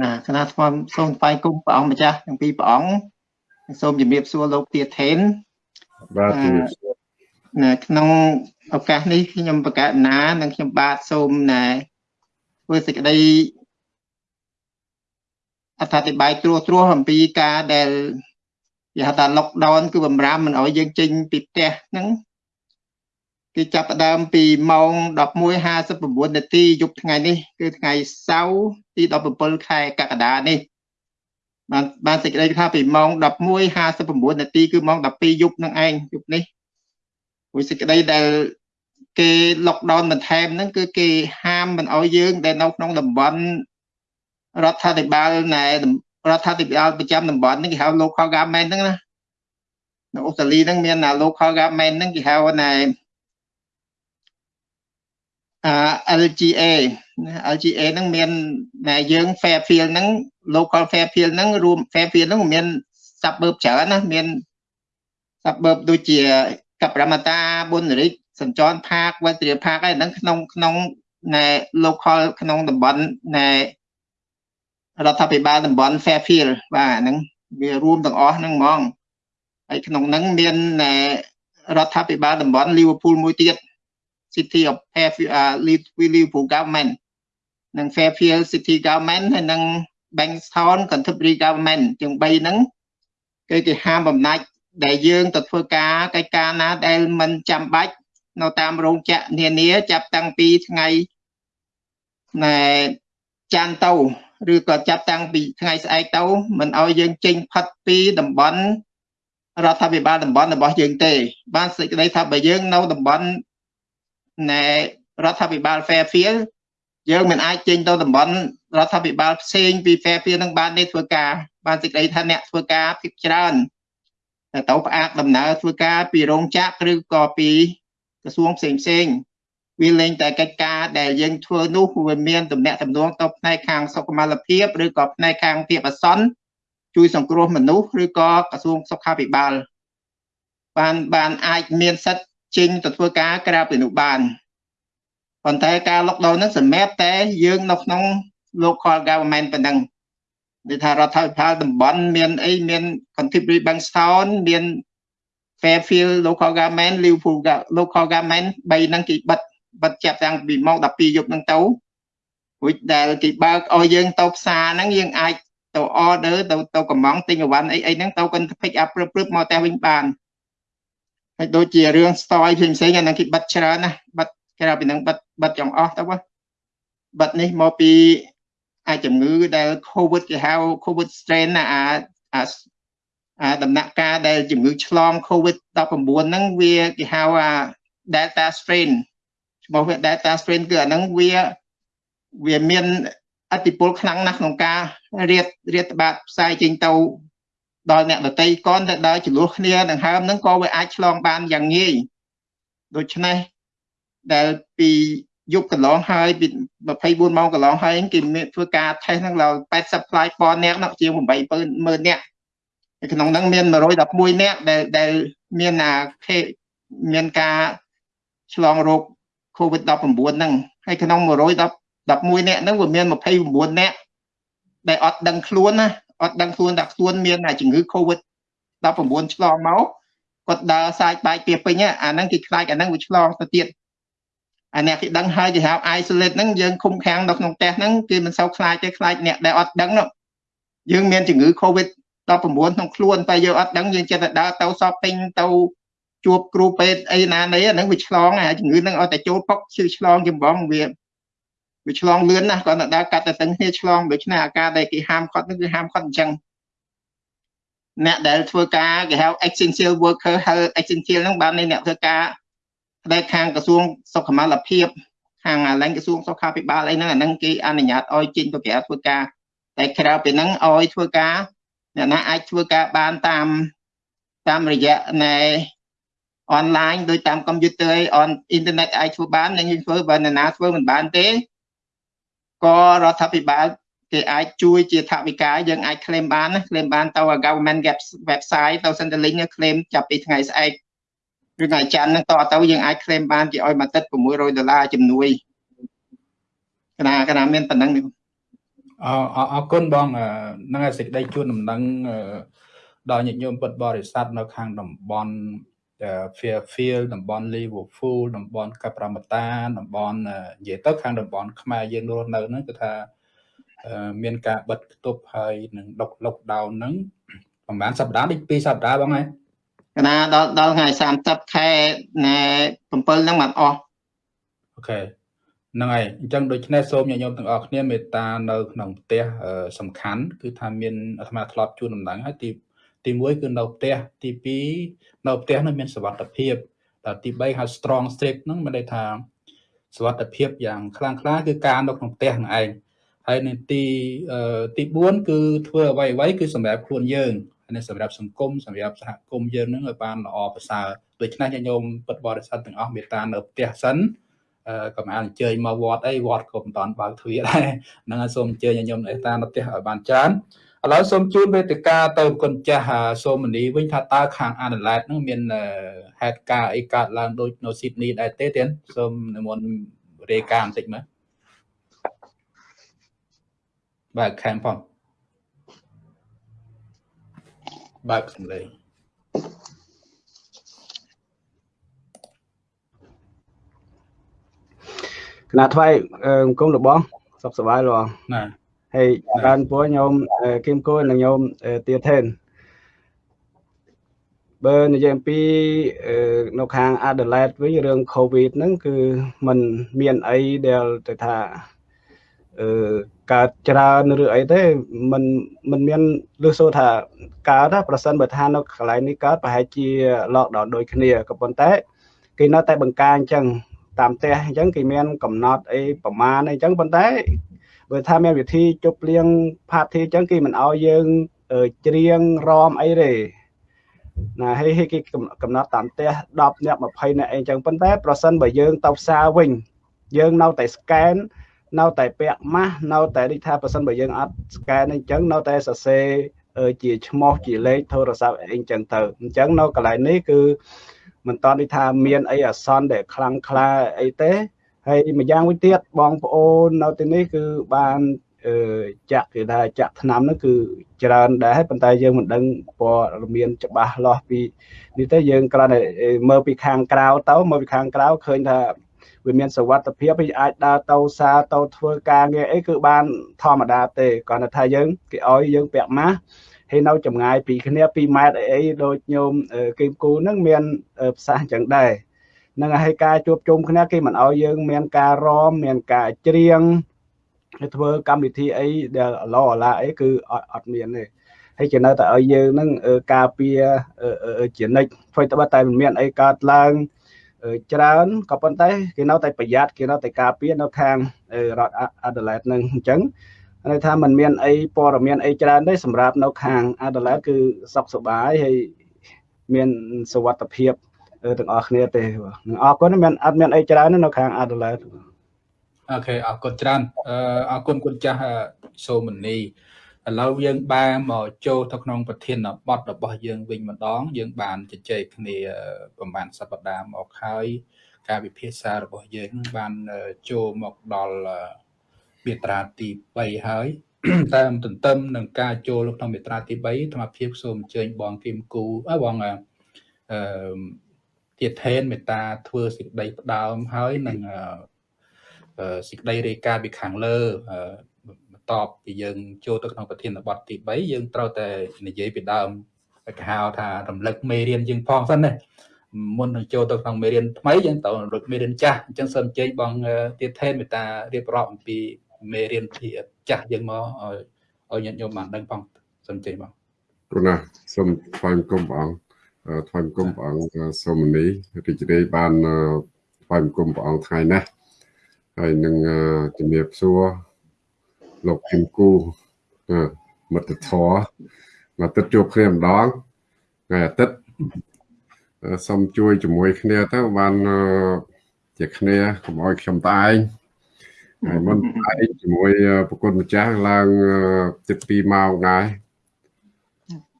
ណាគណៈស្វាមសូមថ្វាយគុំព្រះអង្គម្ចាស់ទាំងពីរព្រះអង្គសូមជំរាបសួរលោកទាថេនបាទជំរាបសួរណាក្នុងឱកាសនេះខ្ញុំបកណានិងខ្ញុំបាទសូមណែធ្វើសេចក្តីអត្ថាធិប្បាយត្រួសត្រាសអំពីការដែលគេហៅថា lockdown គឺបំរាមមិនអោយយើងចេញពីផ្ទះហ្នឹង គេចាប់ផ្ដើមពីម៉ោង11:59នាទីយប់ថ្ងៃនេះ គឺថ្ងៃសៅរ៍ទី17ខែកក្កដានេះបានបានសេចក្តីថាពីម៉ោង11:59នាទីគឺម៉ោង12យប់នឹងឯងយប់នេះព្រោះសេចក្តីដែលគេ lockdown បន្ថែមហ្នឹងគឺគេហាមមិនអោយយើង ដែលនៅក្នុងតំបន់រដ្ឋាភិបាលណែរដ្ឋាភិបាលប្រចាំតំបន់ហ្នឹងគេហៅ local government ហ្នឹងណានៅអូស្ត្រាលីហ្នឹងមាន local government ហ្នឹងគេហៅណែ LGA LGA ហ្នឹងមានតែយើង Fairfield ហ្នឹង local Fairfield ហ្នឹងរួម Fairfield ហ្នឹងមាន suburb ច្រើនណាមាន suburb ដូចជាកប្បរមតាបុនរិទ្ធសញ្ចរផាកវត្រាផាកហ្នឹងក្នុងក្នុងណែ local ក្នុងតំបន់ណែរដ្ឋាភិបាលតំបន់ Fairfield បាទហ្នឹងវារួមទាំងអស់ហ្នឹងហ្មងហើយក្នុងហ្នឹងមានរដ្ឋាភិបាលតំបន់ Liverpool មួយទៀត City of Liverpool Government និង Fairfield City Government ហើយនិង Bankstown Canterbury Government ទាំង3ហ្នឹងគឺគេហាមបំណាច់ដែលយើងទៅធ្វើការកិច្ចការណាដែលមិនចាំបាច់នៅតាមរោងចក្រនានាចាប់តាំងពីថ្ងៃណែច័ន្ទទៅឬក៏ចាប់តាំងពីថ្ងៃស្អែកទៅមិនឲ្យយើងចេញផុតពីតំបន់រដ្ឋាភិបាលតំបន់របស់យើងទេ បានសេចក្តីថាបើយើងនៅតំបន់ ណែរដ្ឋាភិបាល Fairfield យើងមិនអាចចេញទៅតំបន់រដ្ឋាភិបាលផ្សេងពី Fairfield នឹងបានទេធ្វើការបានសេចក្តីថាអ្នកធ្វើការភាគច្រើនតែទៅផ្អាកដំណើរធ្វើការពីរោងចក្រឬក៏ពីក្រសួងផ្សេងផ្សេងវាលែងតែកិច្ចការដែលយើងធ្វើនោះវាមានតំណែងតំណងទៅផ្នែកខាងសុខុមាលភាពឬក៏ផ្នែកខាងភាពអាសន្នជួយសង្គ្រោះមនុស្សឬក៏ក្រសួងសុខាភិបាលបានបានអាចមានសិទ្ធិ ចេញទៅធ្វើការក្រៅពីនោះបានប៉ុន្តែការ lockdown ហ្នឹងសម្រាប់តែយើងនៅក្នុង local government ប៉ុណ្ណឹងនិយាយថារដ្ឋាភិបាលតំបន់មានអីមាន Canterbury Bankstown មាន Fairfield local government Liverpool local government 3ហ្នឹងគេបិទបិទចាប់តាំងពីម៉ោង12យប់ហ្នឹងទៅរួចដែលគេបើកឲ្យយើងទៅផ្សារហ្នឹងយើងអាចទៅ order ទៅទៅកំងទិញអីវ៉ាន់អីអីហ្នឹងទៅ pick up ព្រឹបព្រឹបមកតែវិញបាន ហើយដូចជារឿង story ផ្សេងផ្សេងអាហ្នឹងគេបិទច្រើនណាបិទក្រៅពីហ្នឹងបិទបិទចង់អស់ទៅបិទនេះមកពីអាជំងឺដែល COVID គេហៅ COVID strain ណាអាអាដំណាក់កាលដែលជំងឺឆ្លង COVID 19ហ្នឹងវាគេហៅអា Delta strain ឈ្មោះវា Delta strain គឺអាហ្នឹងវាវាមានអតិពលខ្លាំងណាស់ក្នុងការរៀតរៀតត្បាតផ្សាយចេញទៅ ដល់អ្នកដតីកនទៅដល់ចំនួនគ្នាដង្ហើមហ្នឹងក៏វាអាចឆ្លងបានយ៉ាងងាយដូច្នេះដែលពីយប់កន្លងហើយពី24ម៉ោងកន្លងហើយគេមានធ្វើការ test ហ្នឹងដល់80 fly ប៉ុនអ្នកនោះជាង80000នាក់ក្នុងហ្នឹងមាន111នាក់ដែលដែលមានអាមានការឆ្លងរោគ COVID-19 ហ្នឹងហើយក្នុង111នាក់ហ្នឹងវាមាន29នាក់ដែលអត់ដឹងខ្លួនណា អត់ដឹងខ្លួនថាខ្លួនមានជំងឺ COVID 19ឆ្លងមកគាត់ដើរសាច់បែកពីពេញអាហ្នឹងគេខ្លាចអាហ្នឹងវាឆ្លងទៅទៀតអាអ្នកគេដឹងហើយគេហៅ isolate ហ្នឹងយើងឃុំខាំងនៅក្នុងផ្ទះហ្នឹងគេមិនសូវខ្លាចទេខ្លាចអ្នកដែលអត់ដឹងនោះយើងមានជំងឺ COVID 19ក្នុងខ្លួនតែយើងអត់ដឹងយើងចិត្តតែដើរទៅសពពេញទៅជួបគ្រូពេទ្យអីណានៃហ្នឹងវាឆ្លងអាជំងឺហ្នឹងឲ្យតែចូលពុកជឿឆ្លងចម្បងវា វាឆ្លងលឿនណាស់គាត់ទៅដើរកាត់ទៅទាំងគ្នាឆ្លងដូច្នេះអាការដែលគេហាមគាត់ហ្នឹងគឺហាមគាត់អញ្ចឹងអ្នកដែលធ្វើការគេហៅ essential worker health essential ហ្នឹងបានអ្នកធ្វើការផ្នែកខាងក្រសួងសុខុមាលភាពខាងឡើងក្រសួងសុខាភិបាលអីហ្នឹងអាហ្នឹងគេអនុញ្ញាតឲ្យចេញទៅក្រៅធ្វើការតែក្រៅពីហ្នឹងឲ្យធ្វើការអ្នកណាអាចធ្វើការបានតាមតាមរយៈណែអនឡាញដោយតាមកុំព្យូទ័រអនអ៊ីនធឺណិតអាចធ្វើបាននឹងធ្វើបើអ្នកណាធ្វើមិនបានទេ ក៏រដ្ឋាភិបាលគេអាចជួយជាថវិកាយើងអាច claim បានណា claim បានទៅ government website ទៅ Centrelink claim ចាប់ពីថ្ងៃស្អែកឬថ្ងៃច័ន្ទហ្នឹងតទៅយើងអាច claim បានគេឲ្យមួយទឹក600ដុល្លារជំនួយកណាកណាមានប៉ុណ្ណឹងនេះអអរគុណបងហ្នឹងហើយសេចក្តីជួនដំណឹងដល់ញាតិញោមពុទ្ធបរិស័ទនៅខាងតំបន់ Fairfield តំបន់ Liverpool តំបន់កាប្រាម៉ាតាតំបន់និយាយទៅខាងតំបន់ខ្មែរយើងរស់នៅហ្នឹងគឺថាមានការបិទគប់ហើយនឹងដុក lockdown ហ្នឹងប្រហែលសប្តាហ៍ដូច2សប្តាហ៍បងហើយកណាដល់ដល់ថ្ងៃ30ខែណែ7ហ្នឹងបានអស់អូខេហ្នឹងហើយអញ្ចឹងដូច្នេះសូមញាតិញោមទាំងអស់គ្នាមេត្តានៅក្នុងផ្ទះសំខាន់ គឺថាមានអាត្មាធ្លាប់ជួនដំណឹងហើយទីទី1គឺនៅផ្ទះទី2 នៅផ្ទះនោះមានសុវត្ថិភាពដល់ទី3ហៅ strong strict ហ្នឹងមានន័យថាសុវត្ថិភាពយ៉ាងខ្លាំងក្លាគឺការនៅក្នុងផ្ទះនឹងឯងហើយនៅទីទី4គឺធ្វើអ្វីអ្វីគឺសម្រាប់ខ្លួនយើងហើយសម្រាប់សង្គមសម្រាប់សហគមន៍យើងនឹងឲ្យបានល្អប្រសើរដូច្នេះញោមពុទ្ធបរិស័ទទាំងអស់មេត្តានៅផ្ទះសិនកុំអានអញ្ជើញមកវត្តអីវត្តក៏មិនតាន់បើកទ្វារដែរហ្នឹងហើយសូមអញ្ជើញញោមមេត្តានៅផ្ទះឲ្យបានច្រើន ឥឡូវសូមជូនវេទិកាទៅគុណចាស់សូមនីវិញថាតើខាងអាណាឡែតហ្នឹងមានហេតុការអីកើតឡើងដូចនៅស៊ីដនីដែរទេទៀតសូមនិមន្តរាយការណ៍បន្តិចមើលបាទខែមផងបើកសំឡេងគណៈថ្វាយអង្គមរបស់សុខសប្បាយលោកណា ហើយបានពួរញោមគឹមគួរនិងញោមទាថេនបើនិយាយអំពីនៅខាង Adelaide វិញរឿង COVID ហ្នឹងគឺมันមានអីដែលទៅថាអឺកើតច្រើនឬអីទេมันมันមានលឺសូថាកើតប្រសិនបើថានៅកន្លែងនេះកើតប្រហែលជា lockdown ដូចគ្នាក៏ប៉ុន្តែគេនៅតែបង្ការអញ្ចឹងតាមផ្ទះអញ្ចឹងគេមានកំណត់អីប្រមាណអីអញ្ចឹងប៉ុន្តែ បើថាមានវិធីជប់លៀងផាតធីអញ្ចឹងគេមិនអោយយើងច្រៀងរំអីទេណាហើយគេកំណត់តាមផ្ទះ10នាក់20នាក់អីអញ្ចឹងប៉ុន្តែប្រសិនបើយើងទៅផ្សារវិញ យើងនៅតែ scan នៅតែពាក់ម៉ាស់នៅតែដូចថាប្រសិនបើយើងអត់ scan អញ្ចឹងនៅតែសរសេរជាឈ្មោះជាលេខទូរស័ព្ទអីអញ្ចឹងទៅអញ្ចឹងនៅកន្លែងនេះគឺមិនតន់ដូចថាមានអីអាសន្នដែលខ្លាំងក្លាអីទេ ហើយម្យ៉ាងវិញទៀតបងប្អូននៅទីនេះគឺបានអឺចាក់គេថាចាក់ឆ្នាំនោះគឺច្រើនដែរប៉ុន្តែយើងមិនដឹងព័ត៌មានច្បាស់លាស់ពីនេះទេយើងគ្រាន់តែមើលពីខាងក្រៅទៅមើលពីខាងក្រៅឃើញថាវាមានសវត្ថភាពវាអាចដើរទៅសារទៅធ្វើការងារអីគឺបានធម្មតាទេគ្រាន់តែថាយើងគេឲ្យយើងពាក់ម៉ាស់ហើយនៅចម្ងាយពីគ្នា2ម៉ែត្រអីអីដូចញោមគីមគូហ្នឹងមានផ្សះអញ្ចឹងដែរ នឹងហើយការជួបជុំគ្នាគេមិនឲ្យយើងមានការរំមានការច្រៀងធ្វើកម្មវិធីអីដែលអឡអឡាអីគឺអត់មានទេហើយជានៅតែឲ្យយើងនឹងការពារជានិច្ចធ្វើតែតែមិនមានអីកើតឡើងច្រើនក៏ប៉ុន្តែគេនៅតែប្រយ័ត្នគេនៅតែការពារនៅខាងរដ្ឋអាដាលេដនឹងអញ្ចឹងន័យថាมันមានអីព័ត៌មានអីច្រើនទេសម្រាប់នៅខាងអាដាលេដគឺសុខសប្បាយហើយមានសុវត្ថិភាព ទាំងអស់គ្នាទេនឹងអរគុណមានអត់មានអីច្រើននៅខាងអាដាលេដអូខេអរគុណច្រើនអរគុណគុណចាស់សូមនីឥឡូវយើងបានមកចូលទៅក្នុងប្រធានបទរបស់យើងវិញម្ដង យើងបានជជែកគ្នាប្រហែលសប្តាហ៍មកហើយការវិភាសារបស់យើងបានចូលមកដល់មាត្រាទី3ហើយតាមទន្ទឹមនឹងការចូលក្នុងមាត្រាទី3ធម្មភាពសូមអញ្ជើញបងគឹមគូអើបងអឺ ទៀតថេនមេត្តាធ្វើសេចក្តីផ្ដើមហើយនឹងសេចក្តីរាយការណ៍ពីខាងលើបន្ទាប់ពីយើងចូលទៅក្នុងប្រធានបទទី3យើងត្រូវតែនិយាយពីដើមគេហៅថារំលឹកមេរៀនយើងផងសិនណាមុននឹងចូលទៅក្នុងមេរៀនថ្មីយើងត្រូវរំលឹកមេរៀនចាស់អញ្ចឹងសូមអញ្ជើញបងទៀតថេនមេត្តារៀបរាប់អំពីមេរៀនភាចាស់យើងមកឲ្យឲ្យញាតិញោមបានដឹងផងសូមអញ្ជើញបងគណាសូមថ្លែងគុំព្រះអង្គ ថ្លែងគុំព្រះអង្គសូមនីរីករាយបានថ្លែងគុំព្រះអង្គថ្ងៃនេះហើយនឹងជំរាបសួរលោកគឹមគូមិត្តធម៌មកទឹកជួបគ្នាម្ដងថ្ងៃអាទិត្យសូមជួយជាមួយគ្នាទៅបានជាគ្នាកុំឲ្យខ្ញុំតែឯងហើយមុនឯងជាមួយប្រគុណម្ចាស់ឡើង7ម៉ោងដែរ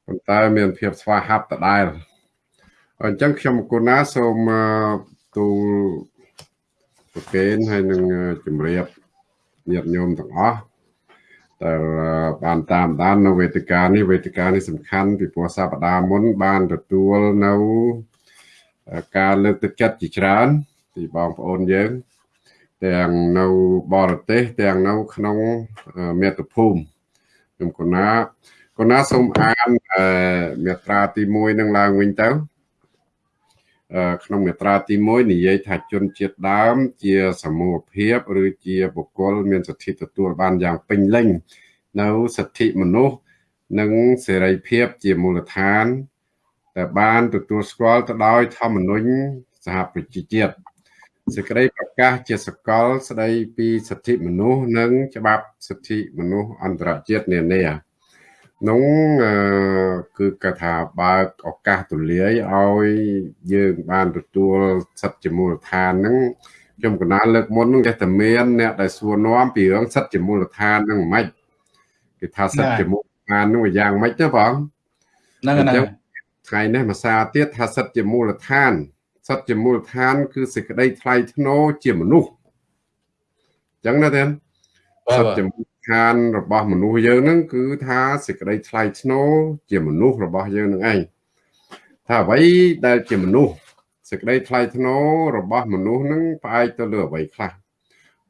ប៉ុន្តែមានភាពស្វាហាប់ដដែល អញ្ចឹងខ្ញុំគុណណាសូមទូលប្រកេនហើយនឹងជំរាបញាតិញោមទាំងអស់តែបានតាមដាននៅវេទិកានេះវេទិកានេះសំខាន់ពីព្រោះសប្តាហ៍មុនបានទទួលនៅការលើកទឹកចិត្តជាច្រើនពីបងប្អូនយើង ទាំងនៅបរទេសទាំងនៅក្នុងមាតុភូមិខ្ញុំកណាកណាសូមអានមាត្រាទី1នឹងឡើងវិញទៅ ក្នុងមាត្រាទី1និយាយថាជនជាតិដើម ជាសមូហភាពឬជាបុគ្គលមានសិទ្ធិទទួលបានយ៉ាងពេញលេញនៅសិទ្ធិមនុស្សនិងសេរីភាពជាមូលដ្ឋានដែលបានទទួលស្គាល់ទៅដោយធម្មនុញ្ញសហប្រជាជាតិសេចក្តីប្រកាសជាសកលស្តីពីសិទ្ធិមនុស្សនិងច្បាប់សិទ្ធិមនុស្សអន្តរជាតិនានា នោះគឺគេថាបើកឱកាសទូលាយឲ្យយើងបានទទួលសិទ្ធិជាមូលដ្ឋានហ្នឹងខ្ញុំកណាលើកមុនហ្នឹងគេតែមានអ្នកដែលសួរនាំពីរឿងសិទ្ធិជាមូលដ្ឋានហ្នឹងមិនគេថាសិទ្ធិជាមូលដ្ឋានហ្នឹងយ៉ាងម៉េចទៅបងហ្នឹងហ្នឹងថ្ងៃនេះភាសាទៀតថាសិទ្ធិជាមូលដ្ឋានសិទ្ធិជាមូលដ្ឋាន គឺសេចក្តីថ្លៃថ្នូរជាមនុស្សអញ្ចឹងណាទេសិទ្ធិជាមូល ដ្ឋានរបស់មនុស្សយើងហ្នឹងគឺថាសេចក្តីថ្លៃថ្នូរជាមនុស្សរបស់យើងនឹងឯងថាអ្វីដែលជាមនុស្សសេចក្តីថ្លៃថ្នូររបស់មនុស្សហ្នឹងផ្អែកទៅលើអ្វីខ្លះ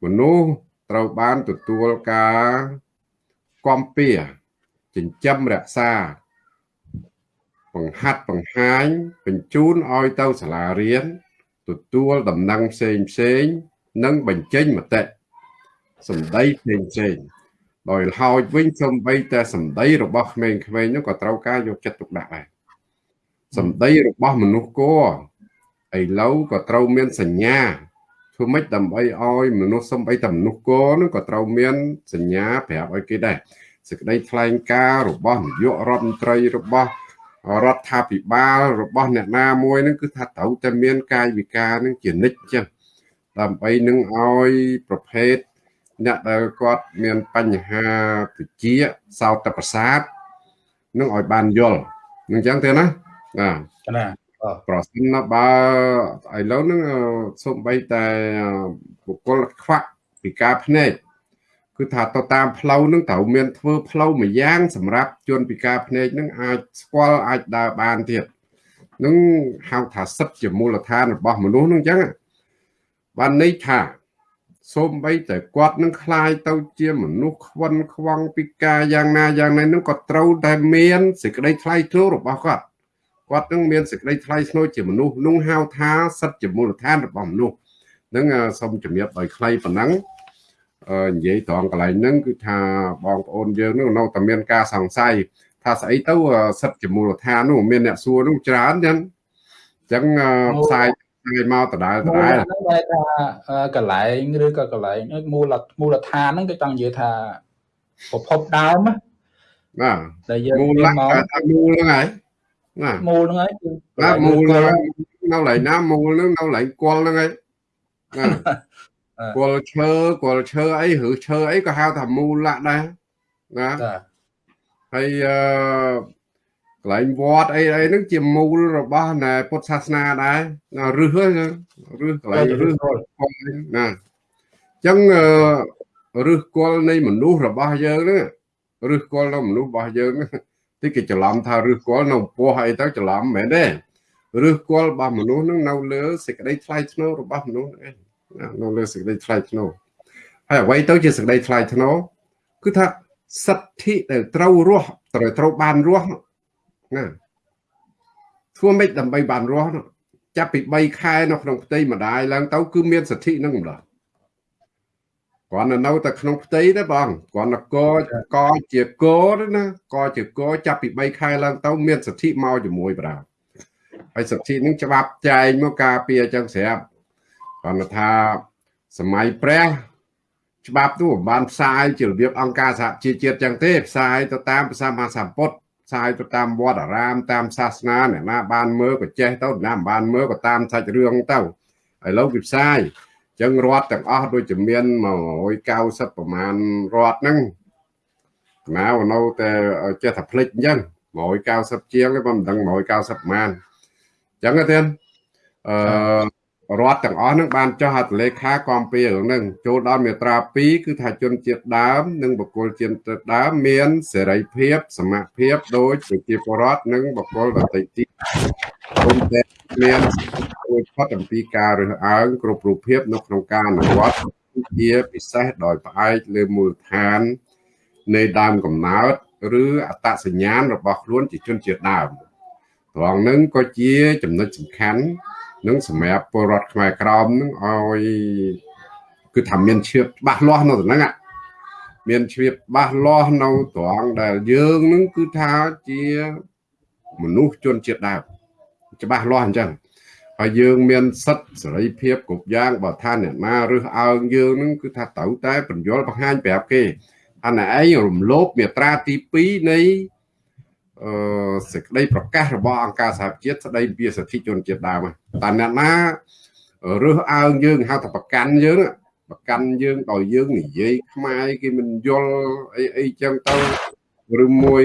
មនុស្សត្រូវបានទទួលការគាំពៀចិញ្ចឹមរក្សាបង្ហាត់បង្ហាញបញ្ជូនឲ្យទៅសាលារៀនទទួលដំណឹងផ្សេងផ្សេង និងបញ្ចេញមតិសម្ដីផ្សេងផ្សេង ដោយហោចវិញសំបីតែសម្ដីរបស់ក្មេងៗនោះក៏ត្រូវការយកចិត្តទុកដាក់ដែរសម្ដីរបស់មនុស្សគួរឥឡូវក៏ត្រូវមានសញ្ញាធ្វើម៉េចដើម្បីឲ្យមនុស្សសំបីតែមនុស្សគោនឹងក៏ត្រូវមានសញ្ញាប្រាប់ឲ្យគេដែរសេចក្តីថ្លែងការណ៍របស់នាយករដ្ឋមន្ត្រីរបស់រដ្ឋាភិបាលរបស់អ្នកណាមួយនឹងគឺថាត្រូវតែមានកាយវិការនឹងជានិច្ចចឹងដើម្បីនឹងឲ្យប្រភេទ អ្នកដែលគាត់មានបញ្ហាវិជាសោតប្រសាទនឹងឲ្យបានយល់នឹងចឹងទេណាណាណាប្រសិនបើឥឡូវហ្នឹងសូម្បីតែបុគ្គលខ្វាក់ពីការភ្នែកគឺថាទៅតាមផ្លូវនឹងត្រូវមានធ្វើផ្លូវមួយយ៉ាង សម្រាប់ជនពិការភ្នែកនឹងអាចស្គាល់អាចដើរបានទៀតនឹងហៅថាសិទ្ធិជាមូលដ្ឋានរបស់មនុស្សនឹងអញ្ចឹងបានន័យថា សូម្បីតែគាត់នឹងคลายទៅជាមនុស្សខ្វិនខ្វងពិការយ៉ាងណាយ៉ាងណានឹងក៏ត្រូវតែមានសេចក្តីថ្លៃថ្នូររបស់គាត់គាត់នឹងមានសេចក្តីថ្លៃថ្នូរជាមនុស្សនោះហៅថាសិទ្ធិជាមូលដ្ឋានរបស់មនុស្សនឹងសូមជំរាបដោយខ្លីប៉ុណ្ណឹងនិយាយត្រង់កន្លែងហ្នឹងគឺថាបងប្អូនយើងនោះនៅតែមានការសង្ស័យថាស្អីទៅសិទ្ធិជាមូលដ្ឋាននោះមានអ្នកសួរនោះច្រើនចឹងអញ្ចឹងផ្សាយ ផ្សាយមកដដែលដដែលហ្នឹងតែថាកន្លែងឬក៏កន្លែងមូលមូលដ្ឋានហ្នឹងគឺចង់និយាយថាប្រភពដើមណាដែលយើងមូលមកថាមូលហ្នឹងហើយណាមូលហ្នឹងហើយគឺណាមូលនៅកន្លែងណាមូលហ្នឹងនៅកន្លែងគល់ហ្នឹងហើយណាគល់ឈើគល់ឈើអីឬឈើអីក៏ហៅថាមូលៈដែរណាហើយអឺ កន្លែងវត្តអីអីហ្នឹងជាមូលរបស់ណែពុទ្ធសាសនាដែរណារឹសរឹសកន្លែងរឹសណាអញ្ចឹងរឹសគល់នៃមនុស្សរបស់យើងហ្នឹងរឹសគល់នៃមនុស្សរបស់យើងទីគេច្រឡំថារឹសគល់នៅពោះអីទៅច្រឡំមែនទេរឹសគល់របស់មនុស្សហ្នឹងនៅលើសេចក្តីថ្លៃថ្នូររបស់មនុស្សហ្នឹងនៅលើសេចក្តីថ្លៃថ្នូរហើយអ្វីទៅជាសេចក្តីថ្លៃថ្នូរគឺថាសិទ្ធិដែលត្រូវរស់ត្រូវត្រូវបានរស់ ណាធ្វើម៉េចដើម្បីបានរស់ចាប់ពី3ខែនៅក្នុងផ្ទៃម្ដាយឡើងទៅគឺមានសិទ្ធិនឹងម្ដងគាត់នៅតែក្នុងផ្ទៃទេបងគាត់នកកជាកណាកជាកចាប់ពី3ខែឡើងទៅមានសិទ្ធិមកជាមួយបណ្ដាហើយសិទ្ធិនឹងច្បាប់ចែងមកការពារអញ្ចឹងស្រាប់គាត់ថាសម័យព្រះច្បាប់នោះបានផ្សាយជារបៀបអង្គការសហជីវជាតិចឹងទេផ្សាយទៅតាមភាសាមហាសម្ពុទ្ធ ផ្សាយទៅតាមវត្តអារាមតាមសាសនាអ្នកណាបានមើលក៏ចេះទៅណាមិនបានមើលក៏តាមសាច់រឿងទៅឥឡូវវាផ្សាយចឹងរដ្ឋទាំងអស់ដូចជាមាន190ប្រមាណរដ្ឋហ្នឹងណានៅតែចេះតែភ្លេចអញ្ចឹង190ជាងមិនដឹង190ប្រមាណអញ្ចឹងទេអឺ រដ្ឋទាំងអស់នឹងបានចុះហត្ថលេខាគាំពៀរឿងហ្នឹងចូលដល់មាត្រា2គឺថាជនជាតិដើម និងបុគ្គលជាតិដើមមានសេរីភាពសមភាពដូចប្រជាពលរដ្ឋនិងបុគ្គលដទៃទៀតព្រមទាំងមានរួចផុតអំពីការរើសអើងគ្រប់រូបភាពនៅក្នុងការអនុវត្តជាពិសេសដោយផ្អែកលើមូលដ្ឋាននៃដើមកំណើតឬអត្តសញ្ញាណរបស់ខ្លួនជាជនជាតិដើមត្រង់នឹងក៏ជាចំណុចសំខាន់ នឹងសម្រាប់ពលរដ្ឋខ្មែរក្រមនឹងឲ្យគឺថាមានឈៀបច្បាស់លាស់នៅទៅហ្នឹងមានឈៀបច្បាស់លាស់នៅត្រង់ដែលយើងនឹងគឺថាជាមនុស្សជនជាតិដើមច្បាស់លាស់អញ្ចឹងហើយយើងមានសិទ្ធិសេរីភាពគ្រប់យ៉ាងបើថាអ្នកណារើសអើងយើងនឹងគឺថាត្រូវតែបញ្យល់បង្ហាញប្រាប់គេអាណឯងរំលោភមេត្រាទី2នៃអឺ សេចក្តីប្រកាសរបស់អង្គការសហជាតិស្តីពីសិទ្ធិជនជាតិដើមតែអ្នកណារើសអើងយើងហៅថាប្រកាន់យើងប្រកាន់យើងដោយយើងនិយាយខ្មែរគេមិនយល់អីអីចឹងទៅឬមួយ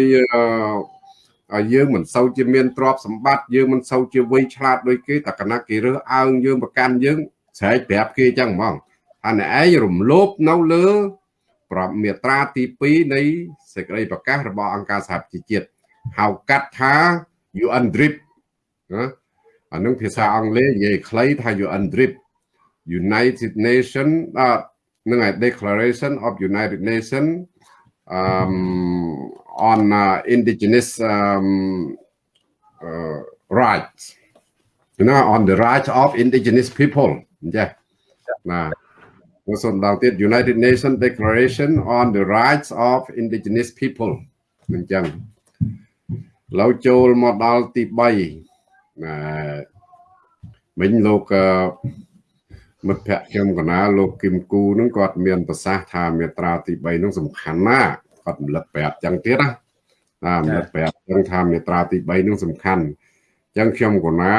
អឺយើងមិនសូវជាមានទ្រព្យសម្បត្តិយើងមិនសូវជាវ័យឆ្លាតដូចគេតែកណាគេរើសអើងយើងប្រកាន់យើងស្រែកប្រាប់គេចឹងហ្មងអានេះឯងរំលោភនៅលើប្រាប់មាត្រាទី2នៃសេចក្តីប្រកាសរបស់អង្គការសហប្រជាជាតិ ហៅកាត់ថា UN DRIP ណាអានឹងភាសាអង់គ្លេសនិយាយខ្លីថា UN DRIP United Nation អត់នឹងឯ Declaration of United Nation um on uh, indigenous um uh, rights you know on the rights of indigenous people ចាណាសូមដល់ទៀត United Nations Declaration on the rights of indigenous people អញ្ចឹង ឡូវចូលមកដល់ទី3ណាមិញលោកមិត្តភក្តិខ្ញុំកណាលោកគឹមគូនឹងគាត់មានប្រសាសន៍ថាមេត្រាទី3នឹងសំខាន់ណាស់គាត់រំលឹកប្រាប់ចឹងទៀតណាណារំលឹកប្រាប់ចឹងថាមេត្រាទី3នឹងសំខាន់ចឹងខ្ញុំកណា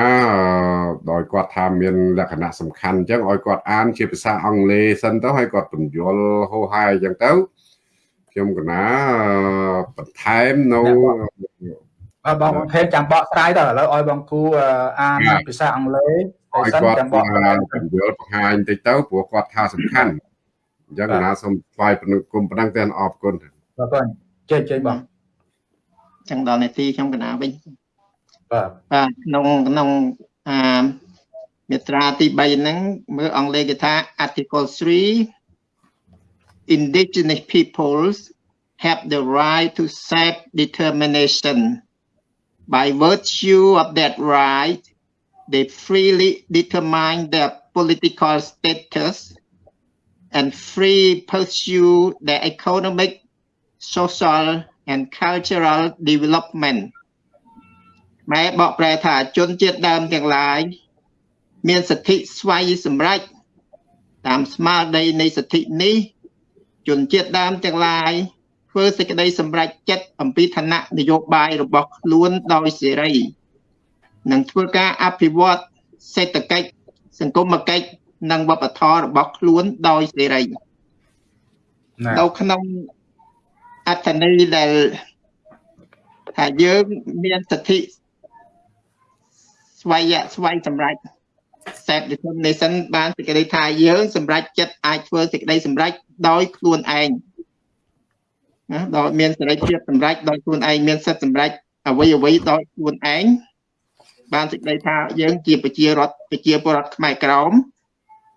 ដោយគាត់ថាមានលក្ខណៈសំខាន់ចឹងឲ្យគាត់អានជាភាសាអង់គ្លេសសិនទៅឲ្យគាត់បញ្យល់ហោហាយចឹងទៅខ្ញុំកណាបន្ថែមនៅ អបងភេទចាំបកស្រាយទៅឥឡូវឲ្យបងគូអានភាសាអង់គ្លេសហើយសិនចាំបកស្រាយបញ្យល់បង្ហាញតិចទៅព្រោះគាត់ថាសំខាន់អញ្ចឹងណាសូមថ្លែងគុំប៉ុណ្ណឹងទេអរគុណបាទបងចេញចេញបងចឹងដល់នាទីខ្ញុំកណាវិញបាទបាទក្នុងក្នុងអាមាត្រាទី3ហ្នឹងមើលអង់គ្លេសគេថា article 3 indigenous peoples have the right to self determination by virtue of that right they freely determine their political status and free pursue their economic social and cultural development ម៉ែបកប្រែថាជនជាតិដើមទាំងឡាយមានសិទ្ធិស្វ័យសម្រេចតាមស្មារតីនៃសិទ្ធិនេះជនជាតិដើមទាំងឡាយ ធ្វើសេចក្តីសម្រេចចិត្តអំពីឋានៈនយោបាយរបស់ខ្លួនដោយសេរីនិងធ្វើការអភិវឌ្ឍសេដ្ឋកិច្ចសង្គមគិច្ចនិងវប្បធម៌របស់ខ្លួនដោយសេរីនៅក្នុងអត្ថន័យដែលថាយើងមានសិទ្ធិស្វ័យស្វ័យសម្រាប់ self determination បានសេចក្តីថាយើងសម្រេចចិត្តអាចធ្វើសេចក្តីសម្រេចដោយខ្លួនឯង ណាដោយមានសេរីភាពសម្រេចដោយខ្លួនឯងមានសិទ្ធិសម្រេចអ្វីអ្វីដោយខ្លួនឯងបានសេចក្តីថាយើងជាប្រជារដ្ឋប្រជាពលរដ្ឋខ្មែរក្រម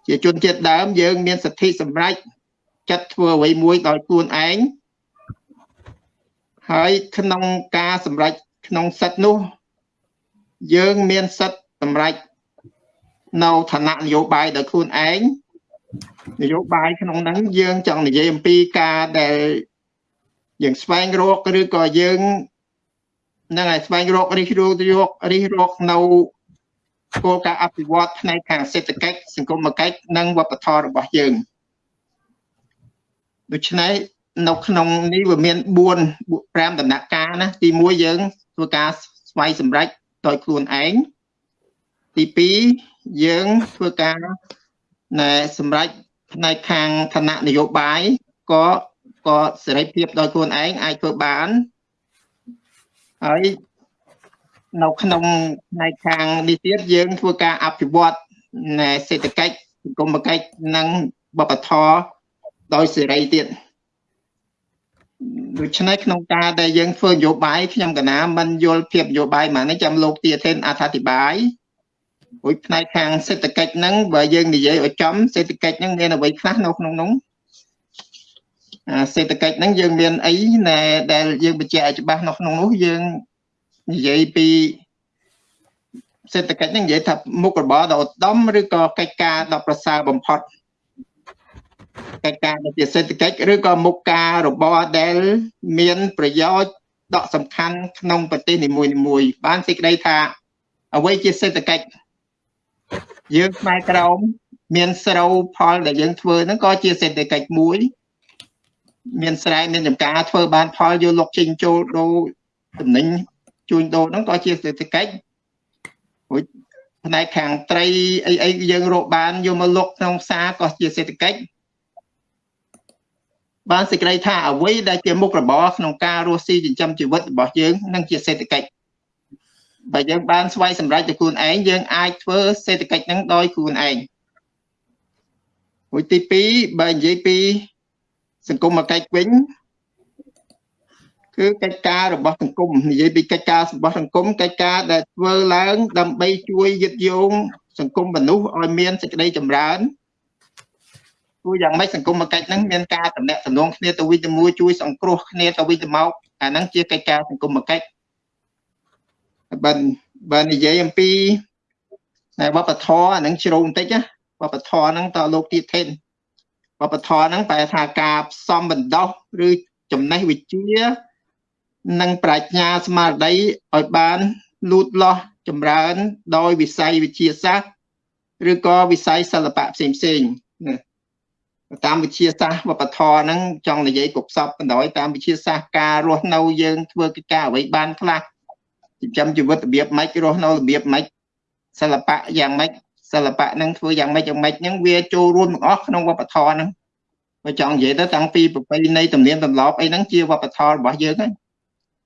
ជាជនជាតិដើមយើងមានសិទ្ធិសម្រេចចិត្តធ្វើអ្វីមួយដោយខ្លួនឯងហើយក្នុងការសម្រេចក្នុងសិទ្ធិនោះ យើងមានសិទ្ធិសម្រេចនៅឋានៈនយោបាយដោយខ្លួនឯងនយោបាយក្នុងហ្នឹងយើងចង់និយាយអំពីការដែល យើងស្វែងរកឬក៏យើងនឹងឲ្យស្វែងរករិះរកយករិះរកនៅគោលការណ៍អភិវឌ្ឍផ្នែកខាងសេដ្ឋកិច្ចសង្គមគិច្ចនិងវប្បធម៌របស់យើងដូច្នេះនៅក្នុងនេះវាមាន4 5ដំណាក់កាលណាទី1យើងធ្វើការស្វ័យសម្រេចដោយខ្លួនឯងទី2យើងធ្វើការណែសម្រេចផ្នែកខាងឋានៈនយោបាយក៏ ក៏សេរីភាពដោយខ្លួនឯងអាចធ្វើបានហើយនៅក្នុងផ្នែកខាងនេះទៀតយើងធ្វើការអភិវឌ្ឍណែសេដ្ឋកិច្ចសង្គមគិច្ចនិងបបធរដោយសេរីទៀតដូច្នេះក្នុងការដែលយើងធ្វើនយោបាយខ្ញុំកណាមិនយល់ភាពនយោបាយមកនេះចាំលោកទាធិនអត្ថាធិប្បាយរួចផ្នែកខាងសេដ្ឋកិច្ចហ្នឹងបើយើងនិយាយឲ្យចំសេដ្ឋកិច្ចហ្នឹងមានអ្វីខ្លះនៅក្នុងនោះ សេដ្ឋកិច្ចហ្នឹងយើងមានអីណែដែលយើងបញ្ជាក់ឲ្យច្បាស់នៅក្នុងនោះយើងនិយាយពីសេដ្ឋកិច្ចហ្នឹងនិយាយថាមុខរបរដ៏ឧត្តមឬក៏កិច្ចការដ៏ប្រសើរបំផុតកិច្ចការដែលជាសេដ្ឋកិច្ចឬក៏មុខការរបរដែលមានប្រយោជន៍ដកសំខាន់ក្នុងប្រទេសនីមួយៗបានសេចក្តីថាអ្វីជាសេដ្ឋកិច្ចយើងផ្នែកក្រោមមានស្រូវផលដែលយើងធ្វើហ្នឹងក៏ជាសេដ្ឋកិច្ចមួយ មានស្រែមានចំការធ្វើបានផលយកលុកចេញចូលដូរតំណែងជួញដូរហ្នឹងក៏ជាសេដ្ឋកិច្ចរួចផ្នែកខាងត្រីអីអីយើងរកបានយកមកលុកក្នុងផ្សារក៏ជាសេដ្ឋកិច្ចបានសេចក្តីថាអ្វីដែលជាមុខរបរក្នុងការរស់ស៊ីចិញ្ចឹមជីវិតរបស់យើងនឹងជាសេដ្ឋកិច្ចបើយើងបានស្វ័យសម្រេចទៅខ្លួនឯងយើងអាចធ្វើសេដ្ឋកិច្ចហ្នឹងដោយខ្លួនឯងមួយទី2បើនិយាយពី សង្គមកិច្ចវិញគឺកិច្ចការរបស់សង្គមនិយាយពីកិច្ចការរបស់សង្គមកិច្ចការដែលធ្វើឡើង ដើម្បីជួយយឹតយោងសង្គមមនុស្សឲ្យមានសេចក្តីចម្រើនព្រោះយ៉ាងម៉េចសង្គមកិច្ចហ្នឹងមានការតំណាក់តំណងគ្នាទៅវិញទៅមួយជួយសង្គ្រោះគ្នាទៅវិញទៅមកអាហ្នឹងជាកិច្ចការសង្គមកិច្ចបើបើនិយាយអំពីវប្បធម៌អាហ្នឹងជ្រៅបន្តិចណាវប្បធម៌ហ្នឹងតើលោកទៀតថេន វប្បធម៌ហ្នឹងប្រែថាការផ្សំបណ្ដោះឬចំណេះវិជ្ជា និងប្រាជ្ញាស្មារតីឲ្យបានលូតលាស់ចម្រើន ដោយវិស័យវិទ្យាសាស្ត្រឬក៏វិស័យសិល្បៈផ្សេងផ្សេងណាតាមវិទ្យាសាស្ត្រវប្បធម៌ហ្នឹងចង់និយាយគប់សពបណ្ដោយតាមវិទ្យាសាស្ត្រការរស់នៅយើងធ្វើកិច្ចការអ្វីបានខ្លះចិញ្ចឹមជីវិតរបៀបម៉េចរស់នៅរបៀបម៉េចសិល្បៈយ៉ាងម៉េច សិល្បៈហ្នឹងធ្វើយ៉ាងម៉េចយ៉ាងម៉េចហ្នឹងវាចូលរួមទាំងអស់ក្នុងវប្បធម៌ហ្នឹងបើចង់និយាយទៅតាំងពីប្រពៃណីទំនៀមទម្លាប់អីហ្នឹងជាវប្បធម៌របស់យើងហ្នឹង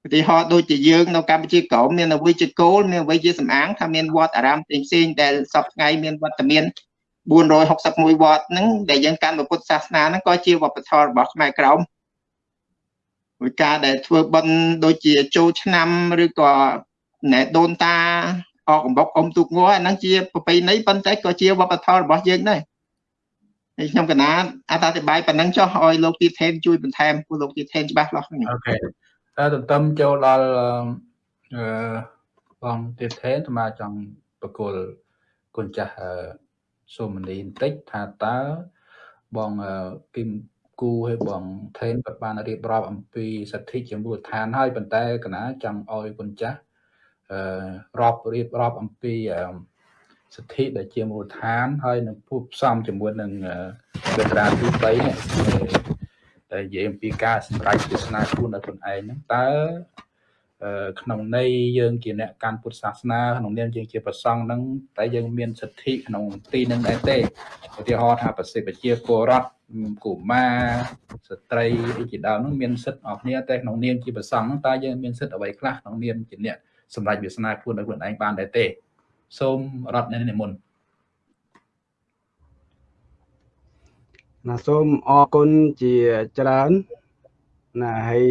ឧទាហរណ៍ដូចជាយើងនៅកម្ពុជាក្រោមមានអ្វីជាគោលមានអ្វីជាសំអាងថាមានវត្តអារាមផ្សេងៗដែលសពថ្ងៃមានវត្តមាន461វត្តហ្នឹងដែលយើងកាន់ពុទ្ធសាសនាហ្នឹងក៏ជាវប្បធម៌របស់ខ្មែរក្រោមដោយការដែលធ្វើបន់ដូចជាចូលឆ្នាំឬក៏ណែដូនតា អកកំបុកអុំទូកងអាហ្នឹងជាប្រពៃណីប៉ុន្តែក៏ជាវប្បធម៌របស់យើងដែរហើយខ្ញុំកណាអត្ថាធិប្បាយប៉ុណ្ណឹងចុះឲ្យលោកទីថេនជួយបន្ថែមពួកលោកទីថេនច្បាស់លាស់អូខេតើទន្ទឹមចូលដល់អឺបងទីថេនស្មាចង់បកគលគុណចាស់សូមនីបន្តិចថាតើបងគឹមគូឲ្យបងថេនក៏បានរៀបរាប់អំពីសិទ្ធិជាមូលដ្ឋានហើយប៉ុន្តែកណាចង់ឲ្យគុណចាស់អឺ រាប់រៀបរាប់អំពីសិទ្ធិដែលជាមូលដ្ឋាន ហើយនឹងពុះផ្សំជាមួយនឹងវេត្រាទី3នេះតែនិយាយអំពីការសម្រេចទស្សនាខ្លួនដល់ខ្លួនឯងហ្នឹងតើក្នុងន័យយើងជាអ្នកកាន់ពុទ្ធសាសនាក្នុងនាមយើងជាប្រសង់ហ្នឹងតែយើងមានសិទ្ធិក្នុងទីហ្នឹងដែរទេឧទាហរណ៍ថាប្រសិទ្ធប្រជាពលរដ្ឋកុមារស្ត្រីអីជាដើមហ្នឹងមានសិទ្ធិអស់គ្នាតែក្នុងនាមជាប្រសង់ហ្នឹងតើយើងមានសិទ្ធិអ្វីខ្លះក្នុងនាមជាអ្នក សម្រាប់វាសនាខ្លួនដល់ខ្លួនឯងបានដែរទេ សូមរត់នៅនិមន្តណាសូមអរគុណជាច្រើនណាហើយ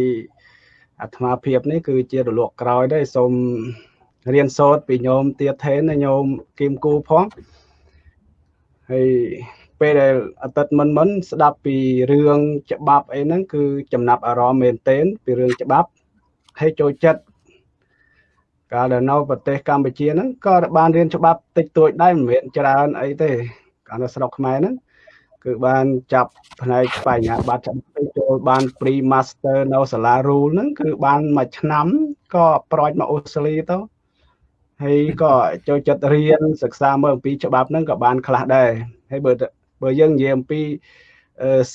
អាត្មាភាពនេះគឺជារលកក្រោយដែរសូមរៀនសូត្រពីញោមទៀតថេនញោមគីមគូផងហើយពេលដែលអតីតមិនមិនស្ដាប់ពីរឿងច្បាប់អីហ្នឹងគឺចំណាប់អារម្មណ៍មែនទែនពីរឿងច្បាប់ហើយចូលចិត្ត កាលដែលនៅប្រទេសកម្ពុជាហ្នឹងក៏បានរៀនច្បាប់តិចតួចដែរមិនមែនច្រើនអីទេកាលនៅស្រុកខ្មែរហ្នឹងគឺបានចាប់ផ្នែកបញ្ញាបត្រច្បាប់ចូលបាន pre master នៅសាលា rule ហ្នឹងគឺបានមួយឆ្នាំក៏ប្រោចមកអូស្ត្រាលីទៅហើយក៏ចូលចិត្តរៀនសិក្សាមើលអំពីច្បាប់ហ្នឹងក៏បានខ្លះដែរហើយបើបើយើងនិយាយអំពី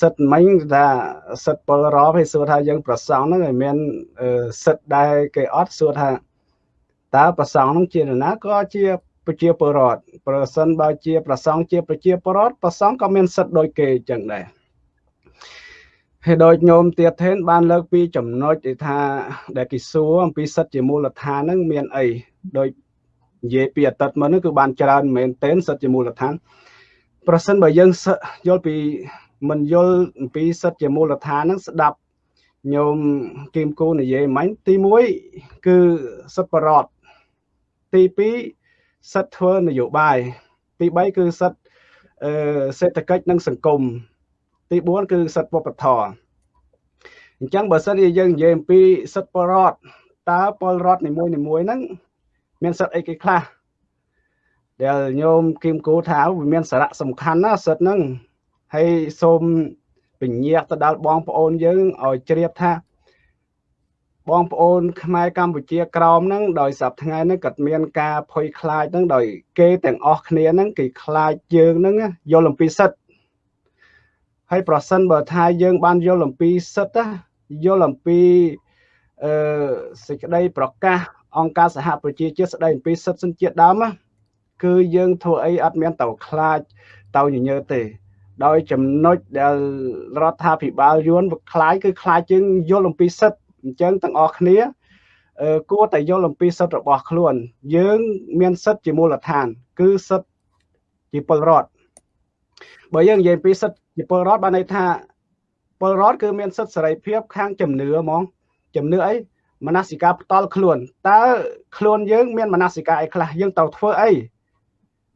សិទ្ធមិញថាសិទ្ធពលរដ្ឋហើយសួរថាយើងប្រសងហ្នឹងឲ្យមានសិទ្ធដែរគេអត់សួរថា តើប្រសងនឹងជានរណាក៏ជាប្រជាពលរដ្ឋប្រសិនបើជាប្រសងជាប្រជាពលរដ្ឋប្រសងក៏មានសិទ្ធដូចគេចឹងដែរហើយដូចញោមទៀតថេនបានលើកពីចំណុចថាដែលគេសួរអំពីសិទ្ធជាមូលដ្ឋានហ្នឹងមានអីដូចនិយាយពីអតីតមកនោះគឺបានច្រើនមែនទែនសិទ្ធជាមូលដ្ឋាន ប្រសិនបើយើងយល់ពីមិនយល់អំពីសិទ្ធជាមូលដ្ឋានហ្នឹងស្ដាប់ញោមគីមគូនិយាយមិញទី1គឺសិទ្ធិបរត ទី2សិទ្ធិធ្វើនយោបាយទី3គឺសិទ្ធិសេដ្ឋកិច្ចនិងសង្គមទី4គឺសិទ្ធិវប្បធម៌អញ្ចឹងបើសិនជាយើងនិយាយអំពីសិទ្ធិពលរដ្ឋតើពលរដ្ឋនីមួយនីមួយហ្នឹងមានសិទ្ធិអីគេខ្លះដែលញោមគឹមគូថាវាមានសារៈសំខាន់ណាសិទ្ធិហ្នឹងហើយសូមពញាក់ទៅដល់បងប្អូនយើងឲ្យជ្រាបថា បងប្អូនខ្មែរកម្ពុជាក្រមហ្នឹងដោយសប្ថ្ងៃហ្នឹងក៏មានការភ័យខ្លាចហ្នឹងដោយគេទាំងអស់គ្នាហ្នឹងគេខ្លាចយើងហ្នឹងយល់អំពីសិទ្ធហើយប្រសិនបើថាយើងបានយល់អំពីសិទ្ធយល់អំពីអឺសេចក្តីប្រកាសអង្គការសហប្រជាជាតិស្តីអំពីសិទ្ធិជនជាតិដើមគឺយើងធ្វើអីអត់មានទៅខ្លាចទៅញញើទេ ដោយចំណុចដែលរដ្ឋាភិបាលយួនខ្លាយគឺខ្លាចជាងយល់អំពីសិទ្ធ អញ្ចឹងទាំងអស់គ្នាគួរតែយល់អំពីសិទ្ធរបស់ខ្លួន យើង មានសិទ្ធជាមូលដ្ឋាន គឺសិទ្ធជាពលរដ្ឋបើយើងនិយាយពីសិទ្ធជាពលរដ្ឋបានន័យថាពលរដ្ឋគឺមានសិទ្ធសេរីភាព ខាងជំនឿហ្មងជំនឿអីមនសិការផ្ទាល់ខ្លួនតើខ្លួនយើងមានមនសិការអីខ្លះយើងត្រូវធ្វើអី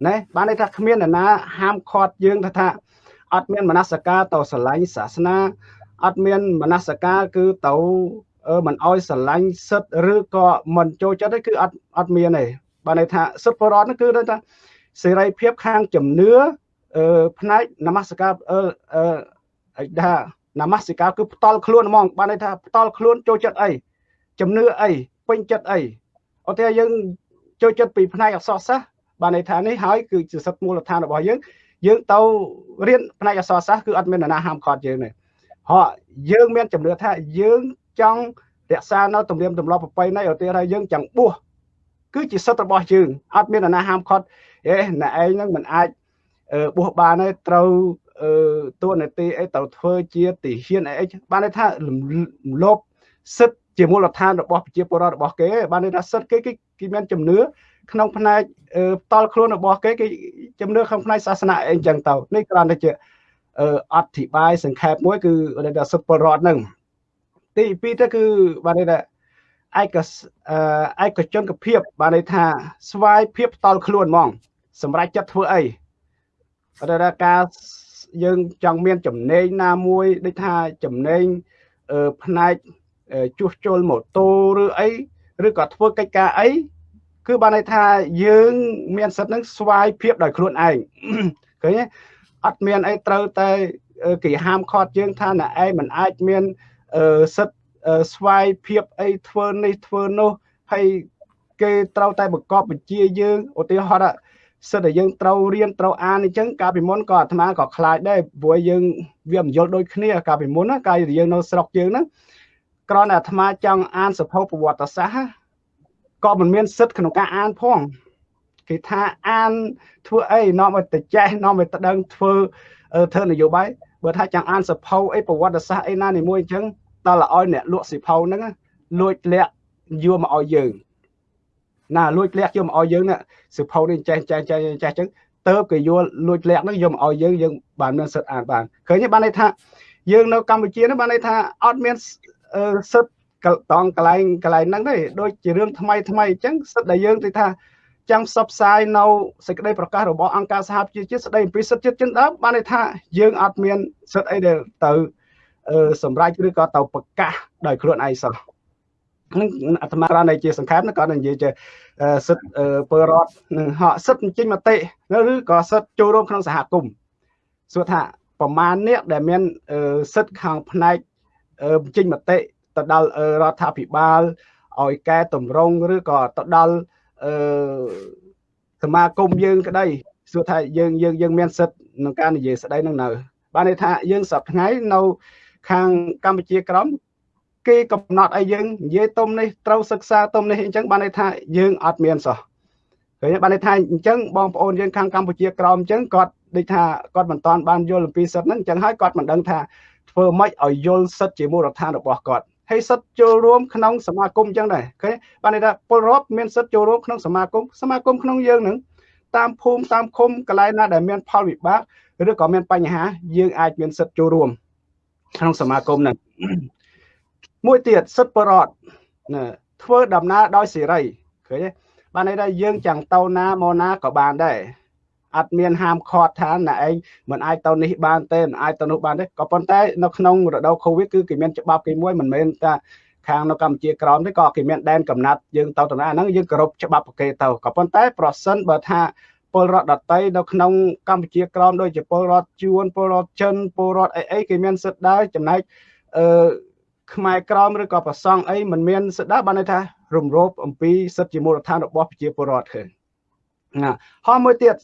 ណែបានន័យថាគ្មានអ្នកណា ហាមឃាត់យើងថាអត់មានមនសិការទៅស្រឡាញ់សាសនាអត់មានមនសិការគឺទៅ មិនអោយស្រឡាញ់សិទ្ធឬក៏មិនចូលចិត្តទេគឺអត់អត់មានទេបានន័យថាសិទ្ធិបរដ្ឋនោះគឺថាសេរីភាពខាងជំនឿអឺផ្នែកនមស្ការអឺអឺថានមស្ការគឺផ្ដាល់ខ្លួនហ្មងបានន័យថាផ្ដាល់ខ្លួនចូលចិត្តអីជំនឿអីពេញចិត្តអីអត់ទេយើងចូលចិត្តពីផ្នែកអក្សរសាស្ត្របានន័យថានេះហើយគឺជាសិទ្ធិមូលដ្ឋានរបស់យើងយើងទៅរៀនផ្នែកអក្សរសាស្ត្រគឺអត់មាននរណាហាមឃាត់យើងទេហោះយើងមានជំនឿថាយើង ចង់រក្សានៅទំនៀមទម្លាប់ប្រពៃណីឧទាហរណ៍យើងចង់បួសគឺជាសិទ្ធិរបស់យើងអត់មាននរណាហាមឃាត់អេណែឯងហ្នឹងមិនអាចបួសបានទេត្រូវតួនាទីអីត្រូវធ្វើជាទាហានអីបានន័យថាលោបសិទ្ធិជាមូលដ្ឋានរបស់ប្រជាពលរដ្ឋរបស់គេបានន័យថាសិទ្ធិគេគេមានជំនឿក្នុងផ្នែកផ្ទាល់ខ្លួនរបស់គេគេជំនឿក្នុងផ្នែកសាសនាអីចឹងទៅនេះគ្រាន់តែជាអធិប្បាយសង្ខេបមួយគឺសិទ្ធិពលរដ្ឋហ្នឹង ទី2ទៅគឺបានន័យថាឯកឯកជនភាពបានន័យថាស្វ័យភាពផ្ទាល់ខ្លួនហ្មង សម្រាប់ចិត្តធ្វើអីបើថាការយើងចង់មានចំណេញណាមួយដូចថាចំណេញផ្នែកជួសជុលម៉ូតូឬអីឬក៏ធ្វើកិច្ចការអីគឺបានន័យថាយើងមានសិទ្ធិនឹងស្វ័យភាពដោយខ្លួនឯងឃើញទេអត់មានអីត្រូវតែគេហាមឃាត់យើងថាណែឯងមិនអាចមាន សិទ្ធិស្វ័យភាពអីធ្វើនេះធ្វើនោះហើយគេត្រូវតែបង្កប់បញ្ជាយើងឧទាហរណ៍សិទ្ធតែយើងត្រូវរៀនត្រូវអានអញ្ចឹងកាលពីមុនក៏អាត្មាក៏ខ្លាចដែរព្រោះយើងវាមិនយល់ដូចគ្នាកាលពីមុនណាកាលយើងនៅស្រុកយើងហ្នឹងគ្រាន់តែអាត្មាចង់អានសភៅប្រវត្តិសាស្ត្រក៏មិនមានសិទ្ធក្នុងការអានផងគេថាអានធ្វើអីនាំឲ្យទៅចេះនាំឲ្យទៅដឹងធ្វើ ធ្វើនយោបាយបើថាចង់អានសភៅអីប្រវត្តិសាស្ត្រអីណានីមួយអញ្ចឹងដល់ឲ្យអ្នកលក់សិភៅហ្នឹងលួចលាក់យកមកឲ្យយើងណាលួចលាក់យកមកឲ្យយើងណាសិភៅនេះចេះចេះចេះចេះអញ្ចឹងទៅគេយកលួចលាក់ហ្នឹងយកមកឲ្យយើងយើងបានមានសិទ្ធអានបានឃើញទេបានន័យថាយើងនៅកម្ពុជានេះបានន័យថាអត់មានសិទ្ធតង់កន្លែងកន្លែងហ្នឹងទេដូចជារឿងថ្មីថ្មីអញ្ចឹងសិទ្ធដែលយើងទីថា ចង់ផ្សព្វផ្សាយនៅសេចក្តីប្រកាសរបស់អង្គការសហប្រជាជាតិស្តីអំពីសិទ្ធិជាតិជនដើមបានន័យថាយើងអត់មានសិទ្ធអីដែលទៅសម្រាប់ឬក៏ទៅប្រកាសដោយខ្លួនឯងសោះនឹងអាត្មារ៉ានៃជាសង្ខេបក៏និយាយជាសិទ្ធពលរដ្ឋនឹងហកសិទ្ធបញ្ចេញមតិឬក៏សិទ្ធចូលរួមក្នុងសហគមន៍សួរថាប្រមាណអ្នកដែលមានសិទ្ធខាងផ្នែកបញ្ចេញមតិទៅដល់រដ្ឋាភិបាលឲ្យកែតម្រង់ឬក៏ទៅដល់ អឺសមាគមយើងក្តីសួរថាយើងយើងយើងមានសិទ្ធក្នុងការនិយាយស្ដីនឹងនៅ បានន័យថាយើងសប្ថ្ងៃនៅ ខាងកម្ពុជាក្រមគេកំណត់ឲ្យយើងនិយាយទុំនេះត្រូវសិក្សាទុំនេះអញ្ចឹងបានន័យថាយើងអត់មានសោះឃើញបានន័យថាអញ្ចឹងបងប្អូនយើងខាងកម្ពុជាក្រមអញ្ចឹងគាត់ដូចថាគាត់មិនតាន់បានយល់អំពីសិទ្ធហ្នឹងអញ្ចឹងហើយគាត់មិនដឹងថាធ្វើម៉េចឲ្យយល់សិទ្ធជាមូលដ្ឋានរបស់គាត់ ហើយសិទ្ធិចូលរួមក្នុងសមាគមអញ្ចឹងដែរឃើញបានន័យថាពលរដ្ឋមានសិទ្ធិចូលរួមក្នុងសមាគមសមាគមក្នុងយើងនឹងតាមភូមិតាមឃុំកន្លែងណាដែលមានផលវិបាកឬក៏មានបញ្ហាយើងអាចមានសិទ្ធិចូលរួមក្នុងសមាគមហ្នឹងមួយទៀតសិទ្ធិបរដ្ឋណាធ្វើដំណើរដោយសេរីឃើញទេបានន័យថាយើង ចាំងទៅណាមកណាក៏បានដែរ អត់មានហាមឃាត់ថាណែឯងមិនអាចទៅនេះបានទេមិនអាចទៅនោះបានទេក៏ប៉ុន្តែនៅក្នុងរដូវកូវីដគឺគេមានច្បាប់គេមួយមិនមែនថាខាងនៅកម្ពុជាក្រោមទេក៏គេមានដែនកំណត់យើងទៅតំណាហ្នឹងយើងគោរពច្បាប់ប្រគេទៅក៏ប៉ុន្តែប្រសិនបើថាពលរដ្ឋដតីនៅក្នុងកម្ពុជាក្រោមដូចជាពលរដ្ឋជួនពលរដ្ឋចិនពលរដ្ឋអីអីគេមានសិទ្ធិដែរចំណែកអឺខ្មែរក្រមឬក៏ប្រសង់អីមិនមានសិទ្ធិដែរបានន័យថារំលោភអំពីសិទ្ធិជាមូលដ្ឋានរបស់ប្រជាពលរដ្ឋឃើញណាហើយមួយទៀត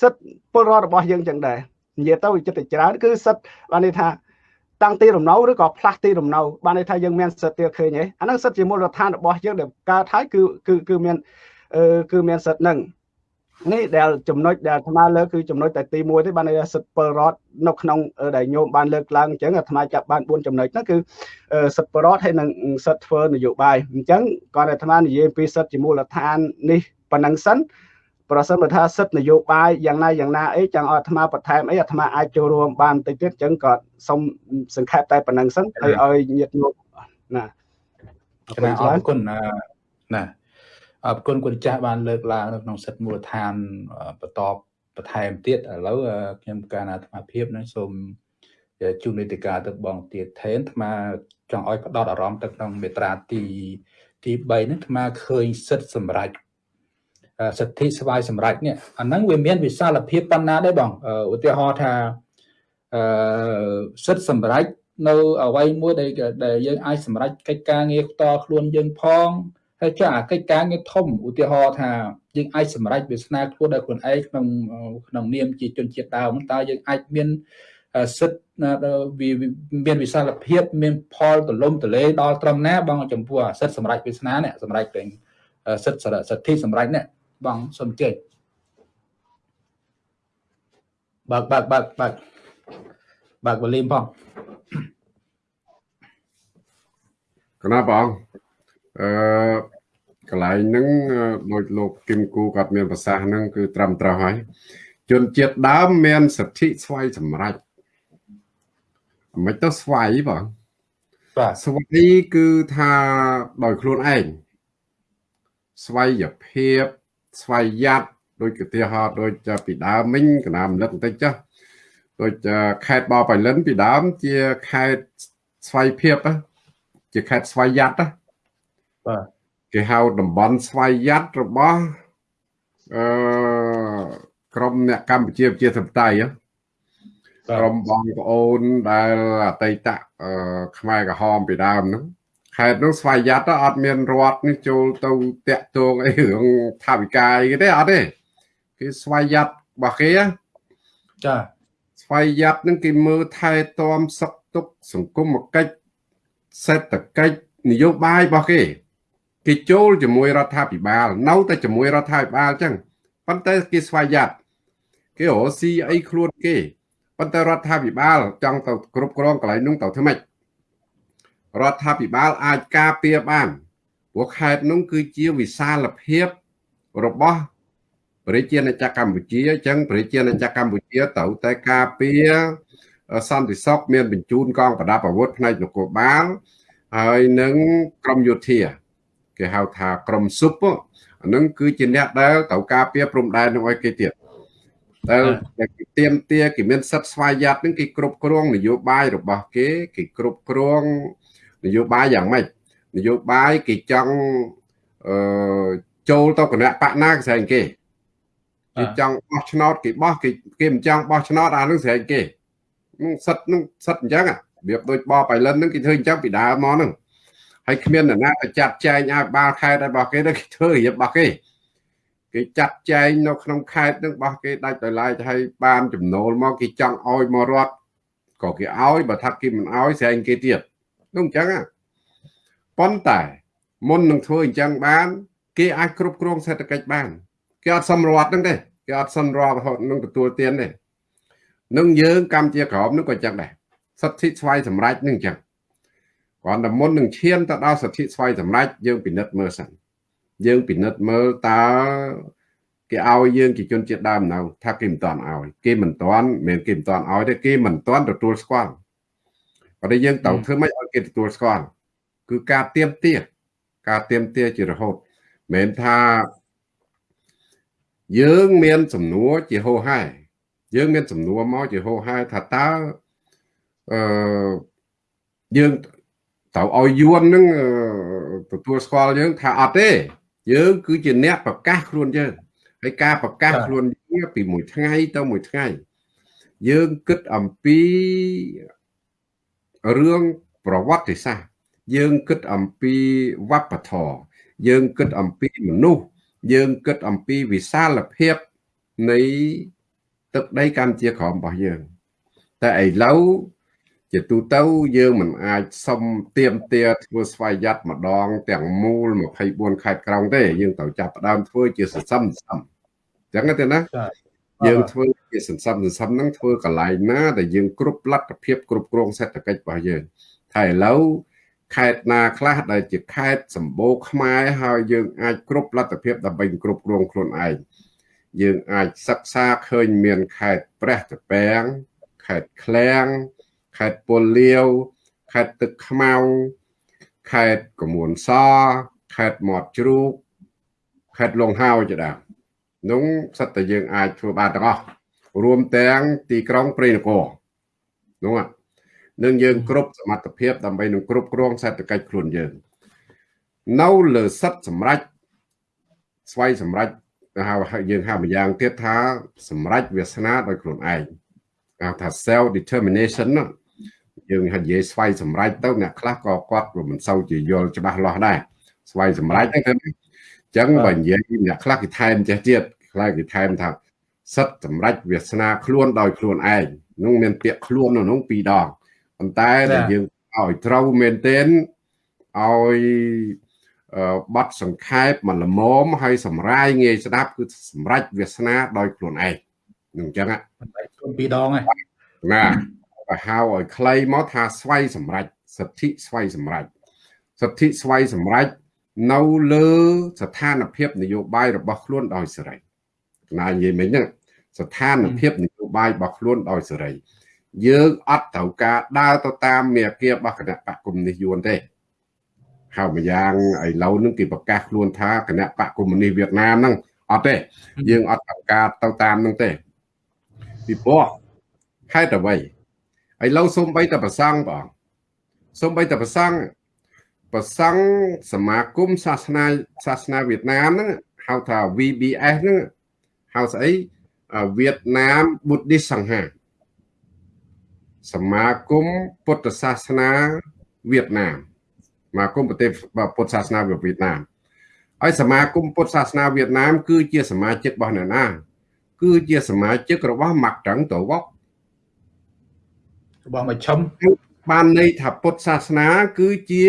សិទ្ធិពលរដ្ឋរបស់យើងចឹងដែរនិយាយទៅចិត្តច្រើនគឺសិទ្ធិបានន័យថាតាំងទីរំនៅឬក៏ផ្លាស់ទីរំនៅបានន័យថាយើងមានសិទ្ធិទៀតឃើញទេអាហ្នឹងសិទ្ធិជាមូលដ្ឋានរបស់យើងដែលកើតហើយគឺគឺគឺមានអឺគឺមានសិទ្ធិហ្នឹងនេះដែលចំណុចដែលអាត្មាលើកគឺចំណុចតែទី1ទេបានន័យថាសិទ្ធិពលរដ្ឋនៅក្នុងដែលញោមបានលើកឡើងអញ្ចឹងអាត្មាចាប់បាន4ចំណុចហ្នឹងគឺសិទ្ធិពលរដ្ឋហើយនិងសិទ្ធិធ្វើនយោបាយអញ្ចឹងគាត់អាត្មានិយាយពីសិទ្ធិជាមូលដ្ឋាននេះប៉ុណ្ណឹងសិន ប្រសិនបើថាសិទ្ធិនយោបាយយ៉ាងណាយ៉ាងណាអីចង់ឲ្យអាត្មាបន្ថែមអីអាត្មាអាចចូលរួមបានបន្តិចទៀតអញ្ចឹងក៏សូមសង្ខេបតែប៉ុណ្្នឹងសិនហើយឲ្យញាតិញោមណាអរគុណណាអរគុណគុណចាស់បានលើកឡើងនៅក្នុងសិទ្ធិមូលដ្ឋានបន្តបន្ថែមទៀតឥឡូវខ្ញុំការអាត្មាភាពនឹងសូមជួននីតិកាទៅបងទៀតថេនអាត្មាចង់ឲ្យផ្ដោតអារម្មណ៍ទៅក្នុងមេត្រាទីទី3ហ្នឹងអាត្មាឃើញសិទ្ធិសម្រាប់ សិទ្ធិស្វ័យសម្រេចនេះអាហ្នឹងវាមានវិសាលភាពប៉ុណ្ណាដែរបងឧទាហរណ៍ថាអឺសិទ្ធិសម្រេចនៅអ្វីមួយដែលដែលយើងអាចសម្រេចកិច្ចការងារផ្ទាល់ខ្លួនយើងផងហើយចាកិច្ចការងារធំឧទាហរណ៍ថាយើងអាចសម្រេចវាសនាខ្លួនដោយខ្លួនឯងក្នុងក្នុងនាមជាជនជាតិដើមតើយើងអាចមានសិទ្ធិវាមានវិសាលភាពមានផលទលំទលេដល់ត្រឹមណាបងចំពោះសិទ្ធិសម្រេចវាសនានេះសម្រេចទាំងសិទ្ធិសិទ្ធិសម្រេចនេះ បងសូមជើញបើកបើកបើកបើកបើកវ៉ូលីមផងកណាបងអឺកន្លែងហ្នឹងដោយលោកគឹមគូគាត់មានប្រសាសន៍ហ្នឹងគឺត្រឹមត្រូវហើយជនជាតិដើមមានសិទ្ធិស្វ័យសម្រេចមិនទៅស្វ័យបងបាទស្វ័យគឺថាដោយខ្លួនឯងស្វ័យភាព ស្វ័យយ័តដូចកទាហរណ៍ដូចពីដើមមិញកណាមលឹកបន្តិចចុះដូចខេត្តបបៃលិនពីដើមជាខេត្តស្វ័យភាពជាខេត្តស្វ័យយ័តបាទគេហៅតំបន់ស្វ័យយ័តរបស់អឺក្រមអ្នកកម្ពុជាប្រជាធិបតេយ្យក្រុមបងប្អូនដែលអតីតខ្មែរក្រហមពីដើមហ្នឹង ខេត្តនោះស្វ័យយ័តអត់មានរដ្ឋនេះចូលទៅតាក់ទងអីរឿងថាវិការអីទេអត់ទេគឺស្វ័យយ័តរបស់គេចាស្វ័យយ័តនឹងគេមើលថែទាំសុខទុក្ខសង្គមកិច្ចសេដ្ឋកិច្ចនយោបាយរបស់គេគេចូលជាមួយរដ្ឋាភិបាល នៅតែជាមួយរដ្ឋាភិបាលអញ្ចឹងប៉ុន្តែគេស្វ័យយ័តគេរកស៊ីអីខ្លួនគេប៉ុន្តែរដ្ឋាភិបាលចង់ទៅគ្រប់គ្រងកន្លែងនោះទៅធ្វើម៉េច រដ្ឋាភិបាលអាចការពារបានព្រោះខេត្តនោះគឺជាវិសាលភាពរបស់ប្រជាណាចក្រកម្ពុជាអញ្ចឹងប្រជាណាចក្រកម្ពុជាត្រូវតែការពារសន្តិសុខមានបញ្ជូនកងប្រដាប់អាវុធផ្នែកនគរបាលហើយនឹងក្រមយោធាគេហៅថាក្រមស៊ុបអានឹងគឺជាអ្នកដែលត្រូវការពារព្រំដែននឹងឲ្យគេទៀតដែលគេទៀមទាគេមានសិទ្ធិស្វ័យយ័តនឹងគេគ្រប់គ្រងនយោបាយរបស់គេគេគ្រប់គ្រង នយោបាយយ៉ាងម៉េចនយោបាយគេចង់អឺចូលទៅគណៈបកណាគេស្រែងគេគេចង់បោះឆ្នោតគេបោះគេគេមិនចង់បោះឆ្នោតអានឹងស្រែងគេនឹងសិតនឹងសិតអញ្ចឹងរបៀបដូចបបៃលិននឹងគេធ្វើអញ្ចឹងពីដើមមកហ្នឹងហើយគ្មានអ្នកណាទៅចាត់ចែងឲ្យបាល់ខេត្តរបស់គេទៅគេធ្វើរៀបរបស់គេគេចាត់ចែងនៅក្នុងខេត្តនឹងរបស់គេដាច់ដោយឡែកឲ្យបានចំណូលមកគេចង់ឲ្យមករត់ក៏គេឲ្យបើថាគេមិនឲ្យស្រែងគេទៀត នោះអញ្ចឹងប៉ុន្តែមុននឹងធ្វើអញ្ចឹងបាន គេអាចគ្រប់គ្រងសេដ្ឋកិច្ចបានគេអត់សំរដ្ឋហ្នឹងទេគេអត់សំរដ្ឋរហូតនឹងទទួលទានទេនឹងយើងកម្ពុជាក្រមនឹងក៏អញ្ចឹងដែរសិទ្ធិស្វ័យសម្រេចនឹងអញ្ចឹងគ្រាន់តែមុននឹងឈានទៅដល់សិទ្ធិស្វ័យសម្រេចយើងពិនិត្យមើលសិនយើងពិនិត្យមើលតើគេឲ្យយើងជាជនជាតិដើមនៅថាគេមិនតាន់ឲ្យគេមិនតាន់មិនគេមិនតាន់ឲ្យទេគេមិនតាន់ទទួលស្គាល់ ប៉ុន្តែយើងត្រូវធ្វើម៉េចឲ្យគេទទួលស្គាល់គឺការទៀមទាការទៀមទាជារហូតមិនថាយើងមានសំណួរជាហោហែយើងមានសំណួរមកជាហោហែថាតើអឺយើងត្រូវឲ្យយួននឹងទទួលស្គាល់យើងថាអត់ទេយើងគឺជាអ្នកប្រកាសខ្លួនយើងហើយការប្រកាសខ្លួនយើងពីមួយថ្ងៃទៅមួយថ្ងៃយើងគិតអំពី រឿងប្រវត្តិសាស្ត្រយើងគិតអំពីវប្បធម៌យើងគិតអំពីមនុស្សយើងគិតអំពីវិសាលភាពនៃទឹកដីកម្ពុជាក្រមរបស់យើង តែឥឡូវជាទូទៅយើងមិនអាចសុំទៀមទាធ្វើស្វ័យយ័តម្ដង ទាំងមូល24ខេត្តក្រុងទេ យើងត្រូវចាប់ផ្ដើមធ្វើជាសន្សំសន្សំអញ្ចឹងទេណាយើងធ្វើ ជាសន្សំសន្សំហ្នឹងធ្វើកន្លែងណាដែលយើងគ្រប់លទ្ធភាពគ្រប់គ្រងសេដ្ឋកិច្ចរបស់យើងតែឥឡូវខេត្តណាខ្លះដែលជាខេត្តសម្បូរខ្មែរហើយយើងអាចគ្រប់លទ្ធភាពដើម្បីគ្រប់គ្រងខ្លួនឯងយើងអាចសិក្សាឃើញមានខេត្តព្រះតពាំងខេត្តឃ្លាំងខេត្តពលលាវខេត្តទឹកខ្មៅខេត្តកមួនសខេត្តមាត់ជ្រូកខេត្តលង្ហោជាដើមនោះសិតតែយើងអាចធ្វើបានទាំងអស់ រួមទាំងទីក្រុងព្រៃនគរនោះនឹងយើងគ្រប់សមត្ថភាពដើម្បីនឹងគ្រប់គ្រងសេដ្ឋកិច្ចខ្លួនយើង នៅលើសិទ្ធសម្រាប់ស្វ័យសម្រាប់ហៅយើងហៅម្យ៉ាងទៀតថា សម្រាប់វាសនាដោយខ្លួនឯងហៅថា self determination ណាយើងនិយាយស្វ័យសម្រេចទៅអ្នកខ្លះក៏គាត់មិនសូវជាយល់ច្បាស់លាស់ដែរស្វ័យសម្រេចហ្នឹងអញ្ចឹងបើនិយាយអ្នកខ្លះគេថែមចេះទៀតខ្លះគេថែមថា សិទ្ធសម្រេចវាសនាខ្លួនដោយខ្លួនឯងនោះមានពាក្យខ្លួននៅនោះពីរដងប៉ុន្តែដែលយើងឲ្យត្រូវមែនទែនឲ្យបတ်សង្ខេបមកល្មមហើយសម្រាយងាយស្ដាប់គឺសម្រេចវាសនាដោយខ្លួនឯងនឹងអញ្ចឹងបណ្ដៃខ្លួនពីរដងហ្នឹងណាបើហៅឲ្យខ្លីមកថាស្វ័យសម្រេចសិទ្ធិស្វ័យសម្រេចសិទ្ធិស្វ័យសម្រេចនៅលើស្ថានភាពនយោបាយរបស់ខ្លួនដោយសេរី ណានិយាយមិញហ្នឹងស្ថានភាពនយោបាយរបស់ខ្លួនដោយសេរីយើងអត់ត្រូវការដើរទៅតាមមេគារបស់គណៈបកកុម្មុយនីសយួនទេហៅម្យ៉ាងឥឡូវនឹងគេប្រកាសខ្លួនថាគណៈបកកុម្មុយនីសវៀតណាមហ្នឹងអត់ទេយើងអត់ត្រូវការទៅតាមហ្នឹងទេពីព្រោះហេតុអ្វីឥឡូវសូម្បីតែប្រសង់បងសូម្បីតែប្រសង់ប្រសង់សមាគមសាសនាសាសនាវៀតណាមហ្នឹងហៅថា VBS ហ្នឹង ហៅស្អីវៀតណាម Buddhist សង្ហាសមាគមពុទ្ធសាសនាវៀតណាមសមាគមប្រទេសពុទ្ធសាសនាវៀតណាមហើយសមាគមពុទ្ធសាសនាវៀតណាម គឺជាសមាជិករបស់អ្នកណាគឺជាសមាជិករបស់ម៉ាក់ត្រឹងតវករបស់មកឈឹមបានន័យថាពុទ្ធសាសនា គឺជា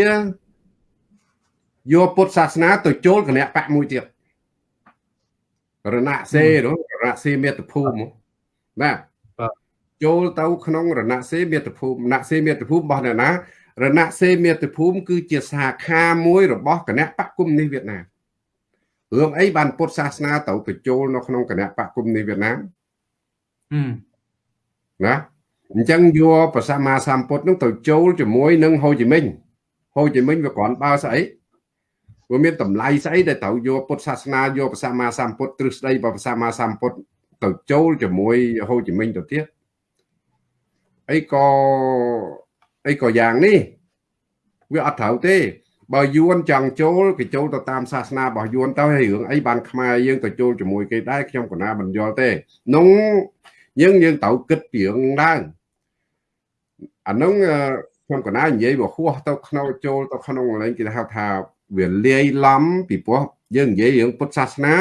យកពុទ្ធសាសនាទៅចូលគណៈបកមួយទៀត រណសេរណសេមេតភូមិណាចូលទៅក្នុងរណសេមេតភូមិរណសេមេតភូមិរបស់អ្នកណារណសេមេតភូមិគឺជាសាខាមួយរបស់គណៈបកគុំនេះវៀតណាមរឿងអីបានពុទ្ធសាសនាទៅទៅចូលនៅក្នុងគណៈបកគុំនេះវៀតណាមណាអញ្ចឹងយកប្រសាមាសម្ពុទ្ធនឹងទៅចូលជាមួយនឹងហូជីមិញហូជីមិញវាគ្រាន់បើស្អី វាមានតម្លៃស្អីដែលត្រូវយកពុទ្ធសាសនាយកប្រសាមាសម្ពុទ្ធទ្រឹស្ដីរបស់ប្រសាមាសម្ពុទ្ធទៅចូលជាមួយហូជីមិញទៅទៀតអីក៏អីក៏យ៉ាងនេះវាអត់ត្រូវទេបើយួនចង់ចូលគេចូលទៅតាមសាសនារបស់យួនទៅហើយរឿងអីបានខ្មែរយើងទៅចូលជាមួយគេដែរខ្ញុំកណាមិនយល់ទេនោះយើងយើងត្រូវគិតពីរឿងដែរអានោះខ្ញុំកណានិយាយបើហួសទៅក្នុងចូលទៅក្នុងលេងគេហៅថា វាលាយឡំពីព្រោះយើងនិយាយរឿងពុទ្ធសាសនា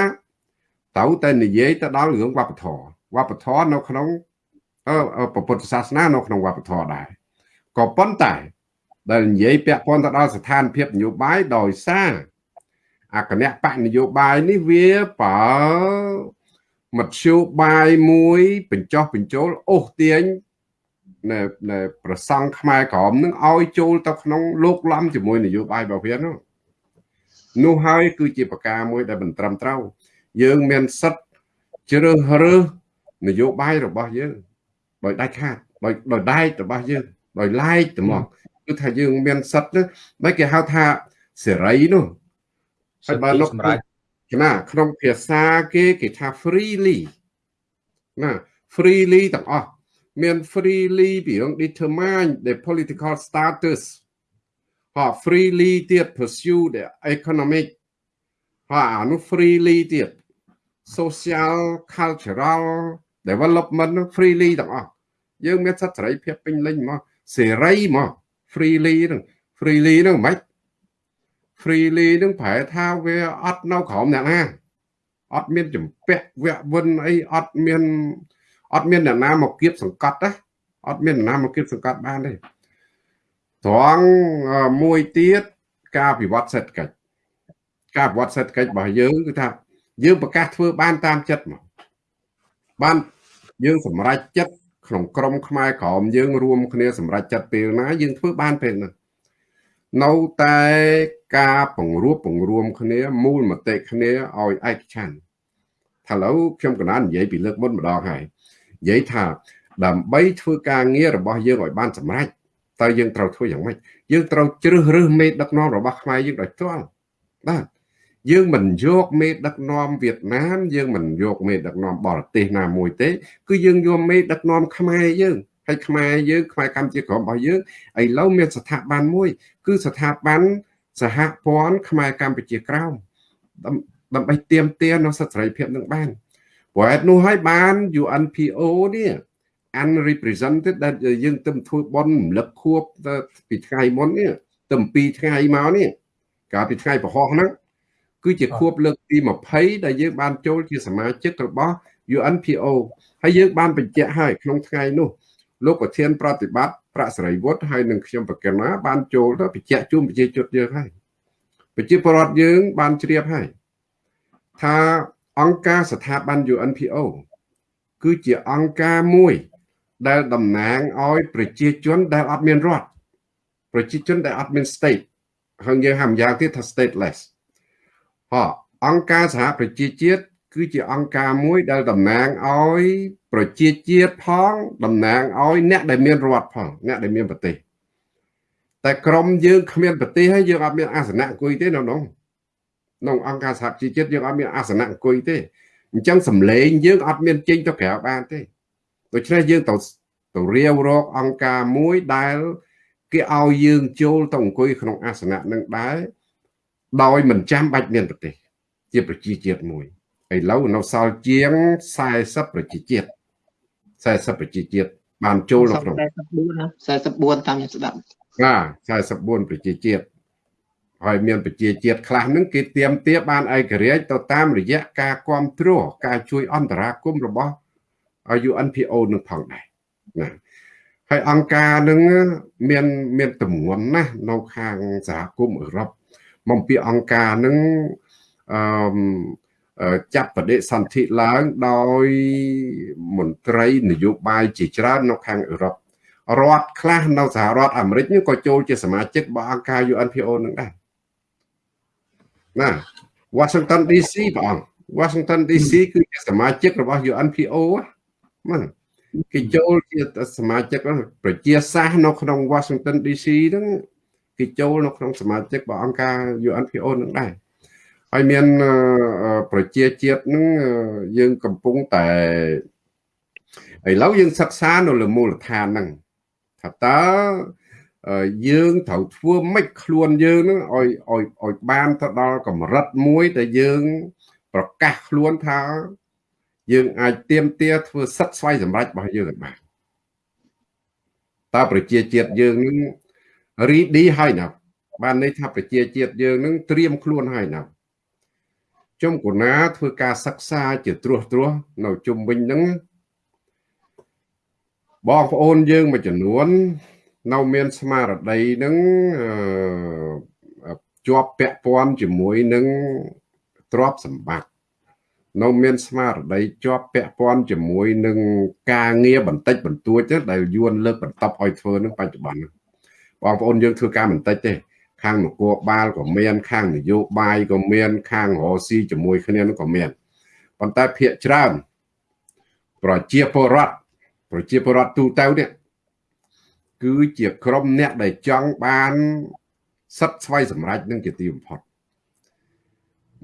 ត្រូវតែនិយាយទៅដល់រឿងវប្បធម៌វប្បធម៌នៅក្នុងពុទ្ធសាសនានៅក្នុងវប្បធម៌ដែរក៏ប៉ុន្តែ ដែលនិយាយពាក់ព័ន្ធទៅដល់ស្ថានភាពនយោបាយដោយសារអគណៈបកនយោបាយនេះវាបើមធ្យោបាយមួយបញ្ចោះបញ្ចូលអូសទាញណែណែប្រសង់ខ្មែរក្រមនឹងឲ្យចូលទៅក្នុងលោកលំជាមួយនយោបាយរបស់វានោះ នោះហើយគឺជាប្រការមួយដែលមិនត្រឹមត្រូវយើងមានសិទ្ធិជ្រើសរើសនយោបាយរបស់យើងដោយដាច់ខាតដោយដោយដែករបស់យើងដោយឡែកទៅមកគឺថាយើងមានសិទ្ធិនោះមិនគេហៅថាសេរីនោះហើយបើលោកសម្រាប់ណាក្នុងភាសាគេគេថា freely ណា freely ទាំងអស់មាន freely ពីរឿង determine the political status ហោ freely ទៀត pursue the economic ហោអានោះ freely ទៀត social cultural development freely ទាំងអស់យើងមានសិទ្ធិសេរីភាពពេញលេញមកសេរីមក freely ហ្នឹង freely ហ្នឹងមិន freely ហ្នឹងប្រែថាវាអត់នៅក្រោមអ្នកណាអត់មានចម្ពាក់វៈវិនអីអត់មានអត់មានអ្នកណាមកគៀបសង្កត់ណាអត់មានអ្នកណាមកគៀបសង្កត់បានទេ ត្រង់មួយទៀតការវិវត្តសេដ្ឋកិច្ចការវិវត្តសេដ្ឋកិច្ចរបស់យើងគឺថាយើងប្រកាសធ្វើបានតាមចិត្តមកបានយើងសម្រេចចិត្តក្នុងក្រមខ្មែរក្រមយើងរួមគ្នាសម្រេចចិត្តពេលណាយើងធ្វើបានពេលនោះនៅតែការពង្រួបពង្រួមគ្នាមូលមតិគ្នាឲ្យឯកច្ឆ័ន្ទថាឥឡូវខ្ញុំកណាននិយាយពីលើកមុនម្ដងហើយនិយាយថាដើម្បីធ្វើការងាររបស់យើងឲ្យបានសម្រេច តើយើងត្រូវធ្វើយ៉ាងម៉េចយើងត្រូវជ្រើសរើសមេដឹកនាំរបស់ខ្មែរយើងដោយផ្ទាល់បាទយើងមិនយកមេដឹកនាំវៀតណាមយើងមិនយកមេដឹកនាំបរទេសណាមួយទេ គឺយើងយកមេដឹកនាំខ្មែរយើងហើយខ្មែរយើងខ្មែរកម្ពុជាក្រមរបស់យើងឥឡូវមានស្ថាប័នមួយ គឺស្ថាប័នសហព័ន្ធខ្មែរកម្ពុជាក្រោមដើម្បីទៀមទានៅសិទ្ធិសេរីភាពនឹងបានព្រោះហេតុនោះហើយបាន UNPO នេះ unrepresented ដែលយើងទៅធ្វើបន់រំលឹកខួបពីថ្ងៃមុននេះទៅ2ថ្ងៃមកនេះកាលពីថ្ងៃប្រហោះហ្នឹងគឺជាខួបលើកទី20ដែលយើងបានចូលជាសមាជិករបស់ UNPO ហើយយើងបានបញ្ជាក់ហើយក្នុងថ្ងៃនោះលោកប្រធានប្រតិបត្តិប្រាក់សេរីវុឌ្ឍហើយនឹងខ្ញុំប្រកាសណាបានចូលទៅបញ្ជាក់ជូនប្រជាជនយើងហើយប្រជាពលរដ្ឋយើងបានជ្រាបហើយថាអង្គការស្ថាប័ន UNPO គឺជាអង្គការមួយ ដែលតំណាងឲ្យប្រជាជនដែលអត់មានរដ្ឋប្រជាជនដែលអត់មាន state ហើយយើងហៅម្យ៉ាងទៀតថា stateless ហ៎អង្គការសហប្រជាជាតិគឺជាអង្គការមួយដែលតំណាងឲ្យប្រជាជាតិផងតំណាងឲ្យអ្នកដែលមានរដ្ឋផងអ្នកដែលមានប្រទេសតែក្រមយើងគ្មានប្រទេសហើយយើងអត់មានអាសនៈអង្គុយទេនៅក្នុងក្នុងអង្គការសហជីវជាតិយើងអត់មានអាសនៈអង្គុយទេអញ្ចឹងសម្លេងយើងអត់មានចេញទៅក្រៅបានទេ ដូច្នេះយើងទៅទៅរាវរកអង្គការមួយដែល គេឲ្យយើងចូលទៅអង្គុយក្នុងអាសនៈនឹងដែរដោយមិនចាំបាច់មានប្រទេស ជាប្រជាជាតិមួយឥឡូវនៅសល់ជាង40ប្រជាជាតិ40ប្រជាជាតិបានចូលនៅក្នុង44ណា44តាមខ្ញុំស្ដាប់ណា44ប្រជាជាតិហើយមានប្រជាជាតិខ្លះហ្នឹងគេទៀមទាបានឯករាជ្យទៅតាមរយៈការគ្រប់គ្រងការជួយអន្តរាគមរបស់ UNPO នឹងផងដែរណាហើយអង្គការនឹងមានមានទម្ងន់ណាស់នៅខាងសហគមន៍អឺរ៉ុបមកពីអង្គការនឹងអឺចាប់បដិសន្ធិឡើងដោយមន្ត្រីនយោបាយជាច្រើននៅខាងអឺរ៉ុបរដ្ឋខ្លះនៅសហរដ្ឋអាមេរិកក៏ចូលជាសមាជិករបស់អង្គការ UNPO នឹងដែរណា Washington DC បង Washington DC គឺជាសមាជិករបស់ UNPO ណា គេចូលជាសមាជិកប្រជាសាសនៅក្នុង Washington DC ហ្នឹងគេចូលនៅក្នុងសមាជិករបស់អង្គការ UNPO នឹងដែរហើយមានប្រជាជាតិហ្នឹងយើងកំពុងតែឥឡូវយើងសិក្សានៅលើមូលដ្ឋានហ្នឹងថាតើយើងត្រូវធ្វើម៉េចខ្លួនយើងនឹងឲ្យឲ្យឲ្យបានទៅដល់កម្រិតមួយដែលយើង ប្រកាសខ្លួនថា យើងអាចទៀមទាធ្វើសិទ្ធស្វ័យសម្រេចរបស់យើងបានតើប្រជាជាតិយើងនឹងរីឌីហើយណាបានន័យថាប្រជាជាតិយើងនឹងត្រៀមខ្លួនហើយណាជុំកូណាធ្វើការសិក្សាជាត្រួសត្រាសនៅជុំវិញហ្នឹងបងប្អូនយើងមួយចំនួន នៅមានស្មារតីនឹងជាប់ពាក់ព័ន្ធជាមួយនឹងទ្រព្យសម្បត្តិ នៅមានស្មារតីជាប់ពាក់ព័ន្ធជាមួយនឹងការងារបន្តិចបន្តួចទេដែលយួនលើកបន្តឲ្យធ្វើនឹងបច្ចុប្បន្នបងប្អូនយើងធ្វើការបន្តិចទេ ខាងនគរបាលក៏មាន ខាងនយោបាយក៏មាន ខាងរស៊ីជាមួយគ្នានឹងក៏មានប៉ុន្តែភាកច្រើនប្រជាពលរដ្ឋប្រជាពលរដ្ឋទូទៅនេះគឺជាក្រុមអ្នកដែលចង់បានសិទ្ធិស្វ័យសម្រេចនឹងជាទីបំផុត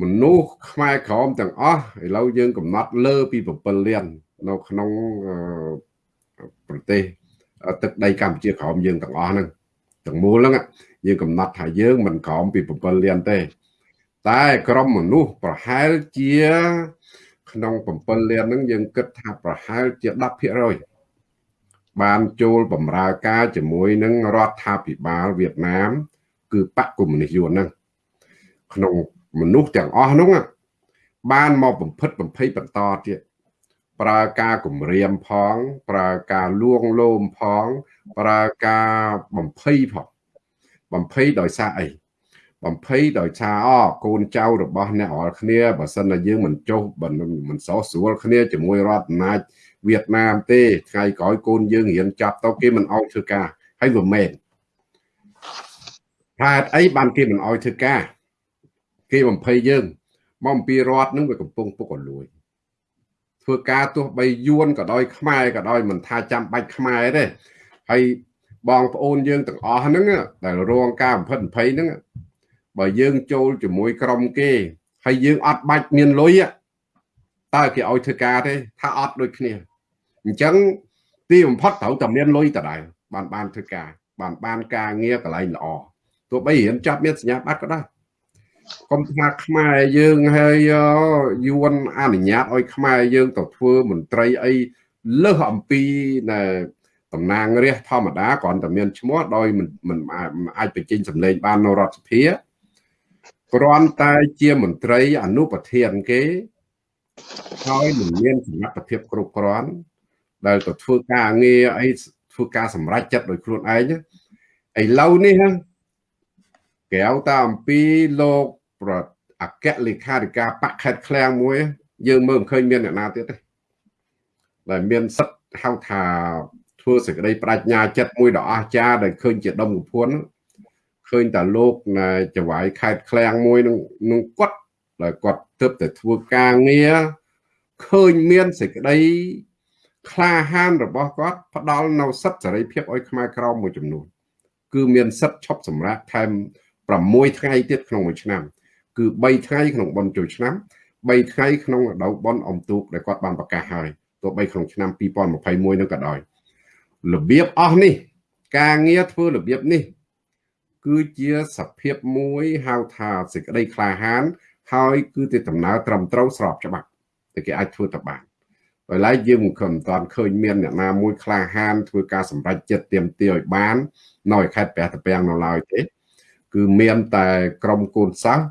មនុស្សខ្មែរក្រមទាំងអស់ឥឡូវយើងកំណត់លើពី7លាននៅក្នុងប្រទេសទឹកដីកម្ពុជាក្រមយើងទាំងអស់ហ្នឹងទាំងមូលហ្នឹងយើងកំណត់ថាយើងមិនក្រមពី7លានទេ តែក្រុមមនុស្សប្រហែលជា ក្នុង7លានហ្នឹងយើងគិតថាប្រហែលជា10%បានចូលបម្រើការជាមួយនឹងរដ្ឋាភិបាលវៀតណាម គឺបកកុម្មុយនីសយួនហ្នឹងក្នុង មនុស្សទាំងអស់នោះបានមកបំផិតបំភ័យបន្តទៀតប្រើការគម្រាមផង ប្រើការលួងលោមផង ប្រើការបំភ័យផងបំភ័យដោយសារអីបំភ័យដោយសារអកូនចៅរបស់អ្នករាល់គ្នាបើសិនតែយើងមិនចុះមិនសោះស្រួលគ្នាជាមួយរដ្ឋអំណាចវៀតណាមទេថ្ងៃក្រោយកូនយើងរៀនចាប់ទៅគេមិនអោយធ្វើការហើយវាមែនហេតុអីបានគេមិនអោយធ្វើការ គេបំភ័យយើងមកអំពីរដ្ឋនឹងវាកំពុងពុកអលួយធ្វើការទោះបីយួនក៏ដោយខ្មែរក៏ដោយមិនថាចាំបាច់ខ្មែរទេហើយបងប្អូនយើងទាំងអស់ហ្នឹងដែលរងការបំផិតបំភ័យហ្នឹងបើយើងចូលជាមួយក្រុមគេហើយយើងអត់បាច់មានលុយតើគេឲ្យធ្វើការទេថាអត់ដូចគ្នាអញ្ចឹងទីបំផុតត្រូវតែមានលុយតដែរបានបានធ្វើការបានបានការងារកន្លែងល្អទោះបីរៀនចាប់មានសញ្ញាបត្រក៏ដោយ កុំថាខ្មែរយើងហើយយួនអនុញ្ញាតឲ្យខ្មែរយើងទៅធ្វើមន្ត្រីអីលើសអំពីណែតំណាងរាស្ត្រធម្មតាគ្រាន់តែមានឈ្មោះដោយមិនមិនអាចបញ្ចេញសម្លេងបាននៅរដ្ឋសភាគ្រាន់តែជាមន្ត្រីអនុប្រធានគេហើយមិនមានសមត្ថភាពគ្រប់គ្រាន់ដែលទៅធ្វើការងារអីធ្វើការសម្រេចចិត្តដោយខ្លួនឯងឥឡូវនេះក្រៅតាអំពីលោក ប្រអគ្គលេខាធិការបកខេតឃ្លាំងមួយ យើងមើលមិនឃើញមានអ្នកណាទៀតទេដែលមានសិទ្ធហៅថាធ្វើសេចក្តីប្រាជ្ញាចិត្តមួយដ៏អស្ចារ្យដែលឃើញជាដុំកំភួនឃើញតែលោកណាចវាយខេតឃ្លាំងមួយនឹងនឹងគាត់ដែលគាត់ទើបតែធ្វើការងារឃើញមានសេចក្តីក្លាហានរបស់គាត់ផ្ដល់នៅសិទ្ធិសេរីភាពឲ្យខ្មែរក្រមមួយចំនួនគឺមានសិទ្ធិឈប់សម្រាកថែម6ថ្ងៃទៀតក្នុងមួយឆ្នាំ គឺ3ថ្ងៃក្នុងបុណ្យចូលឆ្នាំ3ថ្ងៃក្នុងរដូវបុណ្យអុំទូកដែលគាត់បានប្រកាសហើយទោះបីក្នុងឆ្នាំ2021នឹងក៏ដោយរបៀបអស់នេះ ការងារធ្វើរបៀបនេះ គឺជាសភាពមួយហៅថាសេចក្តីក្លាហាន ហើយ គឺទៅដំណើរត្រឹមត្រូវស្របច្បាប់តែគេអាចធ្វើទៅបានដោយឡែកយើងមិនខំតាន់ឃើញមានអ្នកណាមួយក្លាហានធ្វើការសម្រេចចិត្តទៀមទាឲ្យបាននៅខេត្តព្រះតាពាំងនៅឡើយទេ គឺមានតែក្រុមកូនសិស្ស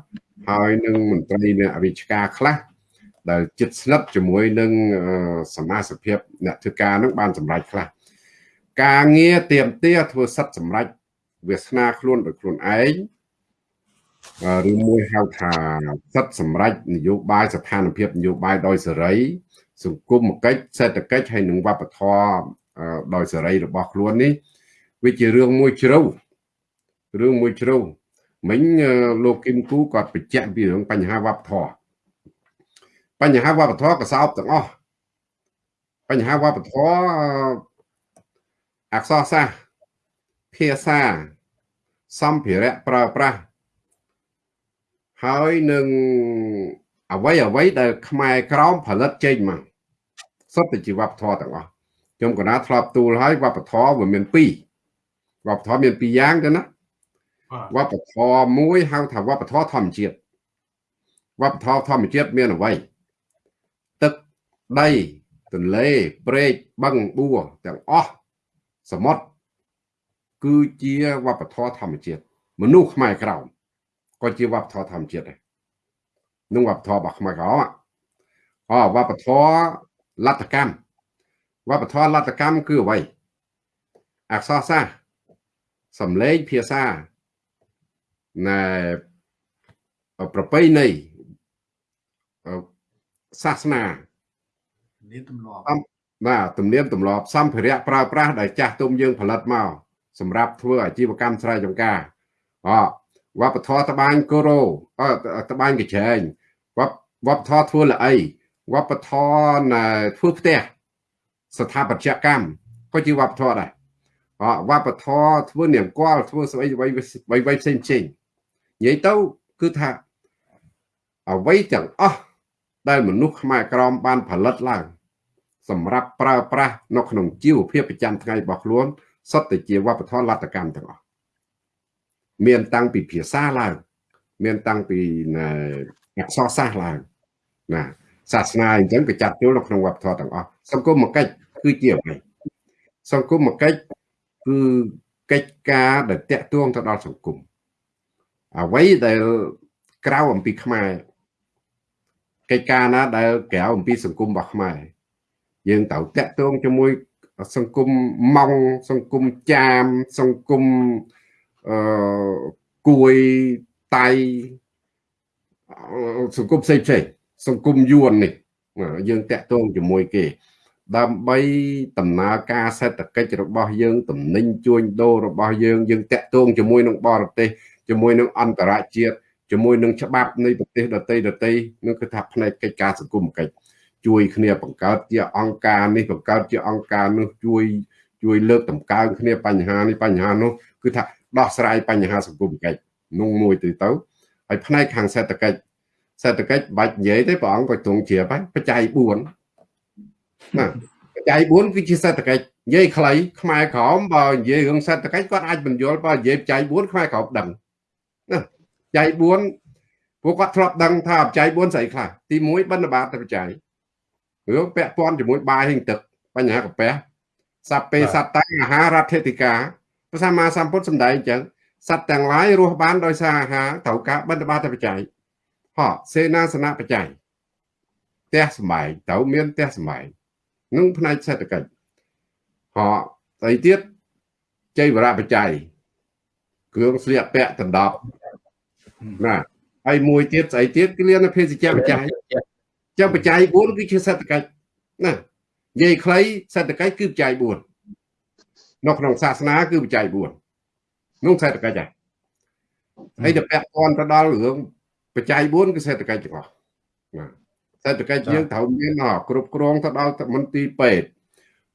ហើយនឹងមន្ត្រីអ្នកវិជ្ជាខ្លះដែលចិត្តស្និទ្ធជាមួយនឹងសមាជិកអ្នកធ្វើការនឹងបានសម្រេចខ្លះការងារទៀមទាធ្វើសិទ្ធសម្រេចវាសនាខ្លួនដោយខ្លួនឯងឬមួយហៅថាសិទ្ធសម្រេចនយោបាយស្ថានភាពនយោបាយដោយសេរី សង្គមកិច្ចសេដ្ឋកិច្ចហើយនិងវប្បធម៌ដោយសេរីរបស់ខ្លួននេះវាជារឿងមួយជ្រៅរឿងមួយជ្រៅ មិញលោកគឹមគូគាត់បញ្ជាក់ពីរឿងបញ្ហាវប្បធម៌បញ្ហាវប្បធម៌កសោបទាំងអស់បញ្ហាវប្បធម៌អក្សរសាស្ត្រភាសាសម្ភារៈប្រើប្រាស់ហើយនឹងអ្វីអ្វីដែលខ្មែរក្រមផលិតចេញមកសុទ្ធតែជាវប្បធម៌ទាំងអស់ខ្ញុំកណាធ្លាប់ទូលហើយវប្បធម៌វាមានពីរវប្បធម៌មានពីរយ៉ាងទៅណា វប្បធម៌មួយហៅថាវប្បធម៌ធម្មជាតិវប្បធម៌ធម្មជាតិមានអ្វីទឹកដីទន្លេព្រែកបឹងបួរទាំងអស់សមុទ្រគឺជាវប្បធម៌ធម្មជាតិមនុស្សខ្មែរក្រោមក៏ជាវប្បធម៌ធម្មជាតិដែរនឹងវប្បធម៌របស់ខ្មែរក្រោមអវប្បធម៌លទ្ធកម្មវប្បធម៌លទ្ធកម្មគឺអ្វីអក្សរសាស្ត្រសំឡេងភាសា ណែប្រពៃណីសាសនានេះទម្លាប់បាទទំនៀមទម្លាប់សម្ភារៈប្រើប្រាស់ដែលចាស់ទុំយើងផលិតមកសម្រាប់ធ្វើអាជីវកម្មស្រែចម្ការអវប្បធម៌ត្បាញកូរ៉ូអត្បាញកញ្ឆែងវប្បវប្បធម៌ធ្វើល្អីវប្បធម៌ធ្វើផ្ទះស្ថាបត្យកម្មក៏ជាវប្បធម៌ដែរអវប្បធម៌ធ្វើនាមគាល់ធ្វើស្អីអ្វីអ្វីផ្សេងផ្សេង និយាយទៅគឺថាអ្វីទាំងអស់ដែលមនុស្សខ្មែរក្រមបានផលិតឡើង សម្រាប់ប្រើប្រាស់នៅក្នុងជីវភាពប្រចាំថ្ងៃរបស់ខ្លួនសុទ្ធតែជាវប្បធម៌លទ្ធកម្មទាំងអស់មានតាំងពីភាសាឡើង មានតាំងពីអក្សរសាស្ត្រឡើងណាសាសនាអញ្ចឹងក៏ចាត់ចូលនៅក្នុងវប្បធម៌ទាំងអស់សង្គមមកកិច្ចគឺជាអ្វីសង្គមមកកិច្ចគឺកិច្ចការដែលតាក់ទងទៅដល់សង្គម អ្វីដែលក្រៅអំពីខ្មែរកិច្ចការណាដែលក្រៅអំពីសង្គមរបស់ខ្មែរយើងត្រូវតាក់ទងជាមួយសង្គមម៉ង់សង្គមចាមសង្គមអឺគួយតៃសង្គមផ្សេងផ្សេងសង្គមយួននេះយើងតាក់ទងជាមួយគេ ដើម្បីដំណើរការសេដ្ឋកិច្ចរបស់យើងតំណែងជួញដូររបស់យើងយើងតាក់ទងជាមួយនឹងបរទេស ជាមួយនឹងអន្តរជាតិជាមួយនឹងច្បាប់នៃប្រទេសដទៃដទៃនឹងគឺថាផ្នែកកិច្ចការសង្គមកិច្ចជួយគ្នាបង្កើតជាអង្គការនេះបង្កើតជាអង្គការនោះជួយជួយលើកតម្កើងគ្នាបញ្ហានេះបញ្ហានោះគឺថាដោះស្រាយបញ្ហាសង្គមកិច្ចនោះមួយទៅទៅហើយផ្នែកខាងសេដ្ឋកិច្ចសេដ្ឋកិច្ចបាច់និយាយទេព្រះអង្គក៏ទ្រង់ជ្រាបហើយបច្ច័យ4ណាបច្ច័យ4គឺជាសេដ្ឋកិច្ចនិយាយខ្លីខ្មែរក្រមបើនិយាយរឿងសេដ្ឋកិច្ចគាត់អាចបញ្យល់បើនិយាយបច្ច័យ4ខ្មែរក្រមដឹងណាប ច្ច័យ4ពួកគាត់ធ្លាប់ដឹងថាបច្ច័យ4ស្អីខ្លះទី1បណ្ឌបាតបច្ច័យរឿងពាក់ព័ន្ធជាមួយបាយហិងទឹកបញ្ហាកាពះសัพពេសត្តាអាហាររដ្ឋធិការព្រះសម្មាសម្ពុទ្ធសម្ដែងអញ្ចឹងសត្វទាំងឡាយរស់បានដោយសារអាហារត្រូវការបណ្ឌបាតបច្ច័យហោសេនាសនៈបច្ច័យផ្ទះសម្បែងត្រូវមានផ្ទះសម្បែងនឹងផ្នែកសេដ្ឋកិច្ចហោស្អីទៀតចៃវរៈបច្ច័យគ្រឿងស្លៀកពាក់ដណ្ដប់ ណាហើយមួយទៀតស្អីទៀតគឺលៀនភេសជ្ជៈបច្ច័យចឹងបច្ច័យ4គឺជាសេដ្ឋកិច្ចណានិយាយខ្លីសេដ្ឋកិច្ចគឺបច្ច័យ4នៅក្នុងសាសនាគឺបច្ច័យ4នោះសេដ្ឋកិច្ចហើយហើយទៅពាក់ព័ន្ធទៅដល់រឿងបច្ច័យ4គឺសេដ្ឋកិច្ចទាំងអស់ណាសេដ្ឋកិច្ចយើងត្រូវមានគ្រប់គ្រងទៅដល់មន្ទីរពេទ្យ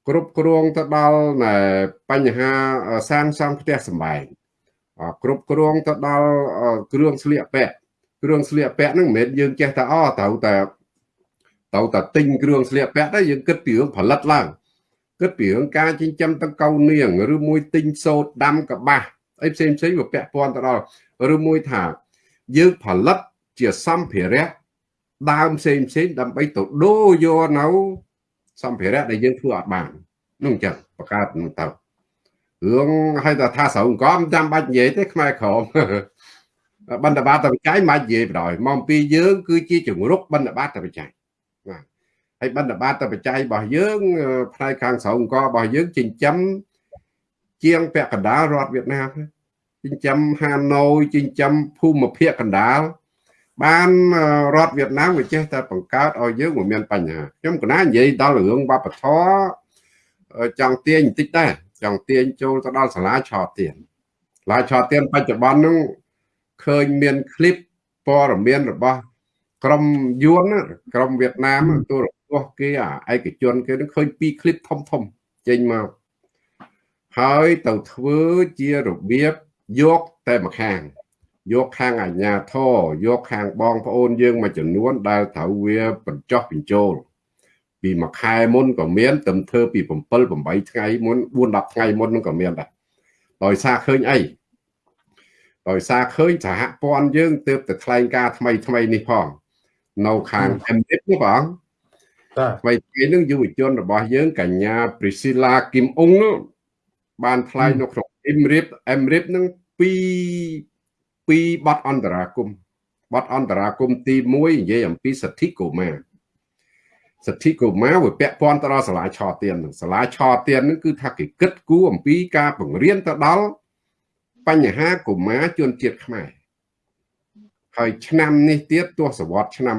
គ្រប់គ្រងទៅដល់បញ្ហាសាងសង់ផ្ទះសម្បែង គ្រប់គ្រងទៅដល់គ្រឿងស្លៀកពាក់គ្រឿងស្លៀកពាក់ហ្នឹងមិនមែនយើងចេះតែអត្រូវតែទៅតែទិញគ្រឿងស្លៀកពាក់ទៅយើងគិតពីរឿងផលិតឡើងគិតពីរឿងការចិញ្ចឹមតង្កូវនាងឬមួយទិញសូត្រដាំកបាសអីផ្សេងផ្សេងវាពាក់ព័ន្ធទៅដល់ឬមួយថា យើងផលិតជាសម្ភារៈដើមផ្សេងផ្សេងដើម្បីទៅដូរយកនៅសម្ភារៈដែលយើងធ្វើអត់បាននោះអញ្ចឹងបង្កើតនឹងទៅ រឿងឲ្យតែថាស្រោងកំចាំបាច់និយាយទេខ្មែរក្រមបណ្ឌបាតបច្ច័យមិននិយាយបដ ாய் មកពីយើងគឺជាជំរុកបណ្ឌបាតបច្ច័យបាទហើយបណ្ឌបាតបច្ច័យរបស់យើងផ្នែកខាងស្រោងករបស់យើងចិញ្ចឹមជាងពាក់កណ្ដាលរដ្ឋវៀតណាមចិញ្ចឹមហាណូយចិញ្ចឹមភូមិភាគកណ្ដាលបានរដ្ឋវៀតណាមវាចេះតែបង្កើតឲ្យយើងមិនមានបញ្ហាខ្ញុំកណានិយាយដល់រឿងវប្បធម៌ចង់ទាញបន្តិចដែរ ចង់ទាញចូលទៅដល់សាលាឆោទៀនសាលាឆោទៀនបច្ចុប្បន្នហ្នឹងឃើញមានคลิปព័ត៌មានរបស់ក្រុមយួនក្រុមវៀតណាមទូរទស្សន៍គេអាឯកជនគេនឹងឃើញពីរคลิปធំធំចេញមកហើយទៅធ្វើជារបៀបយកតែម្ខាងយកខាងអាជ្ញាធរយកខាងបងប្អូនយើងមួយចំនួនដែលត្រូវវាបញ្ចុះបញ្ចូល ពីមួយខែមុនក៏មានទៅធ្វើពី7 8ថ្ងៃមុន4 10ថ្ងៃមុននឹងក៏មានដែរដោយសារឃើញអីដោយសារឃើញសហព័ន្ធយើងទើបតែថ្លែងការថ្មីថ្មីនេះផងនៅខាង MDIP នេះបងបាទថ្មីថ្ងៃនឹងយុវជនរបស់យើងកញ្ញា Priscilla Kim Ung នោះបានថ្លែងនៅក្នុង MRIP MRIP នឹងពីពីបទអន្តរាគមបទអន្តរាគមទី1និយាយអំពីសិទ្ធិកុមារ សិទ្ធិកុមារវាពាក់ព័ន្ធទៅដល់សាលាឆទាននឹងសាលាឆទាននឹងគឺថាគេគិតគូរអំពីការបង្រៀនទៅដល់បញ្ហាកុមារជនជាតិខ្មែរហហើយឆ្នាំនេះទៀតទសវត្សរ៍ឆ្នាំ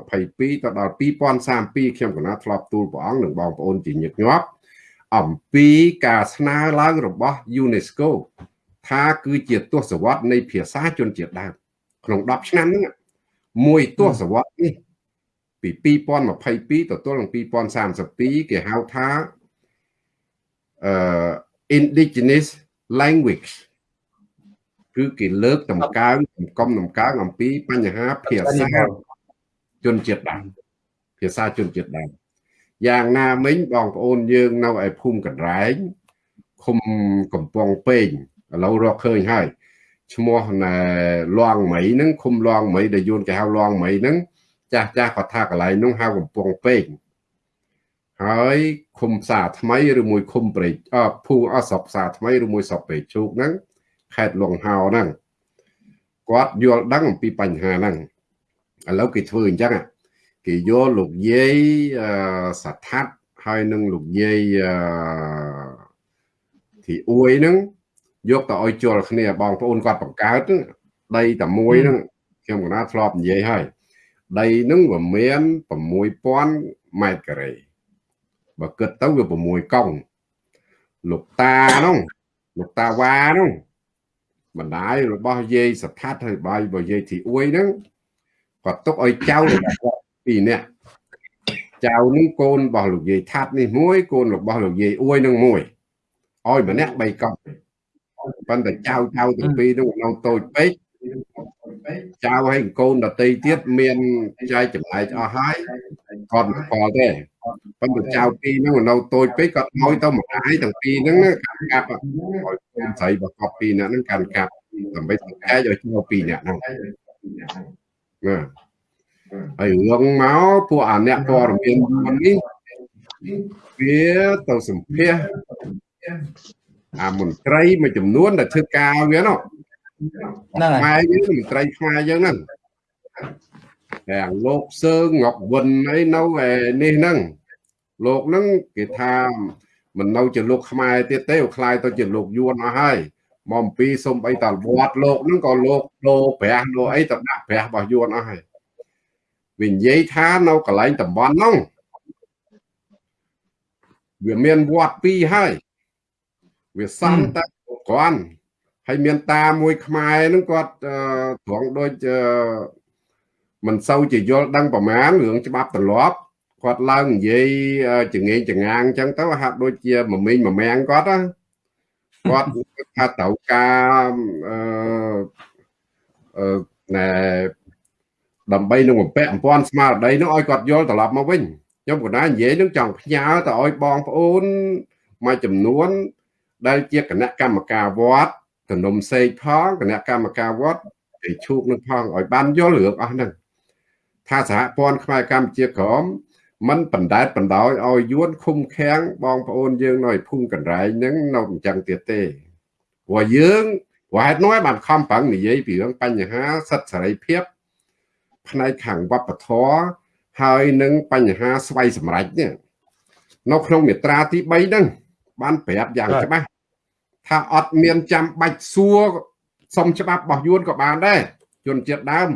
2022ទៅដល់2032ខ្ញុំកណាធ្លាប់ទូលព្រះអង្គនិងបងប្អូនជាញឹកញាប់អំពីការស្នើឡើងរបស់ UNESCO ថាគឺជាទសវត្សរ៍នៃភាសាជនជាតិដើមក្នុង10ឆ្នាំហ្នឹងមួយទសវត្សរ៍នេះ ពី2022ទៅទល់នឹង2032គេហៅថាអឺ indigenous language គឺគេលើកតម្កើងកំកំតម្កើងអំពីបញ្ហាភាសាជនជាតិដើមភាសាជនជាតិដើមយ៉ាងណាមិញបងប្អូនយើងនៅឯភូមិកណ្រែងឃុំកំពង់ពេងឥឡូវរកឃើញហើយឈ្មោះណែលងមីហ្នឹងឃុំលងមីដែលយួនគេហៅលងមីហ្នឹង ចាស់ចាស់គាត់ថាកន្លែងនោះហៅកំពង់ពេងហើយឃុំផ្សារថ្មីឬមួយឃុំព្រែកអភូអសពផ្សារថ្មីឬមួយសពព្រែកជោគហ្នឹងខេត្តលងហោហ្នឹងគាត់យល់ដឹងអំពីបញ្ហាហ្នឹងឥឡូវគេធ្វើអញ្ចឹងគេយកលោកយាយសថាត់ហើយនឹងលោកយាយទីអួយហ្នឹងយកទៅឲ្យជល់គ្នាបងប្អូនគាត់បង្កើតដីតែមួយហ្នឹងខ្ញុំកណាធ្លាប់និយាយហើយ ដីហ្នឹងវាមាន6000ម៉ែត្រការ៉េបើគិតទៅវា6កង់លោកតាហ្នឹងលោកតាវ៉ាហ្នឹងបណ្ដាយរបស់យាយសថាត់ហើយបាយរបស់យាយធីអួយហ្នឹងគាត់ទុកឲ្យចៅរបស់គាត់ពីរនាក់ចៅនេះកូនរបស់លោកយាយថាត់នេះមួយកូនរបស់លោកយាយអួយនឹងមួយឲ្យម្នាក់3កង់ប៉ុន្តែចៅចៅទាំងពីរនោះនៅតូចពេក ចៅហើយកូនដតីទៀតមានចែកចម្លែកអស់ហើយគាត់មិនខលទេប៉ុន្តែចៅពីរហ្នឹងនៅតូចពេកគាត់ឲ្យទៅម្ដាយទាំងពីរហ្នឹងកាន់កាប់ឲ្យកូនស្រីរបស់គាត់ពីរនាក់ហ្នឹងកាន់កាប់ដើម្បីទៅចែកឲ្យចៅពីរនាក់ហ្នឹងណាហើយរឿងមកពួកអាអ្នកព័ត៌មាននេះវាទៅសម្ភាសអាមន្ត្រីមួយចំនួនដែលធ្វើការវានោះ ហ្នឹងហើយយើងមន្ត្រីខ្មែរយើងហ្នឹងទាំងលោកសើងប់វិនអីនៅនេះហ្នឹងលោកហ្នឹងគេថាមិននៅជាលោកខ្មែរទៀតទេខ្លាយទៅជាលោកយួនអស់ហើយមកអំពីសុំអីតវត្តលោកហ្នឹងក៏លោកលោព្រះលោអីទៅដាក់ព្រះរបស់យួនអស់ហើយវានិយាយថានៅកន្លែងតំបន់ហ្នឹងវាមានវត្តពីរហើយវាសំតែគាត់ ហើយមានតាមួយខ្មែរហ្នឹងគាត់ត្រង់ដូចមិនសូវជាយល់ដឹងប្រមាណរឿងច្បាប់ទម្លាប់គាត់ឡើងនិយាយចងេងចងាងអញ្ចឹងទៅហាក់ដូចជាមមិញមមាំងគាត់ណាគាត់ថាត្រូវការអឺអឺណែដើម្បីនឹងបំពាក់អំពាន់ស្មារតីនោះឲ្យគាត់យល់ត្រឡប់មកវិញខ្ញុំកណានិយាយនឹងចង់ផ្ញើទៅឲ្យបងប្អូនមួយចំនួនដែលជាគណៈកម្មការវត្ត ទំនុំសេកផងគណៈកម្មការវត្តគេឈូកនឹងផងឲ្យបានយល់រឿងអស់ហ្នឹងថាសហព័ន្ធខ្មែរកម្ពុជាក្រមมันបណ្ដែតបណ្ដោយឲ្យយួនឃុំខាំងបងប្អូនយើងនៅភូមិកណ្រែងហ្នឹងនៅអញ្ចឹងទៀតទេព្រោះយើងហេតុនោះបានខំប្រឹងនិយាយពីរឿងបញ្ហាសិទ្ធិសេរីភាព ផ្នែកខាងវប្បធម៌ហើយនឹងបញ្ហាស្វ័យសម្រេចនេះនៅក្នុងមាត្រាទី3ហ្នឹងបានប្រាប់យ៉ាងច្បាស់ ថាអត់មានចាំបាច់សួរសុំច្បាប់របស់យួនក៏បានដែរជនជាតិដើម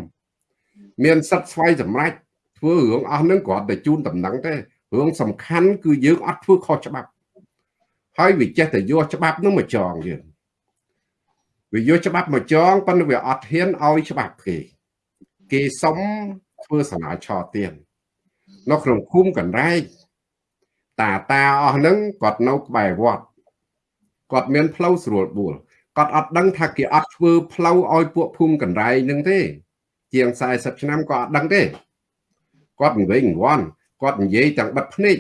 មានសិទ្ធិស្វ័យសម្រេចធ្វើរឿងអស់ហ្នឹងគ្រាន់តែជូនតំណែងទេរឿងសំខាន់គឺយើងអត់ធ្វើខុសច្បាប់ ហើយវាចេះតែយកច្បាប់នោះមកចងយើងវាយកច្បាប់មកចងប៉ុន្តែវាអត់ហ៊ានឲ្យច្បាប់គេគេសុំធ្វើសមាឆទៀននៅក្នុងភូមិកណ្រែកតាតាអស់ហ្នឹងគាត់នៅក្បែរវត្ត គាត់មានផ្លូវស្រួលបួលគាត់អត់ដឹងថាគេអត់ធ្វើផ្លូវឲ្យពួកភូមិកណ្រែងហ្នឹងទេ ជាង40ឆ្នាំក៏អត់ដឹងទេគាត់និយាយងន់គាត់និយាយទាំងបិទភ្នែក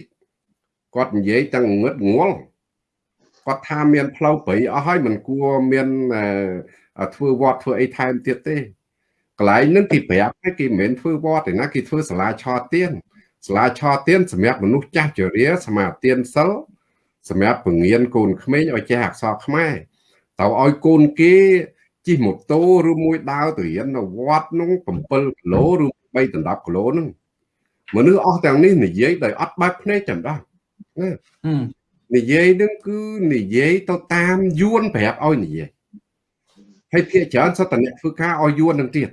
គាត់និយាយទាំងងឹតងល់គាត់ថាមានផ្លូវព្រៃអស់ហើយមិនគួរមានធ្វើវត្តធ្វើអីថែមទៀតទេកន្លែងហ្នឹងគេប្រាប់គេមិនមែនធ្វើវត្តទេណាគេធ្វើសាលាឆោទៀនសាលាឆោទៀនសម្រាប់មនុស្សចាស់ជរាសមាទានសិល សម្រាប់ពងៀនកូនក្មេងឲ្យចេះអក្សរខ្មែរតើឲ្យកូនគេជិះម៉ូតូឬមួយដើរទៅរៀននៅវត្តនោះ7គីឡូឬ3ដណ្ដប់គីឡូហ្នឹងមនុស្សអស់ទាំងនេះនិយាយដោយអត់បើកភ្នែកចាំដោះណានិយាយនឹងគឺនិយាយទៅតាមយួនប្រាប់ឲ្យនិយាយហើយភាគច្រើនសុទ្ធតែអ្នកធ្វើការឲ្យយួននឹងទៀត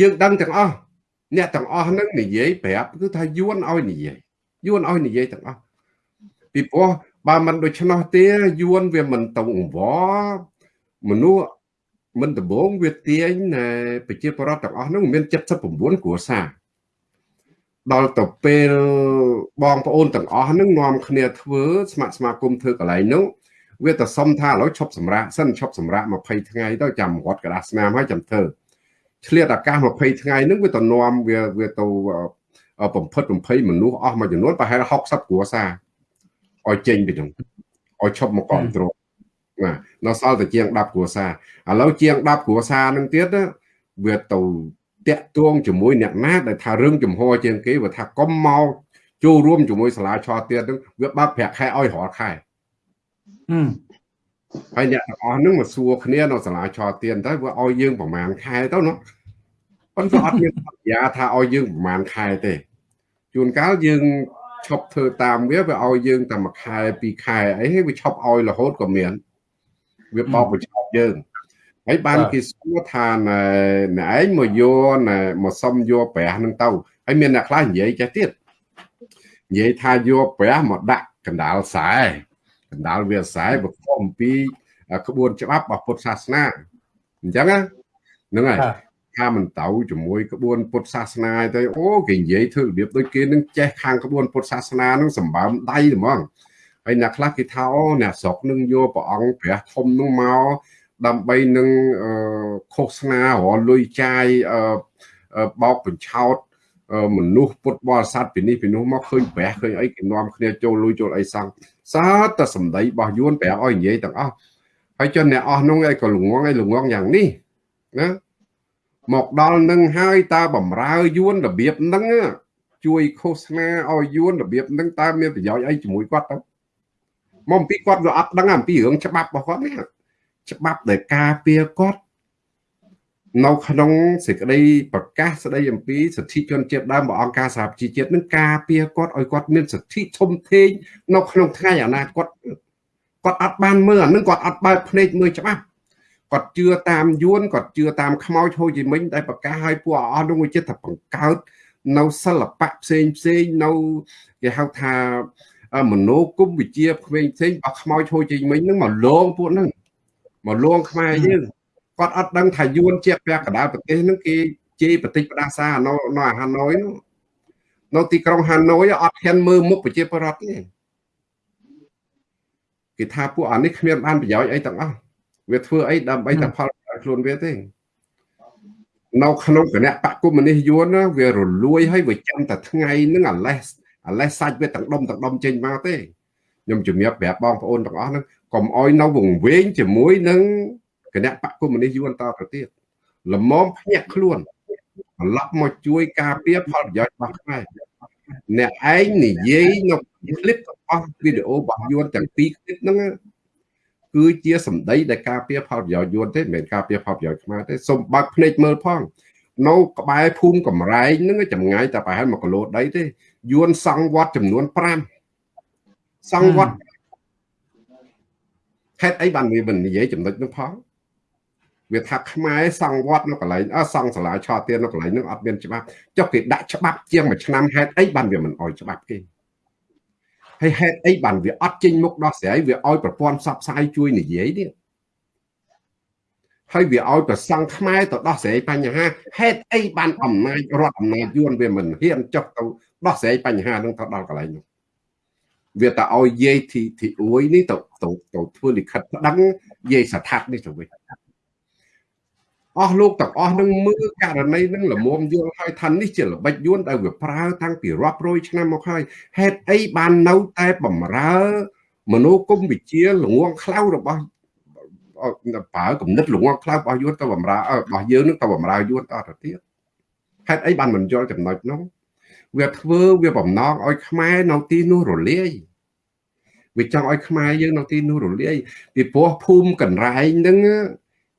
យើងដឹងទាំងអស់អ្នកទាំងអស់ហ្នឹងនិយាយប្រាប់គឺថាយួនឲ្យនិយាយយួនឲ្យនិយាយទាំងអស់ ពីព្រោះបើមិនដូច្នោះទេយួនវាមិនទៅអង្វរមនុស្សមិនដំបងវាទាញប្រជាពលរដ្ឋទាំងអស់ហ្នឹងមាន79គ្រួសារដល់ទៅពេលបងប្អូនទាំងអស់ហ្នឹងនាំគ្នាធ្វើស្ម័គ្រស្មាគមធ្វើកន្លែងហ្នឹងវាទៅសុំថាឥឡូវឈប់សម្រាកសិនឈប់សម្រាក20ថ្ងៃទៅចាំរត់กระดาษស្នាមហើយចាំធ្វើឆ្លៀតអាកាស20ថ្ងៃហ្នឹងវាទៅនាំវាវាទៅបំផិតបំភ័យមនុស្សអស់មួយចំនួនប្រហែល60គ្រួសារ ឲ្យចេញពីហ្នឹងឲ្យឈប់មកគ្រប់គ្រងណានៅសល់តែជាង10គ្រួសារឥឡូវជាង10គ្រួសារហ្នឹងទៀតវាទៅតាក់ទងជាមួយអ្នកណាដែលថារឿងចំហជាងគេវាថាកុំមកចូលរួមជាមួយសាលាឆទៀតហ្នឹងវាបើកប្រាក់ខែឲ្យរាល់ខែហើយអ្នកទាំងអស់ហ្នឹងមកសួរគ្នានៅសាលាឆទៀតទៅវាឲ្យយើងប្រហែលខែទៅណាប៉ុន្តែអត់មានសន្យាថាឲ្យយើងប្រហែលខែទេជួនកាលយើង ឈប់ធ្វើតាមវាវាឲ្យយើងតែមួយខែពីរខែអីវាឈប់ឲ្យរហូតក៏មានវាបោកបញ្ឆោតយើងហើយបានគេសួរថាណែឯងមកយកណែមកសុំយកប្រាស់នឹងទៅហើយមានអ្នកខ្លះនិយាយចេះទៀតនិយាយថាយកប្រាស់មកដាក់កណ្ដាលខ្សែកណ្ដាលវាខ្សែបកអំពីក្បួនច្បាប់របស់ពុទ្ធសាសនាអញ្ចឹងហ្នឹងហើយ ថាមិនទៅជាមួយក្បួនពុទ្ធសាសនាទៅអូគេនិយាយធ្វើរបៀបដូចគេនឹងចេះខាងក្បួនពុទ្ធសាសនានឹងសម្បើមដៃហ្មងហើយអ្នកខ្លះគេថាអូអ្នកស្រុកនឹងយកព្រះអង្គព្រះធំនឹងមកដើម្បីនឹងឃោសនារលុយចាយបោកបញ្ឆោតមនុស្សពុទ្ធបរិស័ទពីនេះពីនោះមកឃើញព្រះឃើញអីគេនាំគ្នាចូលលុយចូលអីសោះសាតែសម្ដីរបស់យួនប្រាប់ឲ្យនិយាយទាំងអស់ហើយចុះអ្នកអស់នោះឯងក៏ល្ងងឯងល្ងងយ៉ាងនេះណា មកដល់នឹងហើយតើបំរើយួនរបៀបហ្នឹងជួយឃោសនាឲ្យយួនរបៀបហ្នឹងតើមានប្រយោជន៍អីជាមួយគាត់ទៅមកអំពីគាត់វាអត់ដឹងអំពីរឿងច្បាប់របស់គាត់នេះច្បាប់ដែលការពារគាត់នៅក្នុងសេចក្តីប្រកាសស្តីអំពីសិទ្ធិជនជាតិដើមរបស់អង្គការសហប្រជាជាតិនឹងការពារគាត់ឲ្យគាត់មានសិទ្ធិធំធេងនៅក្នុងថ្ងៃអនាគតគាត់អត់បានមើលអានឹងគាត់អត់បើកភ្នែកមើលច្បាស់ គាត់ជឿតាមយួនគាត់ជឿតាមខ្មោចហូជីមិញដែលប្រកាសឲ្យពួកអស់នោះវាចិត្តថាបង្កើតនៅសិល្បៈផ្សេងផ្សេងនៅគេហៅថាមโนគមវិជាផ្សេងផ្សេងរបស់ខ្មោចហូជីមិញហ្នឹងមកលងពួកហ្នឹងមកលងខ្មែរយើងគាត់អត់ដឹងថាយួនជាពាក់កណ្ដាលប្រទេសហ្នឹងគេជេរប្រទេសផ្ដាសានៅនៅហាណូយនោះនៅទីក្រុងហាណូយអត់ហ៊ានមើលមុខប្រជាពលរដ្ឋទេគេថាពួកអានេះគ្មានបានប្រយោជន៍អីទាំងអស់ វាធ្វើអីដើម្បីតែផលខ្លួនវាទេនៅក្នុងគណៈបកគុំនេះយួនវារលួយហើយវាចាំតែថ្ងៃហ្នឹងអាលេសអាលេសសាច់វាទាំងដុំទាំងដុំចេញមកទេខ្ញុំជំរាបប្រាប់បងប្អូនទាំងអស់ហ្នឹងកុំអោយនៅវង្វេងជាមួយនឹងគណៈបកគុំនេះយួនតទៅទៀតល្មមភ្ញាក់ខ្លួនត្រឡប់មកជួយការពារផលប្រយោជន៍របស់ខ្មែរអ្នកឯងនិយាយនៅคลิปរបស់វីដេអូរបស់យួនទាំងពីរคลิปហ្នឹង គឺជាសម្ដីដែលការពារផលប្រយោជន៍យួនទេមិនមែនការពារផលប្រយោជន៍ខ្មែរទេសូមបើកភ្នែកមើលផងនៅក្បែរភូមិកំរែងហ្នឹងចម្ងាយតែប្រហែល1គីឡូដីទេយួនសង់វត្តចំនួន5សង់វត្តហេតុអីបានវាមិននិយាយចំណុចនោះផងវាថាខ្មែរសង់វត្តនៅកន្លែងអសង់សាលាឆោទៀននៅកន្លែងនោះអត់មានច្បាប់ចុះគេដាក់ច្បាប់ជាងមួយឆ្នាំហេតុអីបានវាមិនអោយច្បាប់គេ ហើយហេតុអីបានវាអត់ចេញមុខដោះស្រាយវាឲ្យប្រព័ន្ធផ្សព្វផ្សាយជួយនិយាយនេះហើយវាឲ្យប្រសង់ខ្មែរទៅដោះស្រាយបញ្ហាហេតុអីបានអំណាចរដ្ឋអំណាចយួនវាមិនហ៊ានចុះទៅដោះស្រាយបញ្ហានឹងទៅដល់កន្លែងនោះវាតែឲ្យយាយទីទីអួយនេះទៅទៅទៅធ្វើលិខិតប្តឹងយាយស្ថាបនេះទៅវិញ អស់លោកទាំងអស់នឹងមើលករណីនឹងលមុំយល់ហើយថានេះជាល្បិចយួនដែលវាប្រើតាំងពីរាប់រយឆ្នាំមកហើយហេតុអីបាននៅតែបំរើមនោគមវិជ្ជាល្ងងខ្លៅរបស់ប្រើគំនិតល្ងងខ្លៅរបស់យួនទៅបំរើរបស់យើងនឹងទៅបំរើយួនតទៅទៀតហេតុអីបានមិនយល់ចំណុចនោះវាធ្វើវាបំណងឲ្យខ្មែរនៅទីនោះរលាយវាចង់ឲ្យខ្មែរយើងនៅទីនោះរលាយពីព្រោះភូមិកណ្រែងហ្នឹង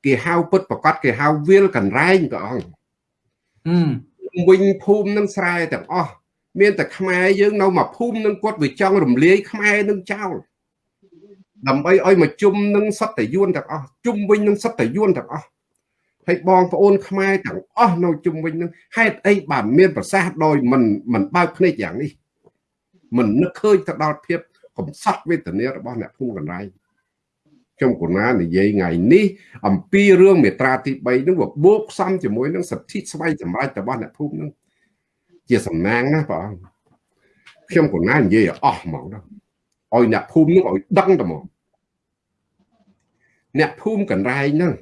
គេហៅពុតប្រកាសគេហៅវាលកណ្រែងព្រះអង្គវិញភូមិនឹងស្រែទាំងអស់មានតែខ្មែរយើងនៅមកភូមិនឹងគាត់វាចង់រំលាយខ្មែរនឹងចោលដើម្បីឲ្យមកជុំនឹងសត្វតយួនទាំងអស់ជុំវិញនឹងសត្វតយួនទាំងអស់ហើយបងប្អូនខ្មែរទាំងអស់នៅជុំវិញនឹងហេតុអីបានមានប្រសាសន៍ដោយមិនមិនបើកភ្នែកយ៉ាងនេះមិននឹកឃើញទៅដល់ភាពកំសត់វេទនារបស់អ្នកភូមិកណ្ដាល ខ្ញុំកណានិយាយថ្ងៃនេះអំពីរឿងមេត្រាទី3នឹងបូកផ្សំជាមួយនឹងសិទ្ធិស្វ័យសម្រេចរបស់អ្នកភូមិនឹងជាសំណាងណាបងខ្ញុំកណានិយាយអស់ហ្មងដល់ឲ្យអ្នកភូមិនឹងឲ្យដឹងតែមកអ្នកភូមិកណ្ដាលហ្នឹង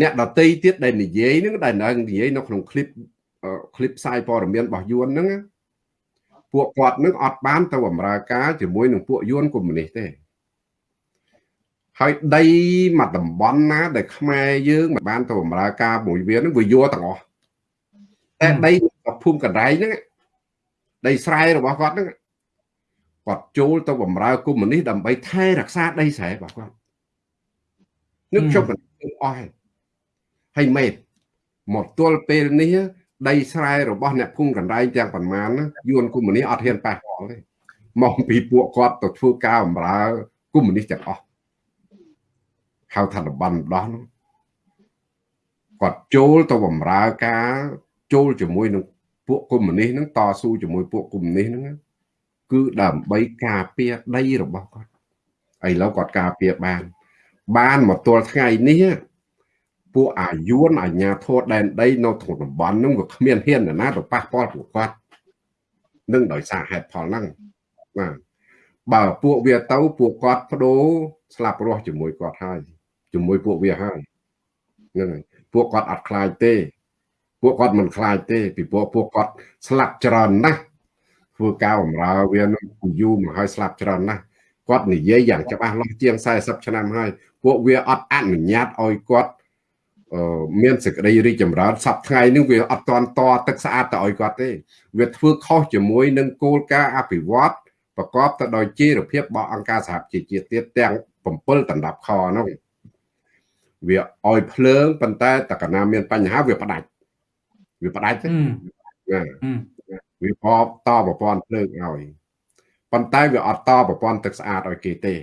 អ្នកដតីទៀតដែលនិយាយហ្នឹងដែលនៅនិយាយនៅក្នុងคลิปคลิปផ្សាយព័ត៌មានរបស់យួនហ្នឹងពួកគាត់នឹងអត់បានទៅបម្រើការជាមួយនឹងពួកយួនកុម្មុយនីសទេ ហើយដីមួយតំបន់ណាដែលខ្មែរយើងមិនបានទៅបម្រើការមួយវានឹងវាយកទាំងអស់តែដីភូមិកណ្ដែងហ្នឹងដីស្រែរបស់គាត់ហ្នឹងគាត់ចូលទៅបម្រើកុម្មុយនីសដើម្បីថែរក្សាដីស្រែរបស់គាត់នឹងខ្ញុំមិនអស់ហើយមេតមកទល់ពេលនេះដីស្រែរបស់អ្នកភូមិកណ្ដែងទាំងប៉ុន្មានយួនកុម្មុយនីសអត់ហ៊ានប៉ះពាល់ទេមកពីពួកគាត់ទៅធ្វើការបម្រើកុម្មុយនីសទាំងអស់ ហៅថាតំបន់ដោះនោះគាត់ចូលទៅបម្រើការចូលជាមួយនឹងពួកកុម្មុយនីសហ្នឹងតស៊ូជាមួយពួកកុម្មុយនីសហ្នឹងគឺដើម្បីការពារដីរបស់គាត់ឥឡូវគាត់ការពារបាន បានមកទល់ថ្ងៃនេះពួកអាយួនអាញាធរដែនដីនៅក្នុងតំបន់ហ្នឹងក៏គ្មានហ៊ានណាទៅប៉ះពាល់ពួកគាត់នឹងដោយសារហេតុផលហ្នឹងបាទបើពួកវាទៅពួកគាត់បដូរស្លាប់រស់ជាមួយគាត់ហើយ ជាមួយពួកវាហើយហ្នឹងហើយពួកគាត់អត់ខ្លាចទេ ពួកគាត់មិនខ្លាចទេ ពីព្រោះពួកគាត់ស្លាប់ច្រើនណាស់ធ្វើការបម្រើវានឹងយូរមកហើយស្លាប់ច្រើនណាស់គាត់និយាយយ៉ាងច្បាស់លាស់ជាង40ឆ្នាំហើយពួកវាអត់អនុញ្ញាតឲ្យគាត់មានសេចក្តីរីកចម្រើនសប្ថ្ងៃនេះវាអត់តន់តទឹកស្អាតទៅឲ្យគាត់ទេ វាធ្វើខុសជាមួយនឹងគោលការណ៍អភិវឌ្ឍប្រកបទៅដោយជីវភាពរបស់អង្គការសហប្រជាជាតិទៀតទាំង7ដណ្ដាប់ខនោះ វាឲ្យភ្លើងប៉ុន្តែតកណាមានបញ្ហាវាផ្ដាច់វាផ្ដាច់ទេវាបបតប្រព័ន្ធភ្លើងឲ្យប៉ុន្តែវាអត់តប្រព័ន្ធទឹកស្អាតឲ្យគេទេ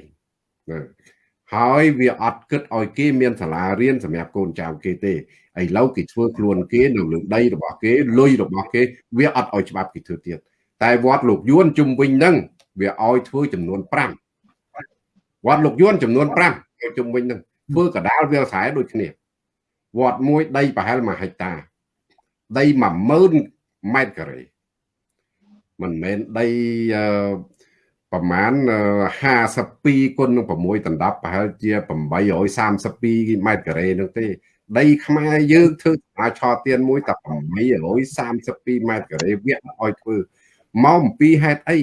ហើយវាអត់គិតឲ្យគេមានសាលារៀនសម្រាប់កូនចៅគេទេឥឡូវគេធ្វើខ្លួនគេនៅលើដីរបស់គេលុយរបស់គេ វាអត់ឲ្យច្បាប់គេធ្វើទៀតតែវត្តលោកយួនជុំវិញហ្នឹងវាឲ្យធ្វើចំនួន5វត្តលោកយួនចំនួន5ឲ្យជុំវិញហ្នឹង ធ្វើកដាលវាលស្រែដូចគ្នាវត្តមួយដីប្រហែល1ហិកតា ដី10000ម៉ែត្រការ៉េមិនមែនដីប្រមាណ52គុណនឹង6ដណ្ដប់ប្រហែលជា832ម៉ែត្រការ៉េនោះទេ ដីខ្មែរយើងធ្វើអាចឆទៀនមួយតែ832ម៉ែត្រការ៉េវាឲ្យធ្វើមកអំពីហេតុអី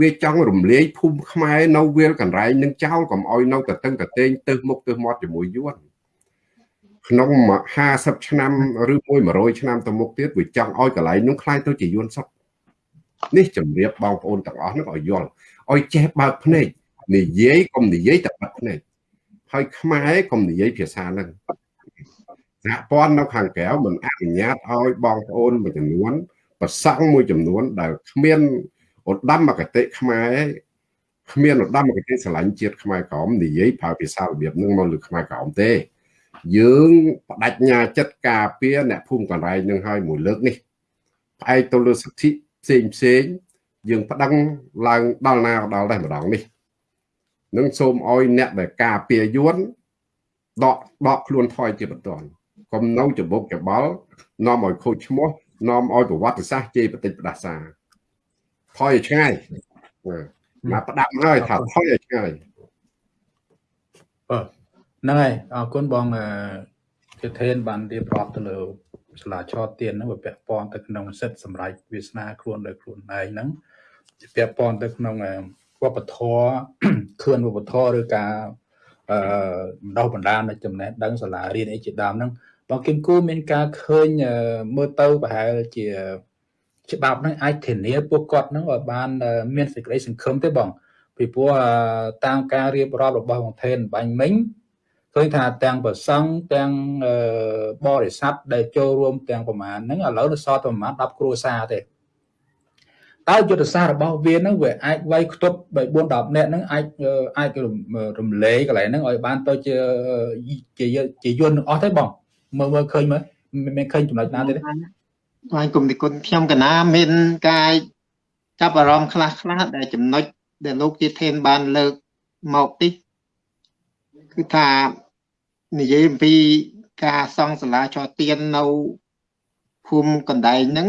វាចង់រំលាយភូមិខ្មែរនៅវាលកន្លែងនឹងចោលកុំឲ្យនៅតតឹងតតេងទៅមុខទៅមាត់ជាមួយយួនក្នុង50ឆ្នាំឬមួយ100ឆ្នាំទៅមុខទៀតវាចង់ឲ្យកន្លែងនោះคล้ายទៅជាយួនសុទ្ធនេះជំរាបបងប្អូនទាំងអស់នោះឲ្យយល់ឲ្យចេះបើកភ្នែកនិយាយកុំនិយាយតែបិទភ្នែកហើយខ្មែរកុំនិយាយភាសាហ្នឹងសហព័ន្ធនៅខាងក្រៅមិនអនុញ្ញាតឲ្យបងប្អូនមួយចំនួនប្រសង់មួយចំនួនដែលគ្មាន ឧត្តមគតិខ្មែរគ្មានឧត្តមគតិស្រឡាញ់ជាតិខ្មែរក្រមនិយាយប្រើភាសារបៀបហ្នឹងមកលើខ្មែរក្រមទេ យើងបដិញ្ញាចិត្តការពារអ្នកភូមិកន្លែងនឹងឲ្យមួយលើកនេះផ្អែកទៅលើសិទ្ធិផ្សេងផ្សេងយើងប្តឹងឡើងដល់ណាដល់ដែរម្ដងនេះនឹងសូមឲ្យអ្នកដែលការពារយួនដកដកខ្លួនថយជាបន្តកុំនៅច្បុកច្បល់នាំឲ្យខូចឈ្មោះនាំឲ្យប្រវត្តិសាស្ត្រជេរបតិចផ្ដាសា ថយឲ្យឆ្ងាយមកផ្ដាំហើយថាថយឲ្យឆ្ងាយបាទហ្នឹងហើយអរគុណបងជាធេនបានរៀបរាប់ទៅលើសាលាឆទានហ្នឹងវាពាក់ព័ន្ធទៅក្នុងសិទ្ធិសម្រាប់វាសនាខ្លួនដោយខ្លួនឯងហ្នឹងពាក់ព័ន្ធទៅក្នុងវប្បធម៌ខឿនវប្បធម៌ឬការអឺបណ្ដោះបណ្ដាលនៅចំណេះដឹងសាលារៀនអីជាដើមហ្នឹងបងគឹមគូមានការឃើញមើលទៅប្រហែលជា ច្បាប់ហ្នឹងអាចធានាពួកគាត់ហ្នឹងឲ្យបាន មានសេចក្តីសង្ឃឹមទេបងពីព្រោះតាមការរៀបរាប់របស់បងថេនបាញ់មិញឃើញថាទាំងប្រសង់ទាំងបរិស័ទដែលចូលរួមទាំងប្រមាណហ្នឹងឥឡូវនៅសល់តែប្រមាណ10គ្រួសារទេតើយុទ្ធសាស្ត្ររបស់វានឹងវាអាចវាយខ្ទប់3 4 10នាក់ហ្នឹងអាចអាចរំលែកកន្លែងហ្នឹងឲ្យបានទៅជាជាជាយន្តទាំងអស់ទេបងមើលមើលឃើញមើលមានឃើញចំណុចណាទេ បាទគុំនិគុណខ្ញុំកណាមានការចាប់អារម្មណ៍ខ្លះខ្លះដែលចំណុចដែលលោកជាធេនបានលើកមកនេះគឺថានិយាយអំពីការសង់សាលាចរទៀននៅភូមិកណ្ដែងហ្នឹង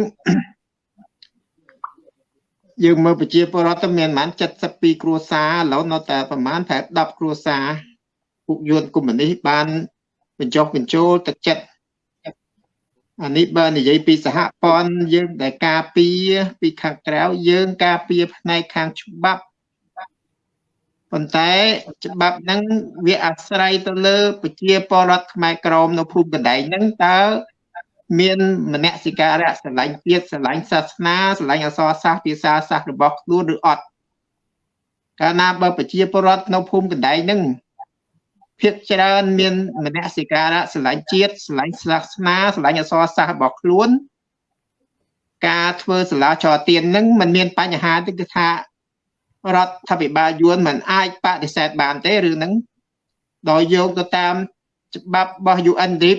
យើងមើលប្រជាពលរដ្ឋទៅមានប្រហែល72គ្រួសារឥឡូវនៅតែប្រហែលប្រហែល10គ្រួសារពួកយួនកុម្មុយនីសបានបញ្ចុះបញ្ចូលទឹកចិត្ត អានេះបើនិយាយពីសហព័ន្ធយើងដែលការពារពីខាងក្រៅយើងការពារផ្នែកខាងច្បាប់ប៉ុន្តែច្បាប់ហ្នឹងវាអាស្រ័យទៅលើប្រជាពលរដ្ឋខ្មែរក្រមនៅភូមិកណ្ដែងហ្នឹងតើមានមនសិការៈស្រឡាញ់ជាតិស្រឡាញ់សាសនាស្រឡាញ់អសរសាស្ត្រភាសាសាស្ត្ររបស់ខ្លួនឬអត់កាលណាបើប្រជាពលរដ្ឋនៅភូមិកណ្ដែងហ្នឹង ភាគច្រើនមានមនសិការៈស្រឡាញ់ជាតិស្រឡាញ់សាសនាស្រឡាញ់អសរសាស្ត្ររបស់ខ្លួន ការធ្វើសាលាចរទៀនហ្នឹងมันមានបញ្ហាទេគឺថារដ្ឋាភិបាលយួនមិនអាចបដិសេធបានទេរឿងហ្នឹងដោយយកទៅតាមច្បាប់របស់ UN DRIP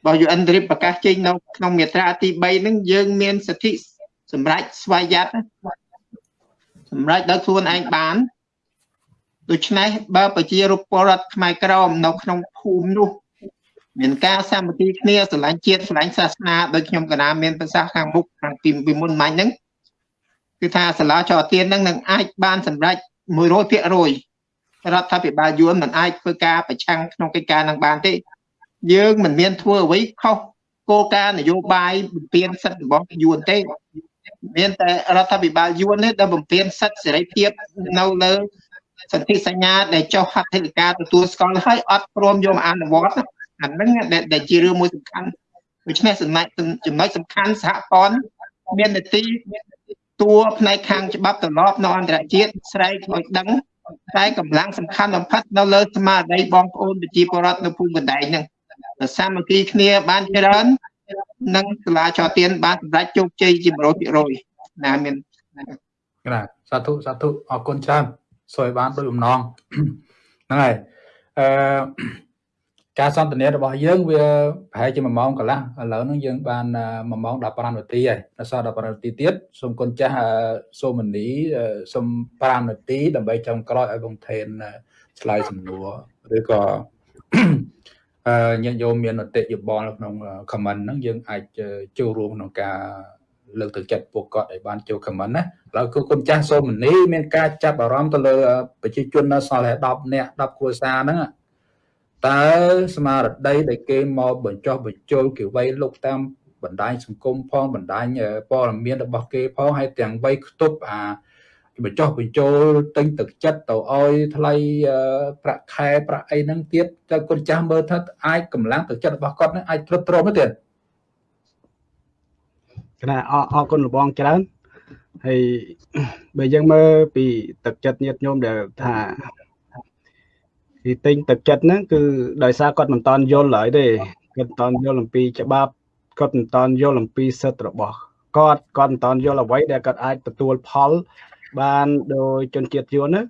របស់ UN DRIP ប្រកាសចេញនៅក្នុងមាត្រាទី3ហ្នឹងយើងមានសិទ្ធិសម្រាប់ស្វ័យយ័តសម្រាប់ដោយខ្លួនឯងបាន ដូច្នេះបើប្រជារូបពលរដ្ឋខ្មែរក្រមនៅក្នុងភូមិនោះមានការសាមគ្គីគ្នាស្រឡាញ់ជាតិស្រឡាញ់សាសនាដោយខ្ញុំកណាមានប្រសាសន៍ខាងមុខខាងពីពីមុនមិញហ្នឹងគឺថាសាលាចរទៀនហ្នឹងនឹងអាចបានសម្រេច100%រដ្ឋាភិបាលយួនមិនអាចធ្វើការប្រឆាំងក្នុងកិច្ចការនឹងបានទេ យើងមិនមានធ្វើអ្វីខុសគោលការណ៍នយោបាយបំពេញសិទ្ធិរបស់យួនទេមានតែរដ្ឋាភិបាលយួននេះដែលបំពេញសិទ្ធិសេរីភាពនៅលើ សន្ធិសញ្ញាដែលចុះហត្ថលេខាទទួលស្គាល់ហើយអត់ព្រមយកមកអនុវត្តអាហ្នឹងដែលជារឿងមួយសំខាន់ដូច្នេះចំណុចចំណុចសំខាន់សហព័ន្ធមាននទីតួផ្នែកខាងច្បាប់ទម្លាប់នៅអន្តរជាតិស្រែកឲ្យដឹងតែកម្លាំងសំខាន់បំផុតនៅលើស្មារតីបងប្អូនប្រជាពលរដ្ឋនៅភូមិកណ្ដែងហ្នឹងសាមគ្គីគ្នាបានច្រើននិងសាលាចរទៀនបានសម្រេចជោគជ័យជា100%ណាមានបាទសាធុសាធុអរគុណច្រើន សួយបានដោយបំណងហ្នឹងហើយអឺការសន្ទនារបស់យើងវាប្រហែលជា1ម៉ោងកន្លះឥឡូវហ្នឹងយើងបាន1ម៉ោង15នាទីហើយដល់សល់15នាទីទៀតសូមគុណចាស់សូមនីសូម5នាទីដើម្បីចុងក្រោយឲ្យបងថេនឆ្លើយសំណួរឬក៏ញាតិញោមមានអតិយោបល់ក្នុង comment ហ្នឹងយើងអាចចូលរួមក្នុងការ លើកទឹកចិត្តពួកគាត់ឲ្យបានចូល comment ណាឥឡូវគឺគុណចាស់សូមនីមានការចាប់អារម្មណ៍ទៅលើប្រជាជននៅសល់តែ10នាក់10គ្រួសារហ្នឹងតើស្មារតីដែលគេមកបញ្ចុះបញ្ចូលគេវ័យលុកតាមបណ្ដាញសង្គមផងបណ្ដាញព័ត៌មានរបស់គេផងហើយទាំងវ័យខ្ទប់អាបញ្ចុះបញ្ចូលទិញទឹកចិត្តទៅឲ្យថ្លៃប្រាក់ខែប្រាក់អីហ្នឹងទៀតតើគុណចាស់មើលថាអាចកម្លាំងទឹកចិត្តរបស់គាត់នឹងអាចទ្រុឌទ្រោមទេ គណៈអរគុណលបងច្រើនហើយបើយើងមើលពីទឹកចិត្តញាតញោមដែលថាទីទិញទឹកចិត្តហ្នឹងគឺដោយសារគាត់មិនតន់យល់ឡើយទេគាត់មិនតន់យល់អំពីច្បាប់គាត់មិនតន់យល់អំពីសិទ្ធិរបស់គាត់គាត់មិនតន់យល់អ្វីដែលគាត់អាចទទួលផលបានដោយជនជាតិយួនណា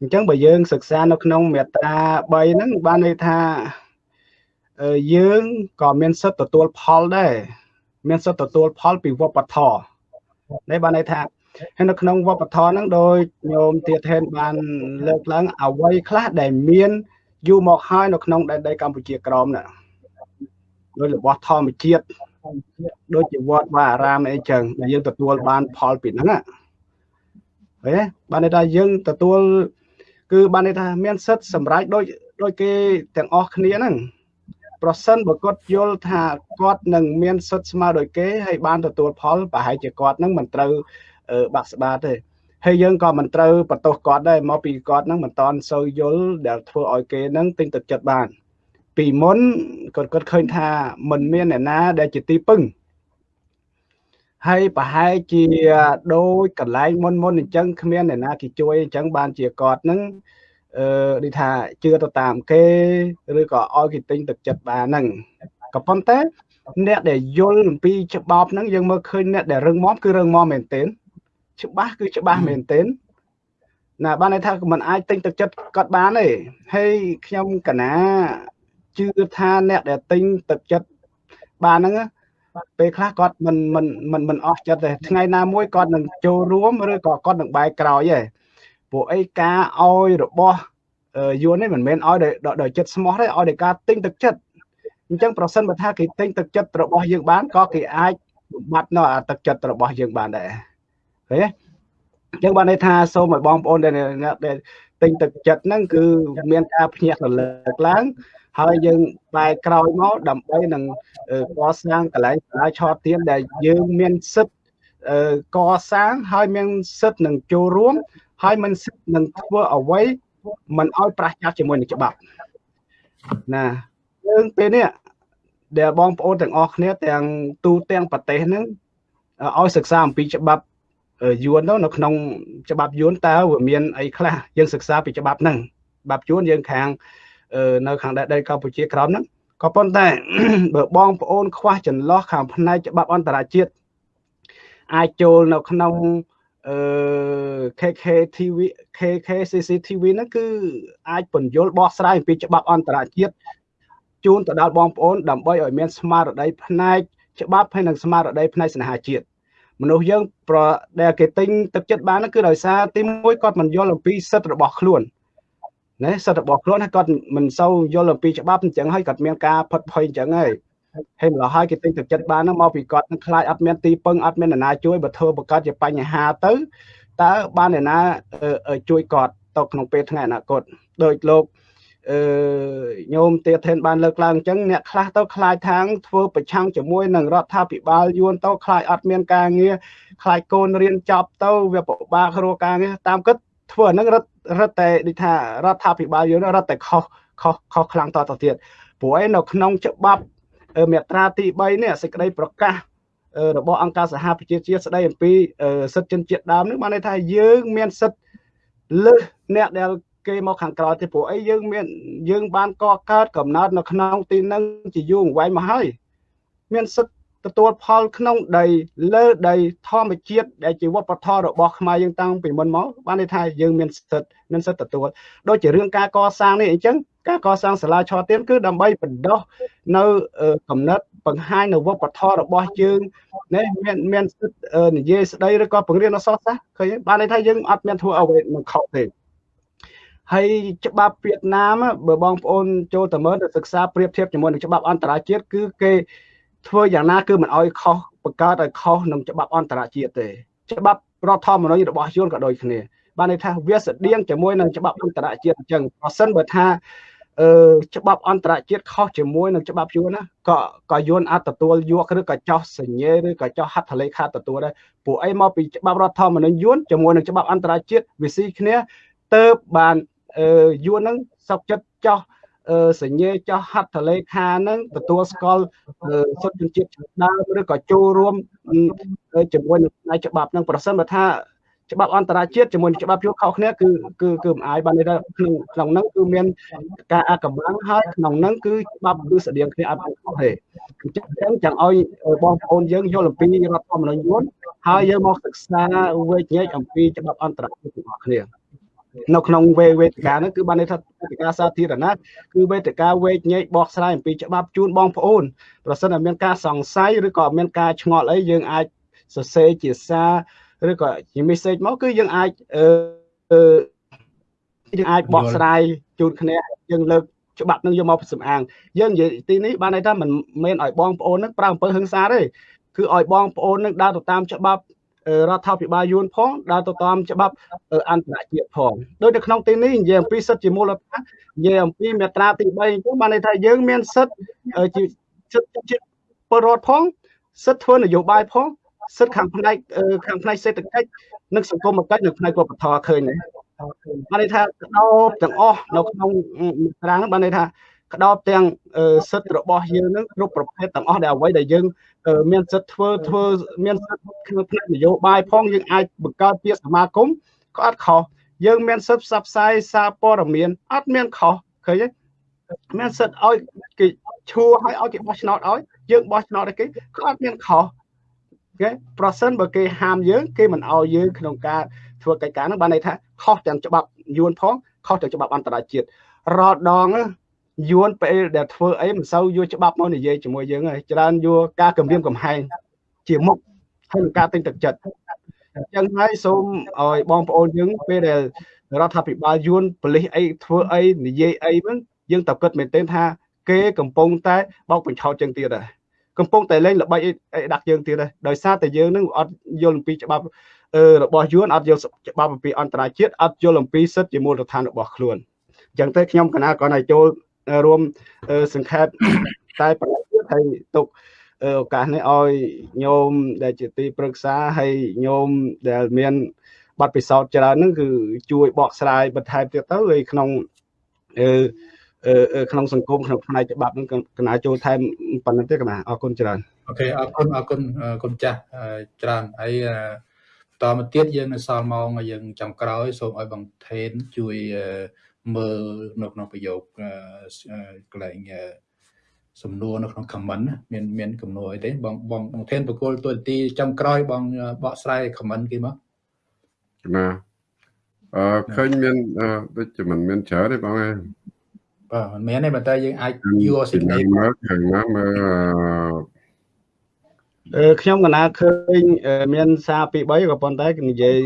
អញ្ចឹងបើយើងសិក្សានៅក្នុងមេត្រា3ហ្នឹងបានន័យថាយើងក៏មានសិទ្ធិទទួលផលដែរ មានសិទ្ធិទទួលផលពីវប្បធម៌នេះបានន័យថាហើយនៅក្នុងវប្បធម៌ហ្នឹងដោយញោមទៀតហេនបានលើកឡើងអ្វីខ្លះដែលមានយូរមកហើយនៅក្នុងដែនដីកម្ពុជាក្រមណាដោយរបស់ធម្មជាតិដូចជាវត្តវាអារាមអីចឹងដែលយើងទទួលបានផលពីហ្នឹងណាឃើញបានន័យថាយើងទទួលគឺបានន័យថាមានសិទ្ធសម្រាប់ដូចដូចគេទាំងអស់គ្នាហ្នឹង ប្រសិនបើគាត់យល់ថាគាត់នឹងមានសិទ្ធស្មើដូចគេហើយបានទទួលផលប្រហែលជាគាត់នឹងមិនត្រូវបាក់ស្បាតទេហើយយើងក៏មិនត្រូវបន្ទោសគាត់ដែរមកពីគាត់នឹងមិនតន់សូវយល់ដែលធ្វើឲ្យគេនឹងទិញទឹកចិត្តបាន ពីមុនគាត់គាត់ឃើញថាមិនមានអ្នកណាដែលជាទីពឹងហើយប្រហែលជាដូចកន្លែងមុនមុនអញ្ចឹងគ្មានអ្នកណាគេជួយអញ្ចឹងបានជាគាត់នឹង អឺដូចថាជឿទៅតាមគេឬក៏ឲ្យគេទិញទឹកចិត្តបានហ្នឹងក៏ប៉ុន្តែអ្នកដែលយល់អំពីច្បាប់ហ្នឹងយើងមើលឃើញអ្នកដែលរឹងមាំគឺរឹងមាំមែនទែនច្បាស់គឺច្បាស់មែនទែនណាបានន័យថាมันអាចទិញទឹកចិត្តគាត់បានទេហើយខ្ញុំកណាជឿថាអ្នកដែលទិញទឹកចិត្តបានហ្នឹងពេលខ្លះគាត់មិនមិនមិនមិនអស់ចិត្តទេថ្ងៃណាមួយគាត់នឹងចូលរួមឬក៏គាត់នឹងបែកក្រោយទេ ពួកអីការឲ្យរបស់យួននេះមិនមែនឲ្យដោយចិត្តស្មោះទេឲ្យដោយការទិញទឹកចិត្តអញ្ចឹងប្រសិនបើថាគេទិញទឹកចិត្តរបស់យើងបានក៏គេអាចបំបត្តិនៅអាទឹកចិត្តរបស់យើងបានដែរឃើញទេអញ្ចឹងបានន័យថាសូមឲ្យបងប្អូនដែលទិញទឹកចិត្តហ្នឹងគឺមានការភ្ញាក់រលឹកឡើងហើយយើងបែរក្រោយមកដើម្បីនឹងកសាងកន្លែងសាលាឆោតទៀនដែលយើងមានសិទ្ធកសាងហើយមានសិទ្ធនឹងចូលរួម ហើយមិនសិទ្ធនឹងធ្វើអ្វីមិនឲ្យប្រឆាំងជាមួយនឹងច្បាប់ណាយើងពេលនេះដែលបងប្អូនទាំងអស់គ្នាទាំងទូទាំងប្រទេសហ្នឹងឲ្យសិក្សាអំពីច្បាប់យួនទៅនៅក្នុងច្បាប់យួនតើវាមានអីខ្លះយើងសិក្សាពីច្បាប់ហ្នឹងច្បាប់យួនយើងខាងនៅខាងដែនដីកម្ពុជាក្រោមហ្នឹងក៏ប៉ុន្តែបើបងប្អូនខ្វះចន្លោះខាងផ្នែកច្បាប់អន្តរជាតិអាចចូលនៅក្នុង អឺ KK TV KK CCTV ហ្នឹងគឺអាចបញ្យលបោះស្រាយអំពីច្បាប់អន្តរជាតិជូនទៅដល់បងប្អូនដើម្បីឲ្យមានស្មារតីផ្នែកច្បាប់ហើយនិងស្មារតីផ្នែកស្នេហាជាតិមនុស្សយើងប្រដែលគេទិញទឹកចិត្តបានគឺដោយសារទីមួយគាត់មិនយល់អំពីសិទ្ធិរបស់ខ្លួនណាសិទ្ធិរបស់ខ្លួនហើយគាត់មិនសូវយល់អំពីច្បាប់អញ្ចឹងហើយគាត់មានការផិតភ័យអញ្ចឹងហើយ ហើយម្ល៉េះហើយគេទិញទឹកចិត្តបានហ្នឹងមកពីគាត់នឹងខ្លាចអត់មានទីពឹងអត់មានអ្នកណាជួយបើធ្វើបង្កើតជាបញ្ហាទៅតើបានអ្នកណាជួយគាត់ទៅក្នុងពេលថ្ងៃអនាគតដោយលោកអឺញោមទាធិនបានលើកឡើងអញ្ចឹងអ្នកខ្លះទៅខ្លាចខាងធ្វើប្រឆាំងជាមួយនឹងរដ្ឋាភិបាលយួនទៅខ្លាចអត់មានការងារខ្លាចកូនរៀនចប់ទៅវាពិបាករកការងារតាមគិតធ្វើអានឹងរត់រត់តែដូចថារដ្ឋាភិបាលយួនរត់តែខុសខុសខុសខ្លាំងតទៅទៀតព្រោះឯនៅក្នុងច្បាប់ មាត្រាទី3នេះសេចក្តីប្រកាសរបស់អង្គការសហប្រជាជាតិស្តីអំពីសិទ្ធិជនជាតិដើមនេះបានន័យថាយើងមានសិទ្ធិលើសអ្នកដែលគេមកខាងក្រៅទេព្រោះអីយើងមានយើងបានកកើតកំណត់នៅក្នុងទីនឹងជាយូរអង្វែងមកហើយមានសិទ្ធិទទួលផលក្នុងដីលើដីធម្មជាតិដែលជាវប្បធម៌របស់ខ្មែរយើងតាំងពីមុនមកបានន័យថាយើងមានសិទ្ធិមានសិទ្ធិទទួលដូចជារឿងការកសាងនេះអញ្ចឹង ការកសាងសាលាឆទានគឺដើម្បីបណ្ដោះនៅកំណត់បង្ហាញនៅវប្បធម៌របស់យើងណាមានមានសិទ្ធិនិយាយស្ដីឬក៏បង្រៀនអក្សរសាស្ត្រឃើញបានន័យថាយើងអត់មានធ្វើអ្វីមិនខុសទេហើយច្បាប់វៀតណាមបើបងប្អូនចូលទៅមើលទៅសិក្សាប្រៀបធៀបជាមួយនឹងច្បាប់អន្តរជាតិគឺគេធ្វើយ៉ាងណាគឺមិនអោយខុសបង្កើតឲ្យខុសនឹងច្បាប់អន្តរជាតិទេច្បាប់រដ្ឋធម្មនុញ្ញរបស់យួនក៏ដូចគ្នាបានន័យថាវាស្តៀងជាមួយនឹងច្បាប់អន្តរជាតិអញ្ចឹងប្រសិនបើថា អឺច្បាប់អន្តរជាតិខុសជាមួយនឹងច្បាប់យួនណាក៏ក៏យួនអាចទទួលយកឬក៏ចោះសញ្ញេឬក៏ចោះហត្ថលេខាទទួលដែរពួកអីមកពីច្បាប់រដ្ឋធម្មនុញ្ញយួនជាមួយនឹងច្បាប់អន្តរជាតិវាស៊ីគ្នាទៅបានអឺយួនហ្នឹងសុកចិត្តចោះសញ្ញេចោះហត្ថលេខាហ្នឹងទទួលស្គាល់សុទ្ធជាតិដើមឬក៏ចូលរួមជាមួយនឹងផ្នែកច្បាប់ហ្នឹងប្រសិនបើថា ច្បាប់អន្តរជាតិជាមួយនឹងច្បាប់យល់ខុសគ្នាគឺគឺគឺមិនអាចបានន័យថាក្នុងក្នុងហ្នឹងគឺមានការអកម្លាំងហើយក្នុងហ្នឹងគឺច្បាប់គឺស្តៀងគ្នាអត់ខុសទេអញ្ចឹងចង់ឲ្យបងប្អូនយើងយល់អំពីរដ្ឋធម្មនុញ្ញយួនហើយយើងមកសិក្សាវេជ្ជញែកអំពីច្បាប់អន្តរជាតិរបស់គ្នានៅក្នុងវេវេទិកាហ្នឹងគឺបានន័យថាវេទិកាសាធារណៈគឺវេទិកាវេកញែកបកស្រាយអំពីច្បាប់ជូនបងប្អូនប្រសិនតែមានការសង្ស័យឬក៏មានការឆ្ងល់អីយើងអាចសរសេរជាសារ ឬក៏ជា message មកគឺយើងអាចអឺយើងអាចបកស្រាយជូនគ្នាយើងលើកច្បាប់នឹងយកមកសំអាងយើងនិយាយទីនេះបានន័យថាមិនមែនឲ្យបងប្អូននឹងប្រើអំពើហិង្សាទេគឺឲ្យបងប្អូននឹងដើរទៅតាមច្បាប់រដ្ឋាភិបាលយួនផងដើរទៅតាមច្បាប់អន្តរជាតិផងដូចនៅក្នុងទីនេះនិយាយអំពីសិទ្ធិជាមូលដ្ឋាននិយាយអំពីមាត្រាទី3អញ្ចឹងបានន័យថាយើងមានសិទ្ធិជាសិទ្ធិជាពលរដ្ឋផងសិទ្ធិធ្វើនយោបាយផង សិទ្ធិខាងផ្នែកខាងផ្នែកសេដ្ឋកិច្ចនិងសង្គមគិច្ចនិងផ្នែកវប្បធម៌ឃើញទេបានន័យថាកដោបទាំងអស់នៅក្នុងមាត្រាហ្នឹងបានន័យថាក្តោបទាំងសិទ្ធិរបស់យើងនឹងគ្រប់ប្រភេទទាំងអស់ដែលអ្វីដែលយើងមានសិទ្ធិធ្វើធ្វើមានសិទ្ធិក្នុងផ្នែកនយោបាយផងយើងអាចបង្កើតជាសមាគមក៏អត់ខុសយើងមានសិទ្ធិផ្សព្វផ្សាយសារព័ត៌មានអត់មានខុសឃើញទេមានសិទ្ធិឲ្យគេឈួរឲ្យឲ្យគេបោះឆ្នោតឲ្យយើងបោះឆ្នោតឲ្យគេក៏អត់មានខុស គេប្រសិនបើគេហាមយើងគេមិនឲ្យយើងក្នុងការធ្វើកិច្ចការហ្នឹងបានន័យថាខុសទាំងច្បាប់យួនផងខុសទាំងច្បាប់អន្តរជាតិរាល់ដងយួនពេលដែលធ្វើអីមិនសូវយកច្បាប់មកនិយាយជាមួយយើងហើយច្រើនយកការគម្រាមកំហែងជាមុខហើយនឹងការទិញទឹកចិត្តអញ្ចឹងហើយសូមឲ្យបងប្អូនយើងពេលដែលរដ្ឋាភិបាលយួនប៉ូលីសអីធ្វើអីនិយាយអីហ្នឹងយើងតើគិតមែនទែនថា គេកំពុងតែបោកបញ្ឆោតជាងទៀតដែរ កំពុងតែលេងល្បិចអីដាក់យើងទៀតដែរដោយសារតែយើងនឹងអត់យល់អំពីច្បាប់អឺរបស់យួនអត់យល់ច្បាប់អំពីអន្តរជាតិអត់យល់អំពីសិទ្ធិជាមូលដ្ឋានរបស់ខ្លួនអញ្ចឹងទៅខ្ញុំកណាគាត់ឲ្យចូលរួមសង្ខេបតែប្រតិហើយទុកឱកាសនេះឲ្យញោមដែលជាទីប្រឹក្សាហើយញោមដែលមានបទពិសោធន៍ច្រើនហ្នឹងគឺជួយបកស្រាយបន្ថែមទៀតទៅហើយក្នុងអឺ ក្នុងសង្គមក្នុងផ្នែកច្បាប់នឹងកណាចូលថែមប៉ុណ្ណឹងទេកណាអរគុណច្រើនអូខេអរគុណអរគុណគុណចាស់ច្រើនហើយតមកទៀតយើងនៅសល់ម៉ោងយើងចុងក្រោយសូមឲ្យបងថេនជួយមើលនៅក្នុងប្រយោគកន្លែងសំណួរនៅក្នុង comment មានមានកំណួរអីទេបងបងបងថេនបកគលទូទីចុងក្រោយបងបកស្រាយ comment គេមកណាអឺឃើញមានដូចជាមិនមានច្រើនទេបងឯង បាទមិនមែនទេប៉ុន្តែយើងអាចយកសេចក្តីមើលខាងណាមើលអឺខ្ញុំកណាឃើញមានសារពី3ក៏ប៉ុន្តែនិយាយ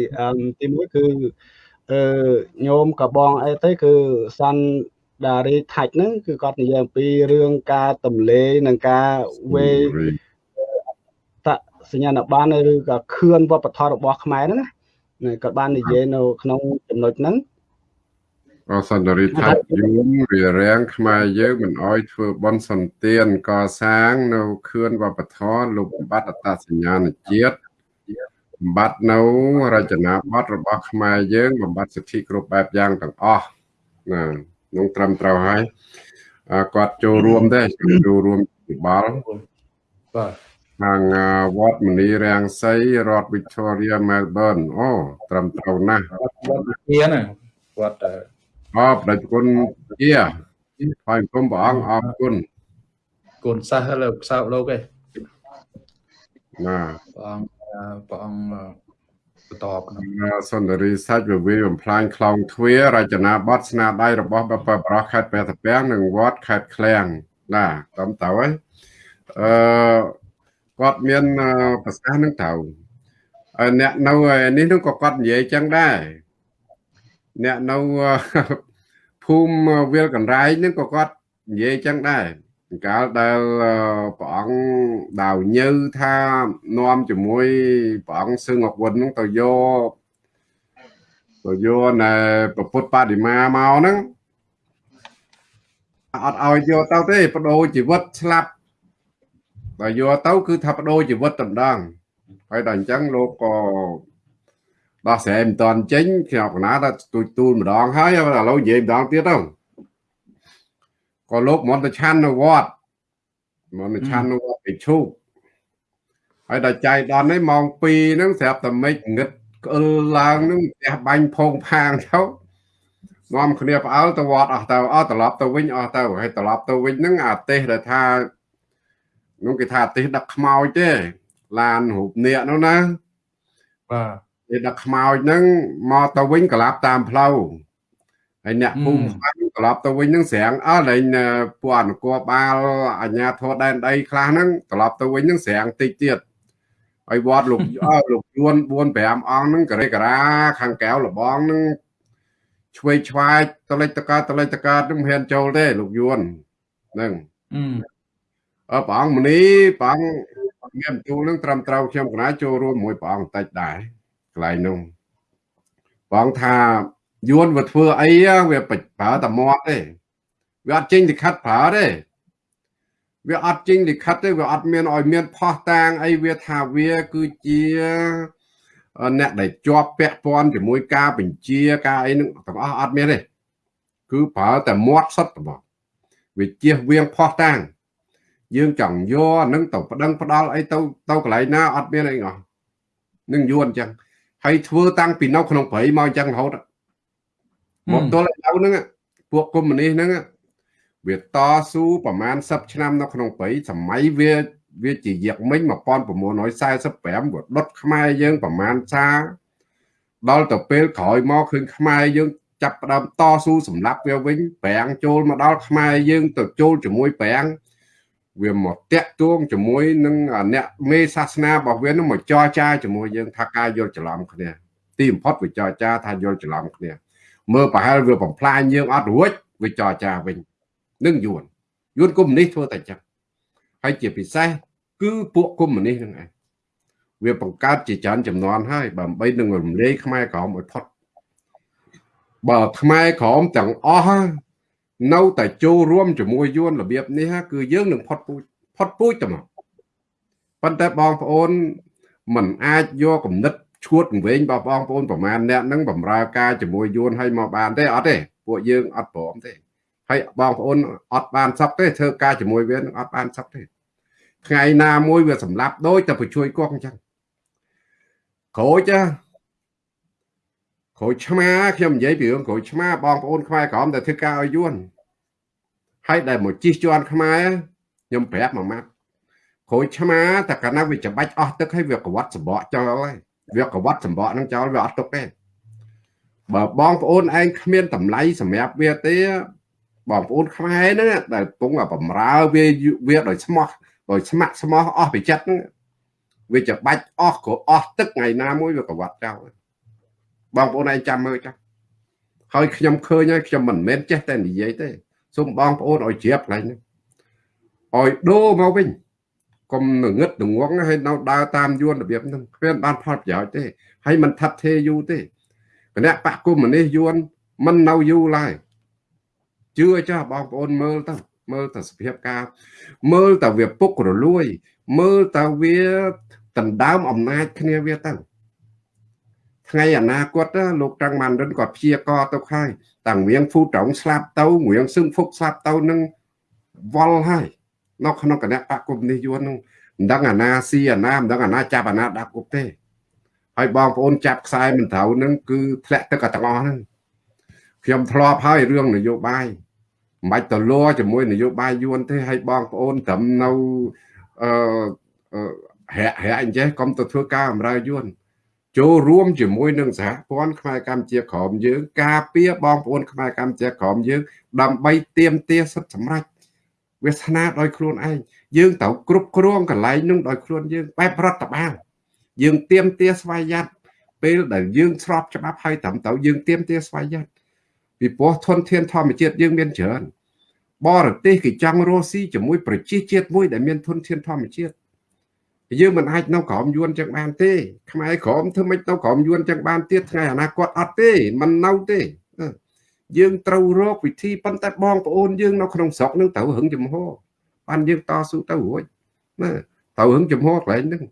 ទី1គឺអឺញោមកបងអីទៅគឺសាន់ដារីថាច់ហ្នឹងគឺគាត់និយាយអំពីរឿងការទំលេនិងការវេតសញ្ញាណប័ណ្ណឬក៏ខឿនវប្បធម៌របស់ខ្មែរហ្នឹងណាគាត់បាននិយាយនៅក្នុងចំណុចហ្នឹង អសន្តរិដ្ឋយូរវារាំងខ្មែរយើងមិនអោយធ្វើបន់សន្តានកសាង នៅខឿនវប្បធម៌លុបបាត់អត្តសញ្ញាណជាតិបំបត្តិនៅរចនាប័ទ្មរបស់ខ្មែរយើងបំបត្តិសិទ្ធិគ្រប់បែបយ៉ាងទាំងអស់ណានឹងត្រឹមត្រូវហើយគាត់ចូលរួមដែរចូលរួមពិបាលបាទខាងវត្តមនីរាំងសីរដ្ឋ Victoria Melbourne អូត្រឹមត្រូវណាស់វត្តជាណាវត្ត អបប្រគុណជាហើយគុំព្រះអង្គអរគុណគុណសាសលើផ្សោតលោកឯងណាព្រះអង្គព្រះអង្គបន្តក្នុងសន្តិរីសាច់វិវិបំផ្លាញខ្លងទ្វាររចនាប័ទ្មស្នាដៃរបស់បបប្រោះខេត្តព្រះតាពាំងនិងវត្តខេត្តឃ្លាំងណាតាមទៅហើយអឺគាត់មានប្រសាសន៍នឹងទៅអ្នកនៅនេះនោះក៏គាត់និយាយចឹងដែរ អ្នកនៅភូមិវាលកណ្រែងហ្នឹងក៏គាត់និយាយចឹងដែរកាលដែលព្រះអង្គដាវញើថានាំជាមួយព្រះអង្គសឹងអគុណហ្នឹងទៅយកទៅយកណែប្រពុតបដិមាមកហ្នឹងអត់ឲ្យយកទៅទេបដូរជីវិតស្លាប់បើយកទៅគឺថាបដូរជីវិតតម្ដងហើយដល់អញ្ចឹងលោកក៏ ដោះស្រាយមិនតាន់ចេញខ្ញុំកណាដល់ទូចទូលម្ដងហើយឥឡូវនិយាយម្ដងទៀតទៅក៏លោកមន្តឆាន់នៅវត្តមន្តឆាន់នៅវត្តឯឈូកហើយដល់ចៃដននេះម៉ោង2ហ្នឹងស្រាប់តែមិចងឹតក្អិលឡើងហ្នឹងផ្ទះបាញ់ផោងផាងទៅនាំគ្នាផ្អើលទៅវត្តអស់ទៅអស់ត្រឡប់ទៅវិញអស់ទៅហើយត្រឡប់ទៅវិញហ្នឹងអាទេសដែលថានោះគេថាអាទេសដឹកខ្មោចទេឡានរូបនាគនោះណាបាទ គេដឹកខ្មោចហ្នឹងមកទៅវិញក្លាប់តាមផ្លូវហើយអ្នកភូមិខ្វាញ់ត្រឡប់ទៅវិញនឹងស្រាំងអស់លែងពួកអនុគរបាលអាជ្ញាធរដែនដីខ្លះហ្នឹងត្រឡប់ទៅវិញនឹងស្រាំងតិចទៀតហើយវត្តលោកលោកជួន4 5អង្គហ្នឹងកេរេការាខាងកែវលបងហ្នឹងឆ្វេងឆ្វាយតលិចតកើតតលិចតកើតនឹងមិនហ៊ានចូលទេលោកយួនហ្នឹងអឺព្រះអង្គមនីព្រះអង្គមានបន្ទូលនឹងត្រឹមត្រូវខ្ញុំកណាចូលរួមមួយព្រះអង្គបន្តិចដែរ កន្លែងនោះព្រះអង្គថាយួនវាធ្វើអីវាប្រើតែមាត់ទេវាអត់ចេញលិខិតប្រើទេវាអត់ចេញលិខិតទេវាអត់មានឲ្យមានផោះតាងអីវាថាវាគឺជាអ្នកដែលជាប់ពាក់ព័ន្ធជាមួយការបញ្ជាការអីនឹងទាំងអស់អត់មានទេគឺប្រើតែមាត់សុទ្ធតែវាជៀសវាងផោះតាងយើងចង់យកនឹងទៅប្តឹងផ្ដាល់អីទៅទៅកន្លែងណាអត់មានអីអស់នឹងយួនអញ្ចឹង ហើយធ្វើតាំងពីនៅក្នុងព្រៃមកអញ្ចឹងរហូតមកទល់ឥឡូវហ្នឹងពួកកុម្មុយនីសហ្នឹងវាតស៊ូប្រមាណ10ឆ្នាំនៅក្នុងព្រៃសម័យវាវាជាយក្សមិញ1945វាដុតខ្មែរយើងប្រមាណសាដល់ទៅពេលក្រោយមកឃើញខ្មែរយើងចាប់ផ្ដើមតស៊ូសម្លាប់វាវិញប្រាំងចូលមកដល់ខ្មែរយើងទៅចូលជាមួយប្រាំង វាមកតាក់ទងជាមួយនឹងអ្នកមេសាសនារបស់វានឹងមកចរចាជាមួយយើងថាការយល់ច្រឡំគ្នាទីបំផុតវាចរចាថាយល់ច្រឡំគ្នាមើលប្រហែលវាបំផ្លាញយើងអត់រួចវាចរចាវិញនឹងយួនយួនកុំនេះធ្វើតែចឹងហើយជាពិសេសគឺពួកកុម្មុយនីសហ្នឹងឯងវាបង្កើតជាច្រើនចំនួនហើយដើម្បីនឹងរំលាយខ្មែរក្រមឲ្យផុតបើខ្មែរក្រមទាំងអស់ នៅតែចូលរួមជាមួយយួនរបៀបនេះគឺយើងនឹងផុតពូជផុតពូជទៅមកប៉ុន្តែបងប្អូនมันអាចយកគំនិតឈួតវិញបងបងប្អូនប្រមាណអ្នកនឹងបំរើការជាមួយយួនឲ្យមកបានទេអត់ទេពួកយើងអត់ព្រមទេហើយបងប្អូនអត់បានសក់ទេធ្វើការជាមួយវានឹងអត់បានសក់ទេថ្ងៃណាមួយវាសម្លាប់ដូចតែបញ្ជួយគោះអញ្ចឹងក្រូចក្រូចឆ្មាខ្ញុំនិយាយពីរឿងក្រូចឆ្មាបងប្អូនខ្មែរក្រមតែធ្វើការឲ្យយួន ហើយដែលមកជិះជាន់ខ្មែរខ្ញុំប្រាប់មួយម៉ាត់ក្រូចឆ្មាតែកាលណាវាច្បាច់អស់ទឹកហើយវាកវត្តសម្បកចោលហើយវាកវត្តសម្បកនឹងចោលវាអត់ទុកទេបើបងប្អូនឯងគ្មានតម្លៃសម្រាប់វាទេបងប្អូនខ្មែរហ្នឹងដែលពងបំរើវាវាដោយស្មោះដោយស្ម័គ្រស្មោះអស់ពីចិត្តហ្នឹងវាច្បាច់អស់ក៏អស់ទឹកថ្ងៃណាមួយវាកវត្តចោលបងប្អូនឯងចាំមើលចាហើយខ្ញុំឃើញហើយខ្ញុំមិនមែនចេះតែនិយាយទេ សូមបងប្អូនឲ្យជ្រាបកន្លែងនេះឲ្យដូរមកវិញកុំងឹតងងហើយនៅដើរតាមយួនរបៀបហ្នឹងគ្មានបានផលប្រយោជន៍ទេហើយមិនថាត់ទេយូរទេគណៈបកគុំនេះយួនមិននៅយូរឡើយជឿចាស់បងប្អូនមើលទៅមើលតែសភាពការ មើលតែវាពុករលួយ មើលតែវាដណ្ដើមអំណាចគ្នាវាទៅថ្ងៃអនាគតលោកតាំងម៉ាន់រិនគាត់ព្យាករទៅហើយ តាំងវៀងហ្វូត្រង់ស្លាប់ទៅវៀងសឹងហ្វុកស្លាប់ទៅនឹងវល់ហើយនៅក្នុងគណៈបកគុំនេះយួននឹងមិនដឹងអាណាស៊ីអាណាមិនដឹងអាណាចាប់អាណាដាក់គុកទេហើយបងប្អូនចាប់ខ្សែមិនត្រូវនឹងគឺធ្លាក់ទឹកទាំងអស់ហ្នឹងខ្ញុំធ្លាប់ហើយរឿងនយោបាយមិនបាច់ទៅលัวជាមួយនយោបាយយួនទេហើយបងប្អូនត្រឹមនៅអឺរាក់រាក់អញ្ចេះកុំទៅធ្វើការអំរើយួន ចូលរួមជាមួយនឹងសហព័ន្ធខ្មែរកម្ពុជាក្រមយើង ការពារបងប្អូនខ្មែរកម្ពុជាក្រមយើង ដើម្បីទៀមទាសិទ្ធិសម្រេចវាសនាដោយខ្លួនឯងយើងត្រូវគ្រប់គ្រងកន្លែងនោះដោយខ្លួនយើងបែបរដ្ឋបាលយើងទៀមទាស្វ័យយ័តពេលដែលយើងស្របច្បាប់ហើយត្រឹមត្រូវយើងទៀមទាស្វ័យយ័តពីព្រោះធនធានធម្មជាតិយើងមានច្រើនបរទេសគេចង់រស់ស៊ីជាមួយប្រជាជាតិមួយដែលមានធនធានធម្មជាតិ យើងមិនអាចនៅក្រោមយួនចឹងបានទេខ្មែរក្រោមធ្វើម៉េចនៅក្រោមយួនចឹងបានទៀតថ្ងៃអនាគតអត់ទេមិននៅទេយើងត្រូវរកវិធីប៉ុន្តែបងប្អូនយើងនៅក្នុងស្រុកនឹងត្រូវរឹងចំហបានយើងតស៊ូទៅរួចណាត្រូវរឹងចំហកន្លែងហ្នឹង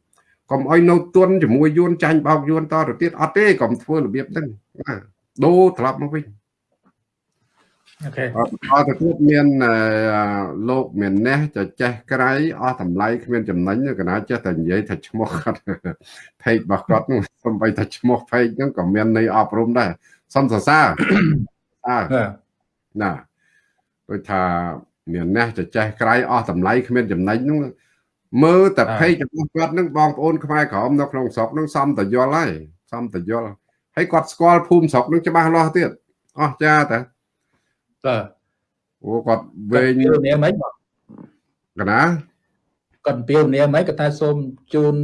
កុំឲ្យនៅទន់ជាមួយយួនចាញ់បោកយួនតទៅទៀតអត់ទេកុំធ្វើរបៀបហ្នឹងណាដូរត្រឡប់មកវិញ អូខេអត់ទៅទៀតមានលោកមានណេះចចេះក្រៃអស់តម្លៃគ្មានចំណេញកណាចេះតែនិយាយថាឈ្មោះគាត់ផេករបស់គាត់នោះសំបីថាឈ្មោះផេកហ្នឹងក៏មានន័យអប់រំដែរសំសរសើរអើណាដូចថាមានណេះចចេះក្រៃអស់តម្លៃគ្មានចំណេញហ្នឹងមើលតែផេករបស់គាត់ហ្នឹងបងប្អូនខ្មែរក្រមនៅក្នុងស្រុកហ្នឹងសំតយល់ហើយសំតយល់ហើយគាត់ស្គាល់ភូមិស្រុកហ្នឹងច្បាស់លាស់ទៀតអស់ចាតា បាទអូគាត់វែងនេះមិនកណាគាត់ពីនេះមិនគាត់ថាសូមជូន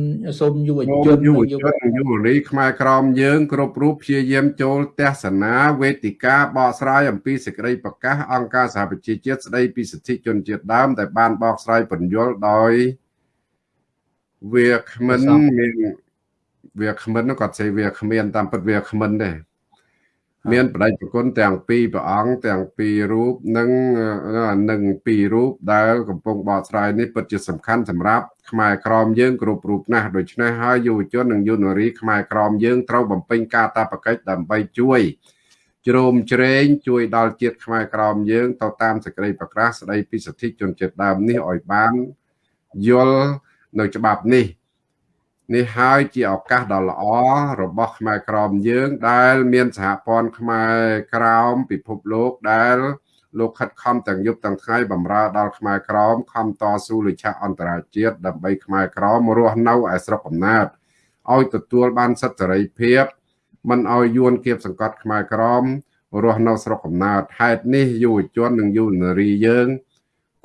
សូមយុវជនយុវជនយុវនីខ្មែរក្រមយើង គ្រប់រូបព្យាយាមចូលទស្សនាវេទិកាបកស្រាយអំពីសេចក្តីប្រកាសអង្គការសហប្រជាជាតិស្តីពីសិទ្ធិជនជាតិដើមដែលបានបកស្រាយពន្យល់ដោយវាគ្មិនមានវាគ្មិនគាត់ស្អីវាគ្មានតាមពិតវាគ្មិនទេ មានបដិប្រគុណទាំងពីរព្រះអង្គទាំងពីររូបនិងនឹងពីររូបដែលកំពុងបកស្រាយនេះពិតជាសំខាន់សម្រាប់ខ្មែរក្រមយើងគ្រប់រូបណាស់ដូច្នេះហើយយុវជននិងយុវនារីខ្មែរក្រមយើងត្រូវបំពេញការតាបកិច្ចដើម្បីជួយជ្រោមជ្រែងជួយដល់ជាតិខ្មែរក្រមយើងទៅតាមសេចក្តីប្រកាសស្តីពីសិទ្ធិជនជាតិដើមនេះឲ្យបានយល់នៅច្បាប់នេះ នេះហើយជាឱកាសដ៏ល្អរបស់ខ្មែរក្រមយើង ដែលមានសហព័ន្ធខ្មែរក្រោមពិភពលោកដែលលោកខិតខំទាំងយប់ទាំងថ្ងៃបម្រើដល់ខ្មែរក្រមខំតស៊ូលិឆៈអន្តរជាតិដើម្បីខ្មែរក្រមរស់នៅឯស្រុកកំណើតឲ្យទទួលបានសិទ្ធិសេរីភាពមិនឲ្យយួនគៀបសង្កត់ខ្មែរក្រមរស់នៅស្រុកកំណើតហេតុនេះយុវជននិងយុវនារីយើង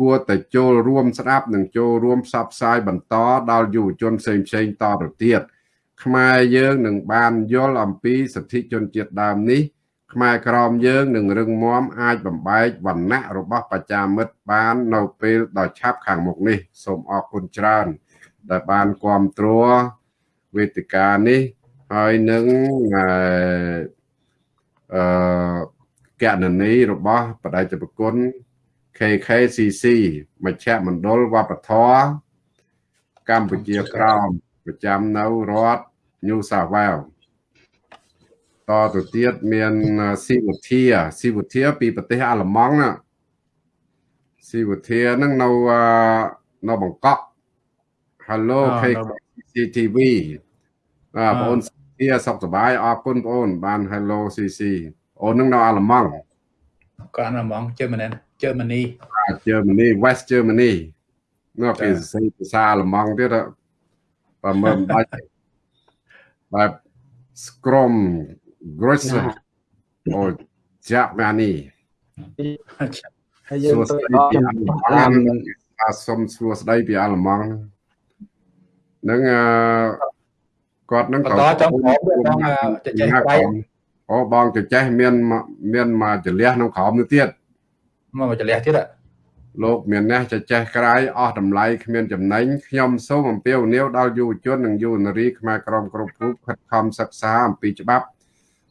គួរតែចូលរួមស្ដាប់និងចូលរួមផ្សព្វផ្សាយបន្តដល់យុវជនផ្សេងផ្សេងតទៅទៀតខ្មែរយើងនឹងបានយល់អំពីសិទ្ធិជនជាតិដើមនេះខ្មែរក្រមយើងនឹងរឹងមាំអាចបំបែកវណ្ណៈរបស់ប្រជាមិត្តបាននៅពេលដ៏ឆាប់ខាងមុខនេះសូមអរគុណច្រើន ដែលបានគ្រប់គ្រងវេទិកានេះហើយនឹងអឺអឺកណនីរបស់បដិជប្រគុណ KKCC មជ្ឈមណ្ឌលវប្បធម៌កម្ពុជាក្រោមប្រចាំនៅរដ្ឋ New South Wales តទៅទៀតមានស៊ីវុធាស៊ីវុធាពីប្រទេសអាល្លឺម៉ង់ណាស៊ីវុធាហ្នឹងនៅនៅបង្កក់ Hello KCTV បាទបងអូនស៊ីសុខសប្បាយអរគុណបងអូនបាន Hello CC អូននឹងនៅអាល្លឺម៉ង់ក៏អាល្លឺម៉ង់ Germany Germany Germany West Germany នោះគេសរសេរភាសាអាល្លឺម៉ង់ទៀតបើមិនបាច់បែប Scrum Grosser អូចាក់ម៉ានីហើយយើងទៅដល់បានអាសុំសួស្ដីពីអាល្លឺម៉ង់នឹងអឺគាត់នឹងក៏ចង់បងបងចចេះដៃអូបងចចេះមានមានមកចលះក្នុងក្រោមនោះទៀត មកចលះទៀតលោកមានអ្នកចចេះក្រៃអស់តម្លៃគ្មានចំណេញខ្ញុំសូមអំពាវនាវដល់យុវជននិងយុវនារីខ្មែរក្រមគ្រប់រូបខិតខំសិក្សាអំពីច្បាប់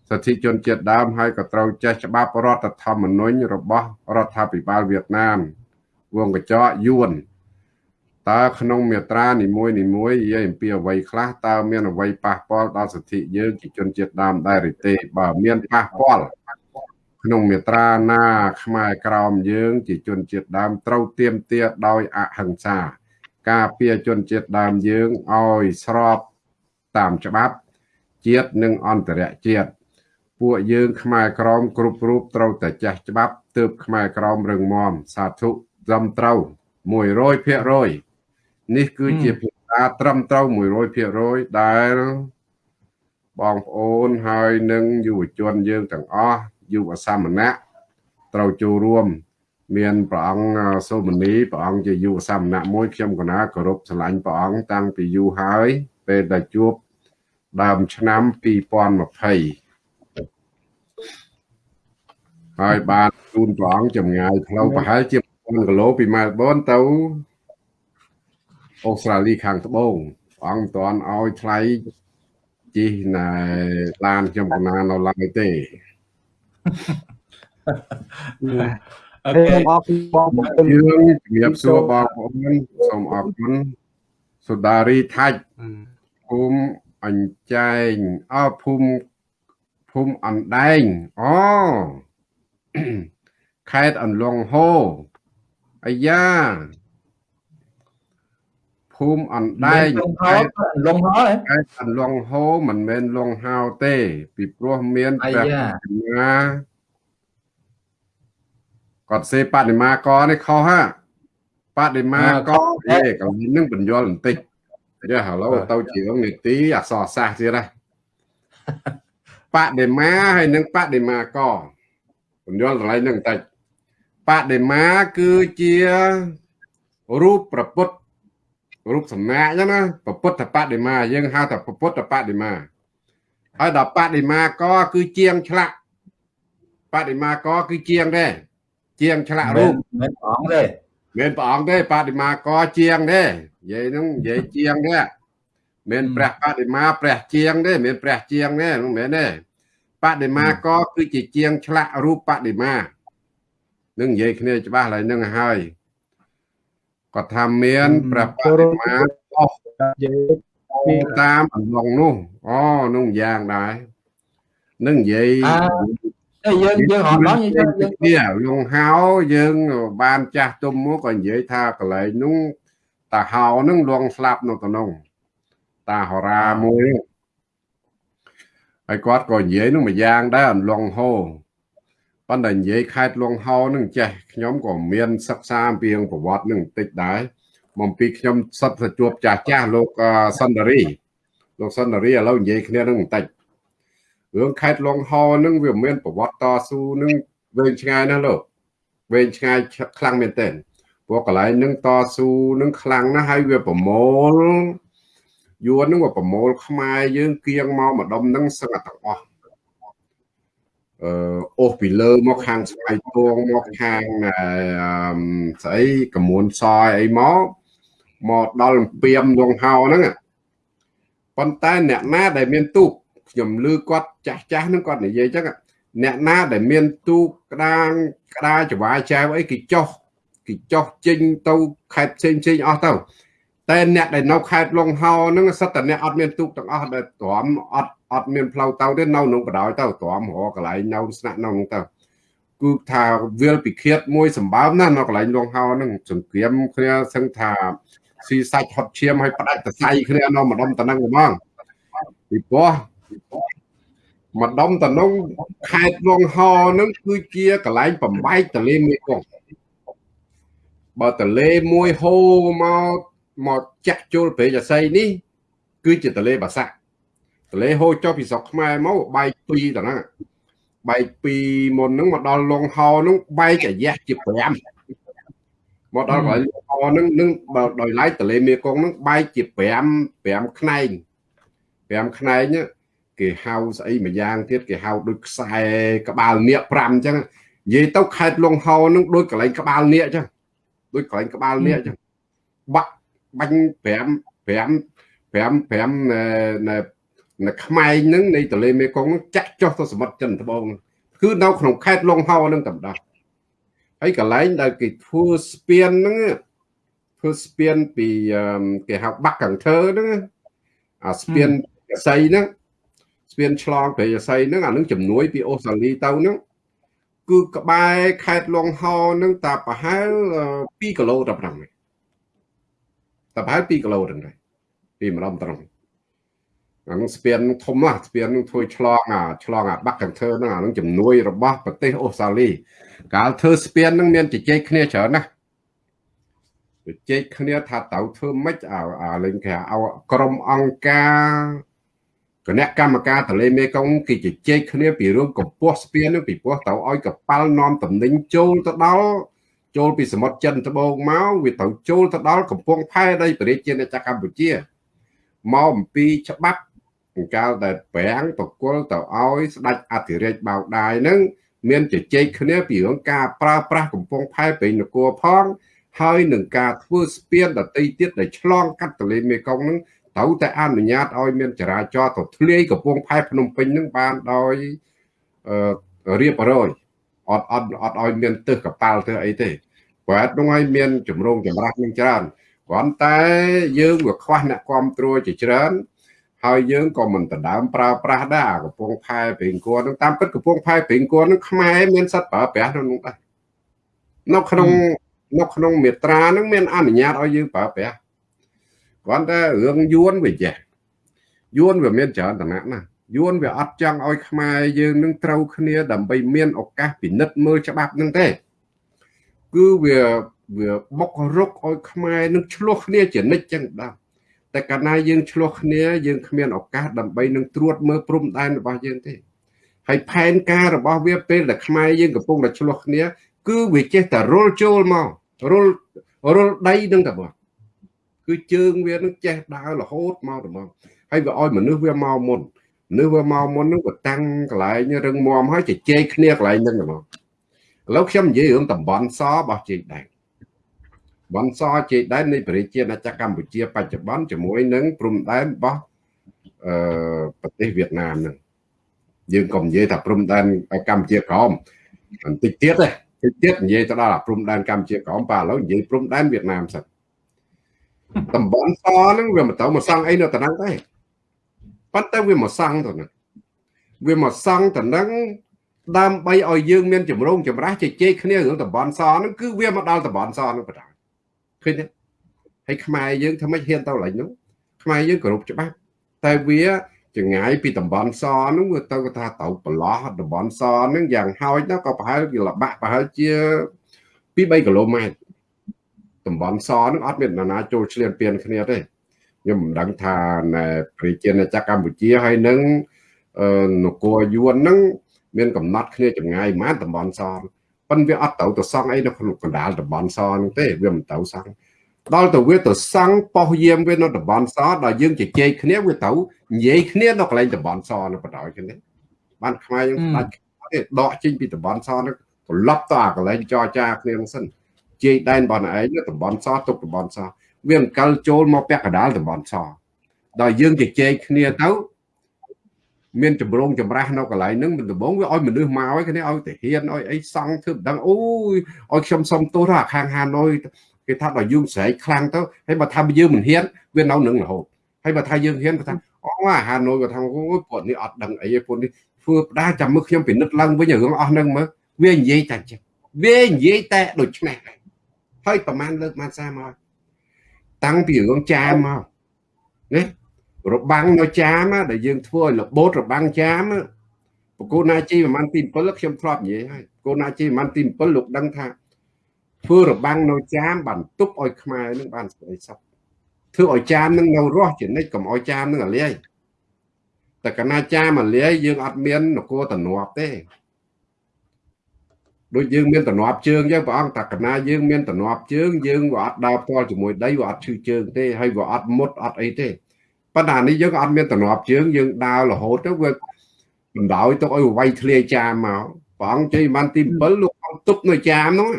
សិទ្ធិជនជាតិដើមហើយក៏ត្រូវចេះច្បាប់រដ្ឋធម្មនុញ្ញរបស់រដ្ឋាភិបាលវៀតណាមវងកញ្ចក់យួនតើក្នុងមាត្រានីមួយនីមួយនិយាយអំពីអ្វីខ្លះតើមានអ្វីប៉ះពាល់ដល់សិទ្ធិយើងជាជនជាតិដើមដែរឬទេបើមានប៉ះពាល់ ក្នុងមាត្រាណា ខ្មែរក្រមយើង ជាជនជាតិដើមត្រូវទៀមទាដោយអហិង្សា ការពារជនជាតិដើមយើងឲ្យស្របតាមច្បាប់ជាតិនិងអន្តរជាតិពួកយើងខ្មែរក្រមគ្រប់រូបត្រូវតែចេះច្បាប់ទើបខ្មែរក្រមរឹងមាំសាធុត្រឹមត្រូវ100%នេះគឺជាភាសាត្រឹមត្រូវ100%ដែលបងប្អូនហើយនឹងយុវជនយើងទាំងអស់ យុវសាមណៈត្រូវចូលរួម មានព្រះអង្គសូមនីព្រះអង្គជាយុវសាមណៈមួយខ្ញុំកណាគោរពស្រឡាញ់ព្រះអង្គតាំងពីយូរហើយ ពេលដែលជួបដើមឆ្នាំ2020ហើយបានជូនព្រះអង្គចម្ងាយផ្លូវប្រហែលជា1000គីឡូពីម៉ែលប៊នទៅអូស្ត្រាលីខាងត្បូងព្រះអង្គមិនទាន់ឲ្យថ្លៃជិះណែឡានខ្ញុំកណានៅឡើយទេ អូខេអរគុណបងប្អូនយើងជំរាបសួរបងប្អូនសូមអរគុណសុដារីថាច់ភូមិអញ្ចែងអើភូមិភូមិអណ្ដែងអូខេត្តអន្លង់ហូអាយ៉ា ភូមិអណ្ដែងខេត្តអន្លង់ហោខេត្តអន្លង់ហូមិនមែនលង់ហោទេ ពីព្រោះមានព្រះបញ្ញាគាត់សេបដិមាកនេះខុសហាបដិមាកអេកន្លែងនឹងបញ្យល់បន្តិចយ៉ាហៅឡូទៅជាងនីតិអសរសាស្ត្រទៀតណាបដិមាហើយនឹងបដិមាកពន្យល់កន្លែងហ្នឹងបន្តិចបដិមាគឺជារូបប្រពុត រូបសំណាកចឹងណាប្រពុទ្ធបដិមាយើងហៅថាប្រពុទ្ធបដិមាហើយដល់បដិមាកគឺជាងឆ្លាក់បដិមាកគឺជាងដែរជាងឆ្លាក់រូបមិនព្រះអង្គទេមានព្រះអង្គទេបដិមាកជាងទេនិយាយហ្នឹងនិយាយជាងទេមានព្រះបដិមាព្រះជាងទេមានព្រះជាងទេមិនមែនទេបដិមាកគឺជាជាងឆ្លាក់រូបបដិមានឹងនិយាយគ្នាច្បាស់ហើយនឹងហើយ គាត់ថាមានព្រះបដិមាអស់តាមអន្លងនោះអូនោះយ៉ាងដែរនឹងនិយាយតែយើងយើងអត់ដល់យើងយើងនេះលងហៅយើងបានចាស់ទុំមកក៏និយាយថាកន្លែងនោះតាហៅនឹងលងស្លាប់នៅក្នុងតាហរាមួយហើយគាត់ក៏និយាយនោះមួយយ៉ាងដែរអន្លងហោ ប៉ុន្តែនិយាយខេត្តលងហោនឹងចេះខ្ញុំក៏មានសិក្សាអំពីប្រវត្តិនឹងបន្តិចដែរមកពីខ្ញុំសិតទៅជួបចាស់ចាស់លោកសន្តារីលោកសន្តារីឥឡូវនិយាយគ្នានឹងបន្តិចរឿងខេត្តលងហោនឹងវាមានប្រវត្តិតស៊ូនឹងវែងឆ្ងាយណាស់លោកវែងឆ្ងាយខ្លាំងមែនទែនព្រោះកន្លែងនឹងតស៊ូនឹងខ្លាំងណាស់ហើយវាប្រមូលយួននឹងវាប្រមូលខ្មែរយើងគៀងមកម្ដុំនឹងសឹងទាំងអស់ អឺអូសពីលើមកខាងស្វ័យពងមកខាងស្អីកមួនសយអីមកមកដល់ពៀមលងហោហ្នឹងប៉ុន្តែអ្នកណាដែលមានទូកខ្ញុំឮគាត់ចាស់ចាស់ហ្នឹងគាត់និយាយចឹងអ្នកណាដែលមានទូកក្តាងក្តារចវាយចែវអីគេចោះគេចោះចេញទៅខេត្តផ្សេងផ្សេងអស់ទៅតែអ្នកដែលនៅខេត្តលងហោហ្នឹងសិតតែអ្នកអត់មានទូកទាំងអស់ដែលទ្រាំអត់ អត់មានផ្លូវទៅទេនៅក្នុងបដ ாய் ទៅទ្រាំរកកន្លែងនៅស្នាក់នៅហ្នឹងទៅគឺថាវាលពិឃាតមួយសម្បើមណាស់នៅកន្លែងលងហោហ្នឹងសង្គ្រាមគ្នាសឹងថាស៊ីសាច់ហត់ឈាមឲ្យផ្ដាច់តសៃគ្នានៅម្ដុំតំណឹងហ្មងពីព្រោះម្ដុំតំណឹងខេត្តលងហោហ្នឹងគឺជាកន្លែងបំបែកទលេមេគង្គបើទលេមួយហូរមកមកចាក់ចូលព្រៃអាស័យនេះគឺជាទលេបាសាក់ ទលេហូរចុះពីស្រុកខ្មែរមកបែកពីរទៅហ្នឹងបែកពីមុនហ្នឹងមកដល់លងហោហ្នឹងបែកអាយះជា5មកដល់កន្លែងលងហោហ្នឹងនឹងដោយឡែកទលេមេគង្គហ្នឹងបែកជា5 5ខ្នែង5ខ្នែងគេហៅស្អីមួយយ៉ាងទៀតគេហៅដូចខ្សែក្បាលនាគ5អញ្ចឹងនិយាយទៅខេតលងហោហ្នឹងដូចកន្លែងក្បាលនាគអញ្ចឹងដូចកន្លែងក្បាលនាគអញ្ចឹងបាក់បាញ់5 5 5 5 នៅនៅខ្មែងហ្នឹងនៃទន្លេមេគង្គហ្នឹងចាក់ចុះទៅសមុទ្រចិនត្បូងគឺនៅក្នុងខេត្តលងហោហ្នឹងតែម្ដងហើយកន្លែងដែលគេធ្វើស្ពានហ្នឹងធ្វើស្ពានពីគេហៅបាក់កង្ធើហ្នឹងអាស្ពានស័យហ្នឹងស្ពានឆ្លងព្រៃស័យហ្នឹងអានឹងជំនួយពីអូស្ត្រាលីទៅហ្នឹងគឺក្បែរខេត្តលងហោហ្នឹងតាប្រហែល2គីឡូតែប៉ុណ្ណឹងតែប្រហែល2គីឡូហ្នឹងដែរពីម្ដងត្រង់ អានឹងស្ពានធំណាស់ស្ពាននឹងធ្វើឆ្លងអាឆ្លងអាបាក់កង្ធើហ្នឹងអានឹងជំនួយរបស់ប្រទេសអូស្ត្រាលីកាលធ្វើស្ពានហ្នឹងមានជជែកគ្នាច្រើនណាស់ជជែកគ្នាថាត្រូវធ្វើម៉េចអាលេងគេឲ្យក្រុមអង្គការគណៈកម្មការទន្លេមេគង្គគេជជែកគ្នាពីរឿងកម្ពស់ស្ពាននឹងពីព្រោះត្រូវឲ្យកប៉ាល់នាំតំណែងចូលទៅដល់ចូលពីសមុទ្រចិនត្បូងមកវាត្រូវចូលទៅដល់កំពង់ផែដីប្រជាជាតិកម្ពុជាមកអំពីច្បាប់ កាលដែលប្រាំងបកុលទៅឲ្យស្ដេចអធិរាជបៅដាយនឹងមានជជែកគ្នាពីរឿងការប្រើប្រាស់កំពង់ផែព្រៃនគរផងហើយនឹងការធ្វើស្ពានដតីទៀតដែលឆ្លងកាត់ទន្លេមេគង្គនឹងត្រូវតែអនុញ្ញាតឲ្យមានចរាចរណ៍ទៅធ្លាយកំពង់ផែភ្នំពេញនឹងបានដោយរៀបរយអត់អត់អត់ឲ្យមានទឹះកប៉ាល់ទៅអីទេព្រោះអត់នោះឲ្យមានចម្រងចម្រាស់នឹងច្រើនគ្រាន់តែយើងវាខ្វះអ្នកគ្រប់គ្រងជាច្រើន ហើយយើងក៏មិនដណ្ដើមប្រើប្រាស់ដែរកំពង់ផែព្រេងគួរនឹងតាមពិតកំពង់ផែព្រេងគួរនឹងខ្មែរមានសិទ្ធិប្រើប្រាស់នៅនោះដែរនៅក្នុងនៅក្នុងមេត្រានឹងមានអនុញ្ញាតឲ្យយើងប្រើប្រាស់គ្រាន់តែរឿងយួនវាចេះយួនវាមានច្រើនតំណណាស់យួនវាអត់ចង់ឲ្យខ្មែរយើងនឹងត្រូវគ្នាដើម្បីមានឱកាសពិនិត្យមើលច្បាប់នឹងទេគឺវាវាបុករុកឲ្យខ្មែរនឹងឆ្លោះគ្នាជានិច្ចចឹងដែរ តែកាលណាយើងឆ្លោះគ្នាយើងគ្មានឱកាសដើម្បីនឹងត្រួតមើលព្រំដែនរបស់យើងទេហើយផែនការរបស់វាពេលដែលខ្មែរយើងកំពុងតែឆ្លោះគ្នា គឺវាចេះតែរុលចូលមករុលរុលដីនឹងតែមកគឺជើងវានឹងចេះដើររហូតមកតែមកហើយវាឲ្យមនុស្សវាមកមុនមនុស្សវាមកមុននឹងក៏តាំងកន្លែងរឹងមាំហើយជជែកគ្នាកន្លែងហ្នឹងតែមកឥឡូវខ្ញុំនិយាយរឿងតំបន់សរបស់ជ័យដែក បនសជ័យដែននៃប្រជាណាចក្រកម្ពុជា បច្ចុប្បន្នជាមួយនឹងព្រំដែនរបស់អឺប្រទេសវៀតណាមហ្នឹងយើងក៏និយាយថាព្រំដែនកម្ពុជាក្រមបន្តិចទៀតទេតិចទៀតនិយាយទៅដល់ព្រំដែនកម្ពុជាក្រមបាទឥឡូវនិយាយព្រំដែនវៀតណាមសិនតំបន់សហ្នឹងវាមិនទៅមកសង់អីនៅតំណឹងទេប៉ុន្តែវាមកសង់ទៅហ្នឹងវាមកសង់តំណឹងដើម្បីឲ្យយើងមានចម្រងចម្រាស់ជជែកគ្នារឿងតំបន់សហ្នឹងគឺវាមកដល់តំបន់សហ្នឹងបណ្ដោយ ឃើញទេហើយខ្មែរយើងធ្វើម៉េចហ៊ានទៅឡើងនោះខ្មែរយើងគោរពច្បាប់តែវាចងាយពីតំបន់សហ្នឹងវាទៅថាទៅប្រឡោះតំបន់សហ្នឹងយ៉ាងហោចណាក៏ប្រហែលជាលបាក់ប្រហែលជា2 3គីឡូម៉ែត្រតំបន់សហ្នឹងអត់មាននរណាចូលឆ្លៀនពៀនគ្នាទេខ្ញុំមិនដឹងថានៅប្រជាណាចក្រកម្ពុជាហើយនឹងនគរយួនហ្នឹងមានកំណត់គ្នាចម្ងាយប៉ុន្មានតំបន់ស ប៉ុន្តែវាអត់ទៅទៅសង់អីនៅក្នុងកណ្ដាលតំបន់សហ្នឹងទេវាមិនទៅសង់ដល់ទៅវាទៅសង់ប៉ោះយាមវានៅតំបន់សដល់យើងជជែកគ្នាវាទៅនិយាយគ្នានៅកន្លែងតំបន់សនៅបណ្ដោយគ្នាបានខ្មែរយើងដាច់ទេដកចេញពីតំបន់សហ្នឹងត្រឡប់ទៅអាកន្លែងចរចាគ្នាហ្នឹងសិនជ័យដែនបងឯងតំបន់សទុកតំបន់សវាអង្កលចូលមកពាក់កណ្ដាលតំបន់សដល់យើងជជែកគ្នាទៅ មានចម្រងចម្រាស់នៅកន្លែងហ្នឹងមិនដំបងវាឲ្យមនុស្សមកឲ្យគ្នាឲ្យទៅហ៊ានឲ្យអីសង់ធ្វើមិនដឹងអូយឲ្យខ្ញុំសុំទោសថាខាងហាណូយគេថាដល់យើងស្រែកខ្លាំងទៅហើយបើថាយើងមិនហ៊ានវានៅនឹងរហូតហើយបើថាយើងហ៊ានគាត់ថាអូអាហាណូយគាត់ថាអូយពួកនេះអត់ដឹងអីទេពួកនេះធ្វើផ្ដាចាំមើលខ្ញុំពិនិត្យឡើងវិញរឿងអស់ហ្នឹងមើលវានិយាយតែចឹងវានិយាយតែដូចនេះហើយប្រហែលលើកមកសាមកតាំងពីរឿងចាមមកណា របាំងនៅចាមដែលយើងធ្វើឲ្យរបូតរបាំងចាមបកូនណាជីប្រហែលទី7ខ្ញុំធ្លាប់និយាយហើយបកូនណាជីប្រហែលទី7លោកដឹងថាធ្វើរបាំងនៅចាមបានទប់ឲ្យខ្មែរនឹងបានសេចក្តីសុខធ្វើឲ្យចាមនឹងនៅរស់ជានិច្ចកុំឲ្យចាមនឹងអាលាយតែកណាចាមអាលាយយើងអត់មាននគរតំណប់ទេដូចយើងមានតំណប់ជើងចឹងព្រះអង្គតាកណាយើងមានតំណប់ជើងយើងវាអត់ដើរផ្ទាល់ជាមួយដីវាអត់ឈឺជើងទេហើយវាអត់មុតអត់អីទេ ប៉ុន្តែនេះយើងអត់មានតំណប់ជើងយើងដើររហូតទៅវាបណ្ដោយទុកឲ្យវាយធ្លាយចាមមកព្រះអង្គជ័យបានទី7លោកអង្គទប់នៅចាមហ្នឹង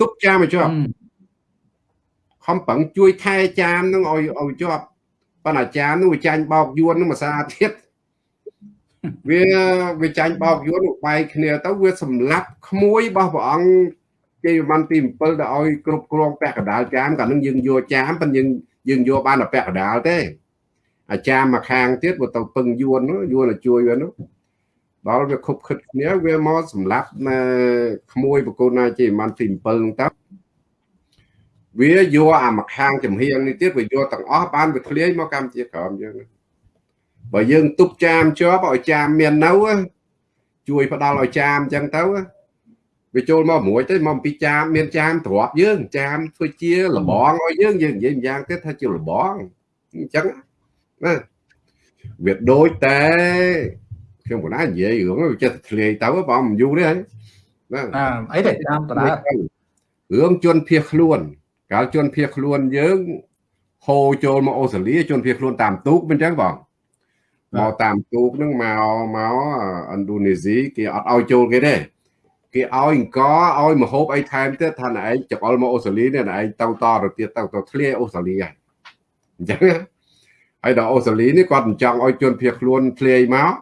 ទប់ចាមឲ្យជាប់ខំប្រឹងជួយថែចាមហ្នឹងឲ្យឲ្យជាប់ប៉ុន្តែចាមហ្នឹងវាចាញ់បោកយួនហ្នឹងមួយសាទៀតវាវាចាញ់បោកយួនបែកគ្នាទៅវាសម្លាប់ក្មួយរបស់ព្រះអង្គជ័យបានទី7ដល់ឲ្យគ្រប់គ្រងពាក់កណ្ដាលចាមកាលនឹងយើងយកចាមប៉ុន្តែយើងយើងយកបានតែពាក់កណ្ដាលទេ អាចារ្យមកខាងទៀតវាទៅពឹងយួនយួនទៅជួយវានោះដល់វាខុបខិតគ្នាវាមកសម្លាប់នៅក្មួយបកូនណាជាមិនទី7ហ្នឹងទៅវាយកអាមកខាងចំហៀងនេះទៀតវាយកទាំងអស់បានវាធ្លាយមកកម្ពុជាក្រមយើងបើយើងទប់ចាមជាប់ឲ្យចាមមាននៅជួយផ្ដាល់ឲ្យចាមអញ្ចឹងទៅវាចូលមកមួយទៅមកពីចាមមានចាមទ្របយើងចាមធ្វើជាលបងឲ្យយើងយើងនិយាយម្យ៉ាងទៀតថាជាលបងអញ្ចឹង ណាវាដូចតែខ្ញុំក៏ណានិយាយរឿងវាចិត្តធ្លាយទៅបងមិនយូរទេហើយណាអីទេតាមតើរឿងជនភៀសខ្លួន កាលជនភៀសខ្លួនយើងហូរចូលមកអូស្ត្រាលីជនភៀសខ្លួនតាមទូកមិនចឹងបងមកតាមទូកហ្នឹងមកមកឥណ្ឌូនេស៊ីគេអត់ឲ្យចូលគេទេគេឲ្យអង្គឲ្យមហូបអីថែមទៀតថាណែឯងចកលមកអូស្ត្រាលីនេះណែឯងទៅតទៅទៀតទៅទៅធ្លាយអូស្ត្រាលីហើយអញ្ចឹង ហើយដល់អូស្ត្រាលីនេះគាត់មិនចង់ឲ្យជនភៀសខ្លួនធ្លាយមក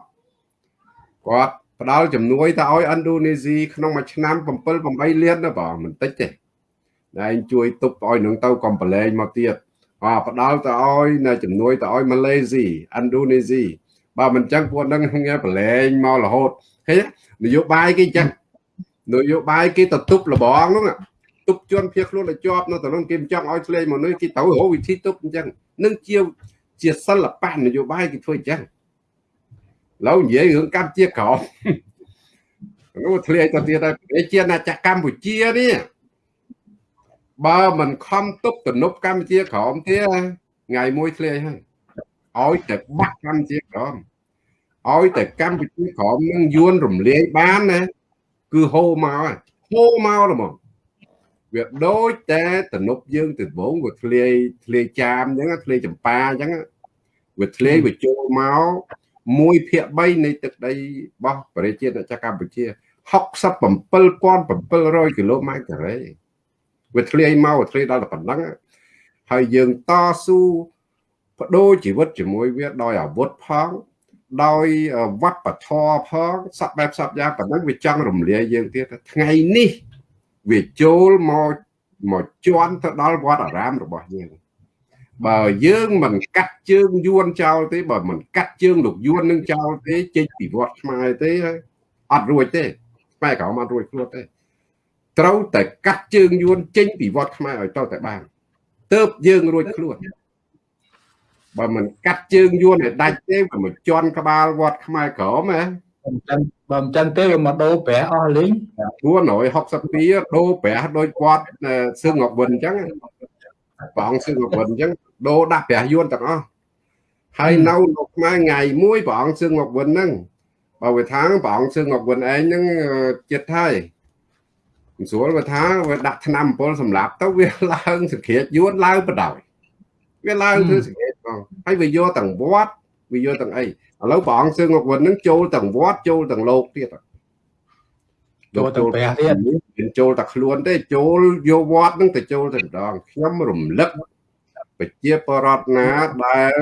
គាត់ផ្ដល់ជំនួយទៅឲ្យឥណ្ឌូនេស៊ីក្នុងមួយឆ្នាំ7 8លានណាបងមិនតិចទេតែឯងជួយទប់ឲ្យនឹងទៅកំប្រឡែងមកទៀតអផ្ដល់ទៅឲ្យនៅជំនួយទៅឲ្យម៉ាឡេស៊ីឥណ្ឌូនេស៊ីបើមិនចឹងពួកនឹងងាប្រឡែងមករហូតឃើញនយោបាយគេចឹងនយោបាយគេទៅទប់លបងហ្នឹងទប់ជនភៀសខ្លួនឲ្យជាប់នៅទៅនឹងគេមិនចង់ឲ្យធ្លាយមកនេះគេទៅរកវិធីទប់អញ្ចឹងនឹងជា ជាសិល្បៈនយោបាយគេធ្វើអញ្ចឹងឡូវនិយាយរឿងកម្ពុជាក្រមនោះធ្លាយទៅទៀតហើយប្រជាណាចក្រកម្ពុជានេះបើមិនខំទប់ទំនប់កម្ពុជាក្រមទៀតថ្ងៃមួយធ្លាយហើយឲ្យតែបាក់កម្ពុជាក្រមឲ្យតែកម្ពុជាក្រមនឹងយួនរំលាយបានណាគឺហូរមកហើយហូរមកហ្មង វាដូចតែទំនប់យើងទៅវងវាធ្លាយធ្លាយចាមអញ្ចឹងធ្លាយចម្ប៉ាអញ្ចឹងវាធ្លាយវាចូលមក1ភាគ3នៃទឹកដីរបស់ប្រជាជាតិកម្ពុជា67700គីឡូម៉ែត្រការ៉េវាធ្លាយមកធ្លាយដល់តែប៉ុណ្ណឹងហើយយើងតស៊ូបដូរជីវិតជាមួយវាដោយអាវុធផង ដោយវប្បធម៌ផងសពបែបសពយ៉ាងប៉ុណ្ណឹងវាចង់រំលាយយើងទៀតថ្ងៃនេះ វាចូលមកមកជន់ទៅដល់វត្តអារាមរបស់យើងបើយើងមិនកាត់ជើងយួនចោលទេបើមិនកាត់ជើងលោកយួននឹងចោលទេចេញពីវត្តខ្មែរទេអត់រួចទេខ្មែរក្រមអត់រួចខ្លួនទេត្រូវតែកាត់ជើងយួនចេញពីវត្តខ្មែរឲ្យតតែបានទៅយើងរួចខ្លួនបើមិនកាត់ជើងយួនឲ្យដាច់ទេវាមកជន់ក្បាលវត្តខ្មែរក្រមហ៎បើ មិនចឹងបើមិនចឹងទេវាមកដូរប្រាក់អស់លេង462ដូរប្រាស់ដូចគាត់សឹងអវិនអញ្ចឹងព្រះអង្គសឹងអវិនអញ្ចឹងដូរដាក់ប្រាស់យួនទាំងអស់ហើយនៅលោកខ្មែរថ្ងៃមួយព្រះអង្គសឹងអវិនហ្នឹងបើវាថាព្រះអង្គសឹងអវិនឯងហ្នឹងចិត្តហើយមិនស្រួលវាថាវាដាក់ឆ្នាំអំពើសម្រាប់ទៅវាឡើងសង្គ្រាចយួនឡើងបដ ாய் វាឡើងធ្វើសង្គ្រាចផងហើយវាយកទាំងវត្តវាយកទាំងអី ឥឡូវព្រះអង្គសឹងអវិនហ្នឹងចូលទាំងវត្តចូលទាំងលោកទៀតចូលទៅប្រាក់ទៀតមិនចូលតែខ្លួនទេចូលយកវត្តហ្នឹងទៅចូលតែម្ដងខ្ញុំរំលឹកប្រជាបរតណាដែល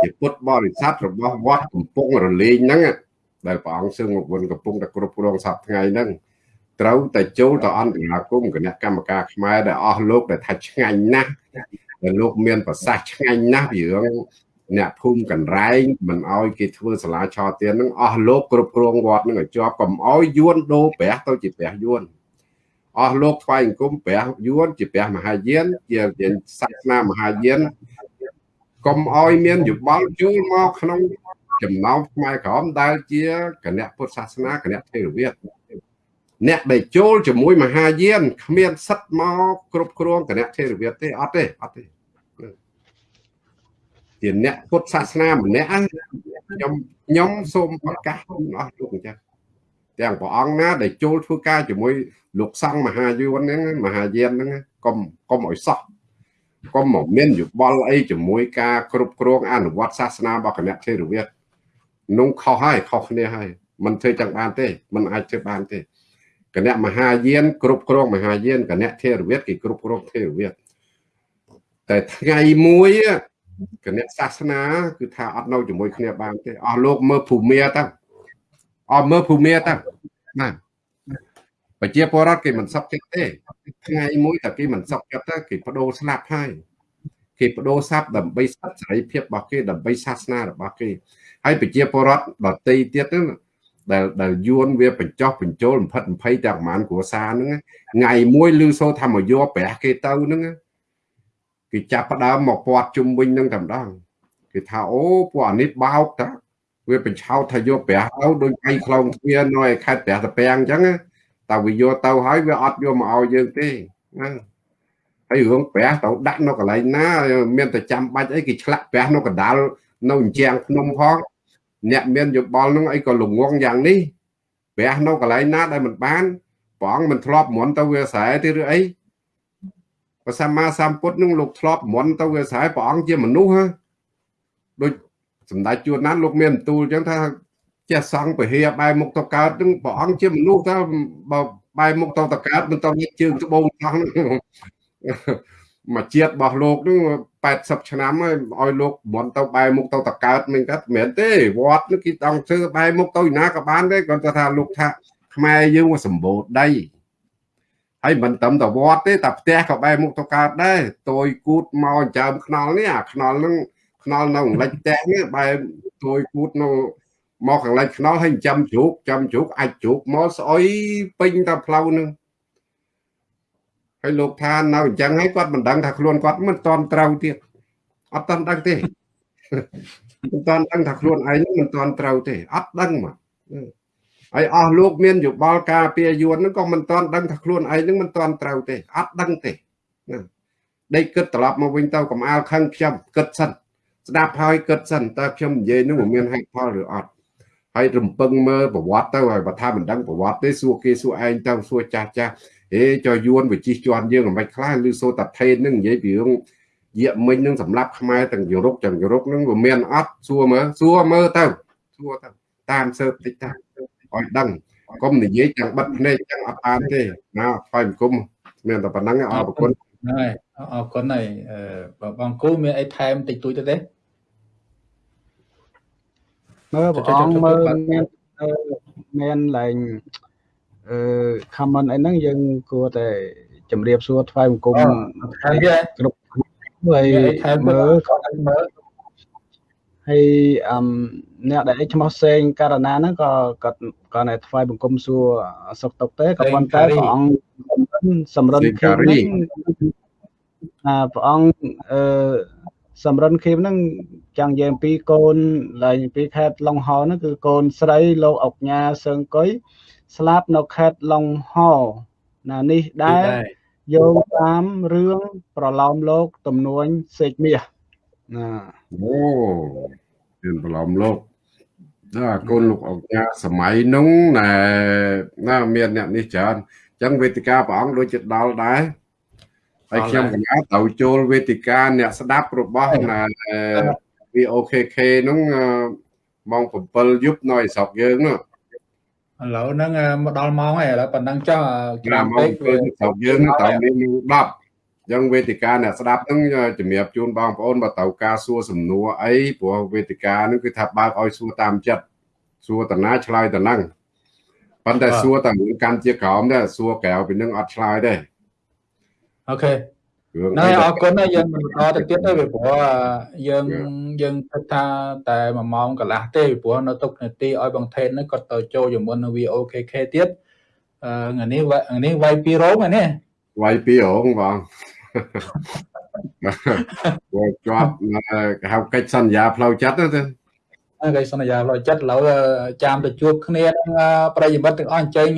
ជាពុទ្ធបរិស័ទរបស់វត្តកំពង់រលេងហ្នឹងដែលព្រះអង្គសឹងមកវិញកំពុងតែគ្រប់គ្រងសប្តាហ៍ថ្ងៃហ្នឹងត្រូវតែចូលទៅអន្តរាគមគណៈកម្មការខ្មែរដែលអស់លោកដែលថាឆ្ងាញ់ណាស់ដែលលោកមានប្រសាសន៍ឆ្ងាញ់ណាស់ពីរឿង អ្នកភូមិកណ្រែងមិនអោយគេធ្វើសាលាឆោទៀនហ្នឹងអស់លោកគ្រប់គ្រងវត្តហ្នឹងឲ្យជាប់កុំអោយយួនដូរព្រះទៅជាព្រះយួនអស់លោកថ្វាយអង្គមព្រះយួនជាព្រះមហាយានជាជាសាសនាមហាយានកុំអោយមានយោបល់ចូលមកក្នុងចំណោមខ្មែរក្រមដែលជាគណៈពុទ្ធសាសនាគណៈថេរវាទអ្នកដែលចូលជាមួយមហាយានគ្មានសិទ្ធមកគ្រប់គ្រងគណៈថេរវាទទេអត់ទេអត់ទេ ជាអ្នកពុទ្ធសាសនាម្នាក់ខ្ញុំខ្ញុំសូមប្រកាសអស់លោកអញ្ចឹងទាំងព្រះអង្គណាដែលចូលធ្វើការជាមួយលោកសង្ឃមហាយួនហ្នឹងមហាយានហ្នឹងកុំកុំឲ្យសោះកុំមកមានយោបល់អីជាមួយការគ្រប់គ្រងអនុវត្តសាសនារបស់គណៈថេរវាទនោះខុសហើយខុសគ្នាហើយមិនធ្វើចឹងបានទេមិនអាចធ្វើបានទេគណៈមហាយាន គ្រប់គ្រងមហាយានគណៈថេរវាទគេគ្រប់គ្រងថេរវាទតែថ្ងៃមួយ គណៈសាសនា គឺថាអត់នៅជាមួយគ្នាបានទេអស់លោកមើលភូមិទៅអស់មើលភូមិទៅណាប្រជាពលរដ្ឋគេមិនសុខចិត្តទេថ្ងៃមួយតែគេមិនសុខចិត្តទៅគេបដូរស្លាប់ហើយគេបដូរសັບដើម្បីសិទ្ធិសេរីភាពរបស់គេដើម្បីសាសនារបស់គេហើយប្រជាពលរដ្ឋដតីទៀតហ្នឹងដែលដែលយួនវាបញ្ចោះបញ្ចូលបំផិត20ទាំងប្រហែលគ្រួសារហ្នឹងថ្ងៃមួយលឺសូថាមកយកប្រាស់គេទៅហ្នឹង គេចាប់ផ្ដើមមកពាត់ជុំវិញនឹងតែម្ដងគេថាអូពួកអានេះបោកតាវាបញ្ឆោតថាយកប្រាស់ទៅដូចឯងខ្លងទ្វារនៅឯខេត្តប្រាស់តាពាំងអញ្ចឹងតែវាយកទៅហើយវាអត់យកមកឲ្យយើងទេណាហើយរឿងប្រាស់ទៅដាក់នៅកន្លែងណា មានតែចាំបាច់អីគេឆ្លាក់ប្រាស់នៅកណ្ដាលនៅអញ្ចាំងភ្នំផងអ្នកមានយោបល់នឹងអីក៏ល្ងងយ៉ាងនេះព្រះនៅកន្លែងណាដែលមិនបានព្រះអង្គមិនធ្លាប់មន់ទៅវាស្រែទេឬអី ព្រះសម្មាសម្ពុទ្ធនឹងលោកធ្លាប់មន់ទៅវាស្រ័យព្រះអង្គជាមនុស្សដូចសម្ដេចជួនណានលោកមានបន្ទូលអញ្ចឹងថាចេះសង់ពហិយបែរមុខទៅកើតនឹងព្រះអង្គជាមនុស្សតើបើបែរមុខទៅទៅកើតមិនទៅជើងត្បូងសោះនឹងមកជាតិរបស់លោកនឹង80ឆ្នាំហើយឲ្យលោកមន់ទៅបែរមុខទៅតកើតមិនកើតមិនមែនទេវត្តនឹងគេតង់ធ្វើបែរមុខទៅណាក៏បានដែរគាត់ថាលោកថាខ្មែរយើងសម្បូរដី ហើយមិនត្រឹមតែវត្តទេតែផ្ទះក៏បែរមុខទៅកើតដែរតួយគូតមកចើមខ្នល់នេះអាខ្នល់ហ្នឹងខ្នល់នៅលិចផ្ទះនេះបែរតួយគូតនៅមកខាងលិចខ្នល់ហើយចាំជ្រូកចាំជ្រូកអាចជ្រូកមកស្អុយពេញតែផ្លូវហ្នឹងហើយលោកថានៅអញ្ចឹងហើយគាត់មិនដឹងថាខ្លួនគាត់មិនតន់ត្រូវទៀតអត់តន់ដឹងទេមិនតន់ដឹងថាខ្លួនឯងមិនតន់ត្រូវទេអត់ដឹងមក ហើយអស់លោកមានយោបល់ការពារយួនហ្នឹងក៏មិនតន់ដឹងថាខ្លួនឯងហ្នឹងមិនតន់ត្រូវទេអត់ដឹងទេណាដេកគិតត្រឡប់មកវិញទៅកំអាលខឹងខ្ញុំគិតសិនស្ដាប់ហើយគិតសិនតើខ្ញុំនិយាយហ្នឹងមានហេតុផលឬអត់ហើយរំពឹងមើលប្រវត្តិទៅហើយបើថាមិនដឹងប្រវត្តិទេសួរគេសួរឯងទៅសួរចាស់ចាស់ហេចុះយួនវាជិះជាន់យើងមិនបាច់ខ្លះឬសូតាថេននឹងនិយាយពីរឿងយាកមិញនឹងសម្រាប់ខ្មែរទាំងយុរ៉ុបទាំងយុរ៉ុបនឹងវាមានអត់សួរមើលសួរមើលទៅសួរទៅតាមសើបតិចតា ឲ្យដឹងកុំនិយាយទាំងបិទភ្នែកទាំងអត់បានទេណាថ្វាយបង្គំមានតែប៉ុណ្្នឹងអរគុណហើយអរគុណហើយបងគូមានអីថែមតិចតួចទៅទេមើលបងអង្គមើលមានមានឡើងអឺ comment អីហ្នឹងយើងគួរតែជម្រាបសួរថ្វាយបង្គំហើយគ្រប់ហើយមើលគាត់មើលហើយអឹម អ្នកដែលឈ្មោះសេងករណាហ្នឹងក៏គាត់គាត់តែថ្វាយបង្គំសួរសុខទុក្ខទេក៏ប៉ុន្តែព្រះអង្គសម្រិនភាពហ្នឹងអាព្រះអង្គអឺសំរិនឃីមហ្នឹងចង់និយាយអំពីកូនឡើងពីខេត្តឡុងហោហ្នឹងគឺកូនស្រីលោកអុកញ៉ាសើងកុយស្លាប់នៅខេត្តឡុងហោណានេះដែរយោងតាមរឿងប្រឡោមលោក ទំនួញសេកមាសណាអូមានប្រឡោមលោក ណាកូនលោកអុកញ៉ាសម័យនោះណែណាមានអ្នកនេះច្រើនអញ្ចឹងវេទិកាព្រះអង្គដូចជាដល់ដែរហើយខ្ញុំកណាត្រូវចូលវេទិកាអ្នកស្ដាប់របស់ណា VOKK ហ្នឹងម៉ោង7យប់នៅស្រុកយើងនោះឥឡូវហ្នឹងមកដល់ម៉ោងហើយឥឡូវប៉ុណ្ណឹងចុះក្រាមពេកស្រុកយើងត្រូវមាន10អញ្ចឹងវេទិកាអ្នកស្ដាប់ហ្នឹងជំរាបជូនបងប្អូនបើត្រូវការសួរសំណួរអីព្រោះវេទិកាហ្នឹងគឺថាបើកឲ្យសួរតាមចិត្តសួរតាណាឆ្លើយតាហ្នឹងប៉ុន្តែសួរតែកាន់ជាក្រោមដែរសួរក្រៅពីនឹងអត់ឆ្លើយទេអូខេណែអរគុណយើងបន្តទៅទៀតទៅពីព្រោះយើងយើងគិតថាតែ1ម៉ោងកន្លះទេពីព្រោះនៅទុកនាទីឲ្យបងថេនហ្នឹងគាត់ទៅចូលជាមួយនឹង VOKK ទៀតអឺថ្ងៃនេះថ្ងៃនេះវាយពីរោងហ្នឹងវាយពីរោងបង គាត់ជាប់គេហៅកិច្ចសន្យាផ្លូវចិត្តទៅកិច្ចសន្យាផ្លូវចិត្តឥឡូវចាំទៅជួបគ្នានឹងប្រិយមិត្តទាំងអស់អញ្ជើញ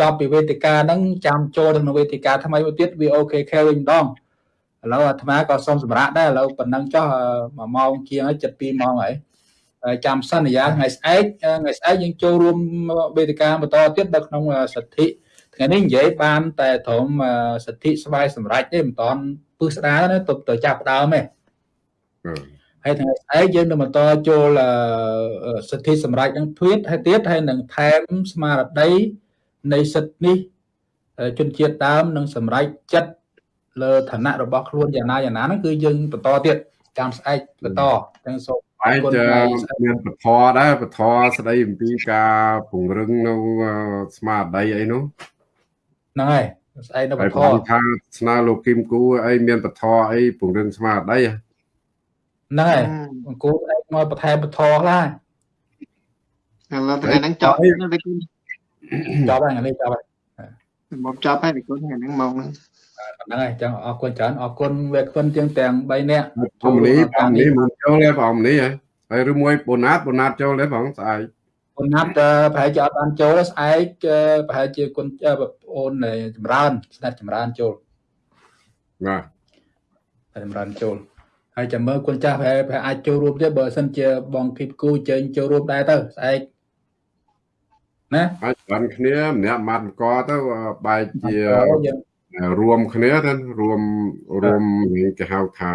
ចប់ពីវេទិកាហ្នឹងចាំចូលទៅក្នុងវេទិកាថ្មីមួយទៀត VOKK វិញម្ដងឥឡូវអាត្មាក៏សូមសម្រាប់ដែរឥឡូវប៉ុណ្ណឹងចុះ1ម៉ោងជាងហើយ72ម៉ោងហើយចាំសន្យាថ្ងៃស្អែកថ្ងៃស្អែកយើងចូលរួមវេទិកាបន្តទៀតនៅក្នុងសិទ្ធិ ថ្ងៃនេះនិយាយបានតែត្រឹមសិទ្ធិស្វ័យសម្រេចទេមិនតាន់ពឹសស្ដារណាទៅទៅចាប់ដើមទេហើយថ្ងៃស្អែកយើងនឹងបន្តចូលសិទ្ធិសម្រេចនឹងធៀបហើយទៀតហើយនឹងថែមស្មារតីនៃសិទ្ធិនេះជនជាតិដើមនឹងសម្រេចចិត្តលើឋានៈរបស់ខ្លួនយ៉ាងណាយ៉ាងណាហ្នឹងគឺយើងបន្តទៀតចាំស្អែកបន្តទាំងសូមអរគុណមានពធដែរពធស្ដីអំពីការពង្រឹងនៅស្មារតីអីនោះ ហ្នឹងហើយស្អែកនៅពធថាស្នើលោកគឹមគូអីមានពធអីពង្រឹងស្មារតីហ្នឹងហើយអង្គូស្អែកមកបន្ថែមពធខ្លះឥឡូវថ្ងៃហ្នឹងចប់ទៅគូចប់ហើយថ្ងៃនេះចប់ហើយមកចប់ហើយពីគុណថ្ងៃហ្នឹងមកហ្នឹងហ្នឹងហើយចឹងអរគុណច្រើនអរគុណវេគុណជាងទាំង3នាក់ធម្មនេះតាមនេះមកចូលទេបងនេះហើយឬមួយបូណាតបូណាតចូលទេបងស្អែក បូណាតប្រហែលជាអត់បានចូលស្អែកប្រហែលជាគុណបងអូនចម្រើនស្ដេចចម្រើនចូលបាទចម្រើនចូលហើយចាំមើលគុណចាស់ប្រហែលប្រហែលអាចចូលរួមទៀតបើមិនជាបងគីបគូជើញចូលរួមដែរទៅស្អែកណាអាចបានគ្នាម្នាក់ម៉ាត់កទៅបែកជារួមគ្នាទៅរួមរួមគេហៅថា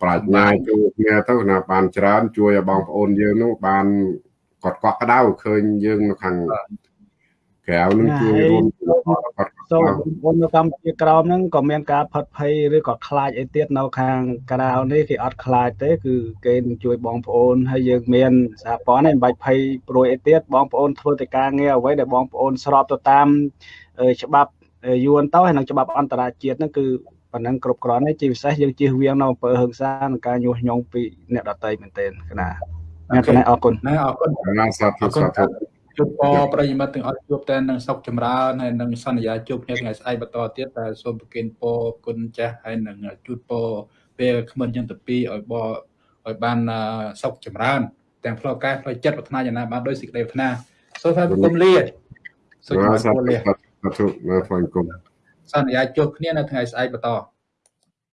ប្រាជ្ញាជួយគ្នាទៅណាបានច្រើន ជួយឲ្យបងប្អូនយើងនោះបានគាត់កក់ក្ដៅឃើញយើងនៅខាងក្រៅនឹងជួយរួមសូមបងនៅកម្ពុជាក្រោមហ្នឹងក៏មានការផិតភ័យឬក៏ខ្លាចអីទៀតនៅខាងក្រៅនេះគេអត់ខ្លាចទេ គឺគេនឹងជួយបងប្អូនហើយយើងមានសហព័ន្ធហ្នឹងមិនបាច់ភ័យព្រួយអីទៀតបងប្អូនធ្វើតែការងារអ្វីដែលបងប្អូនស្របទៅតាមច្បាប់យួនទៅហើយនឹងច្បាប់អន្តរជាតិហ្នឹងគឺ ប៉ុណ្ណឹងគ្រប់គ្រាន់ហើយជាពិសេសយើងជៀសវាងនៅអំពើហិង្សានិងការញុះញង់ពីអ្នកដទៃមែនទែនគណៈអ្នកកណែអរគុណណាអរគុណណាសាធុសាធុជួបពរប្រិយមិត្តទាំងអស់ជួបតែនឹងសុខចម្រើនហើយនឹងសន្យាជួបគ្នាថ្ងៃស្អែកបន្តទៀតតែសូមប្រគិនពរគុណចាស់ហើយនឹងជូតពរពេលក្មិនយ៉ាងទៅពីឲ្យបឲ្យបានសុខចម្រើនទាំងផ្លូវកាយផ្លូវចិត្តប្រាថ្នាយ៉ាងណាបានដោយសេចក្តីប្រាថ្នាសូមថាគុំលាសូមជម្រាបលាសាធុណាហ្វាញគុំ សន្យាជួបគ្នានៅថ្ងៃស្អែកបន្ត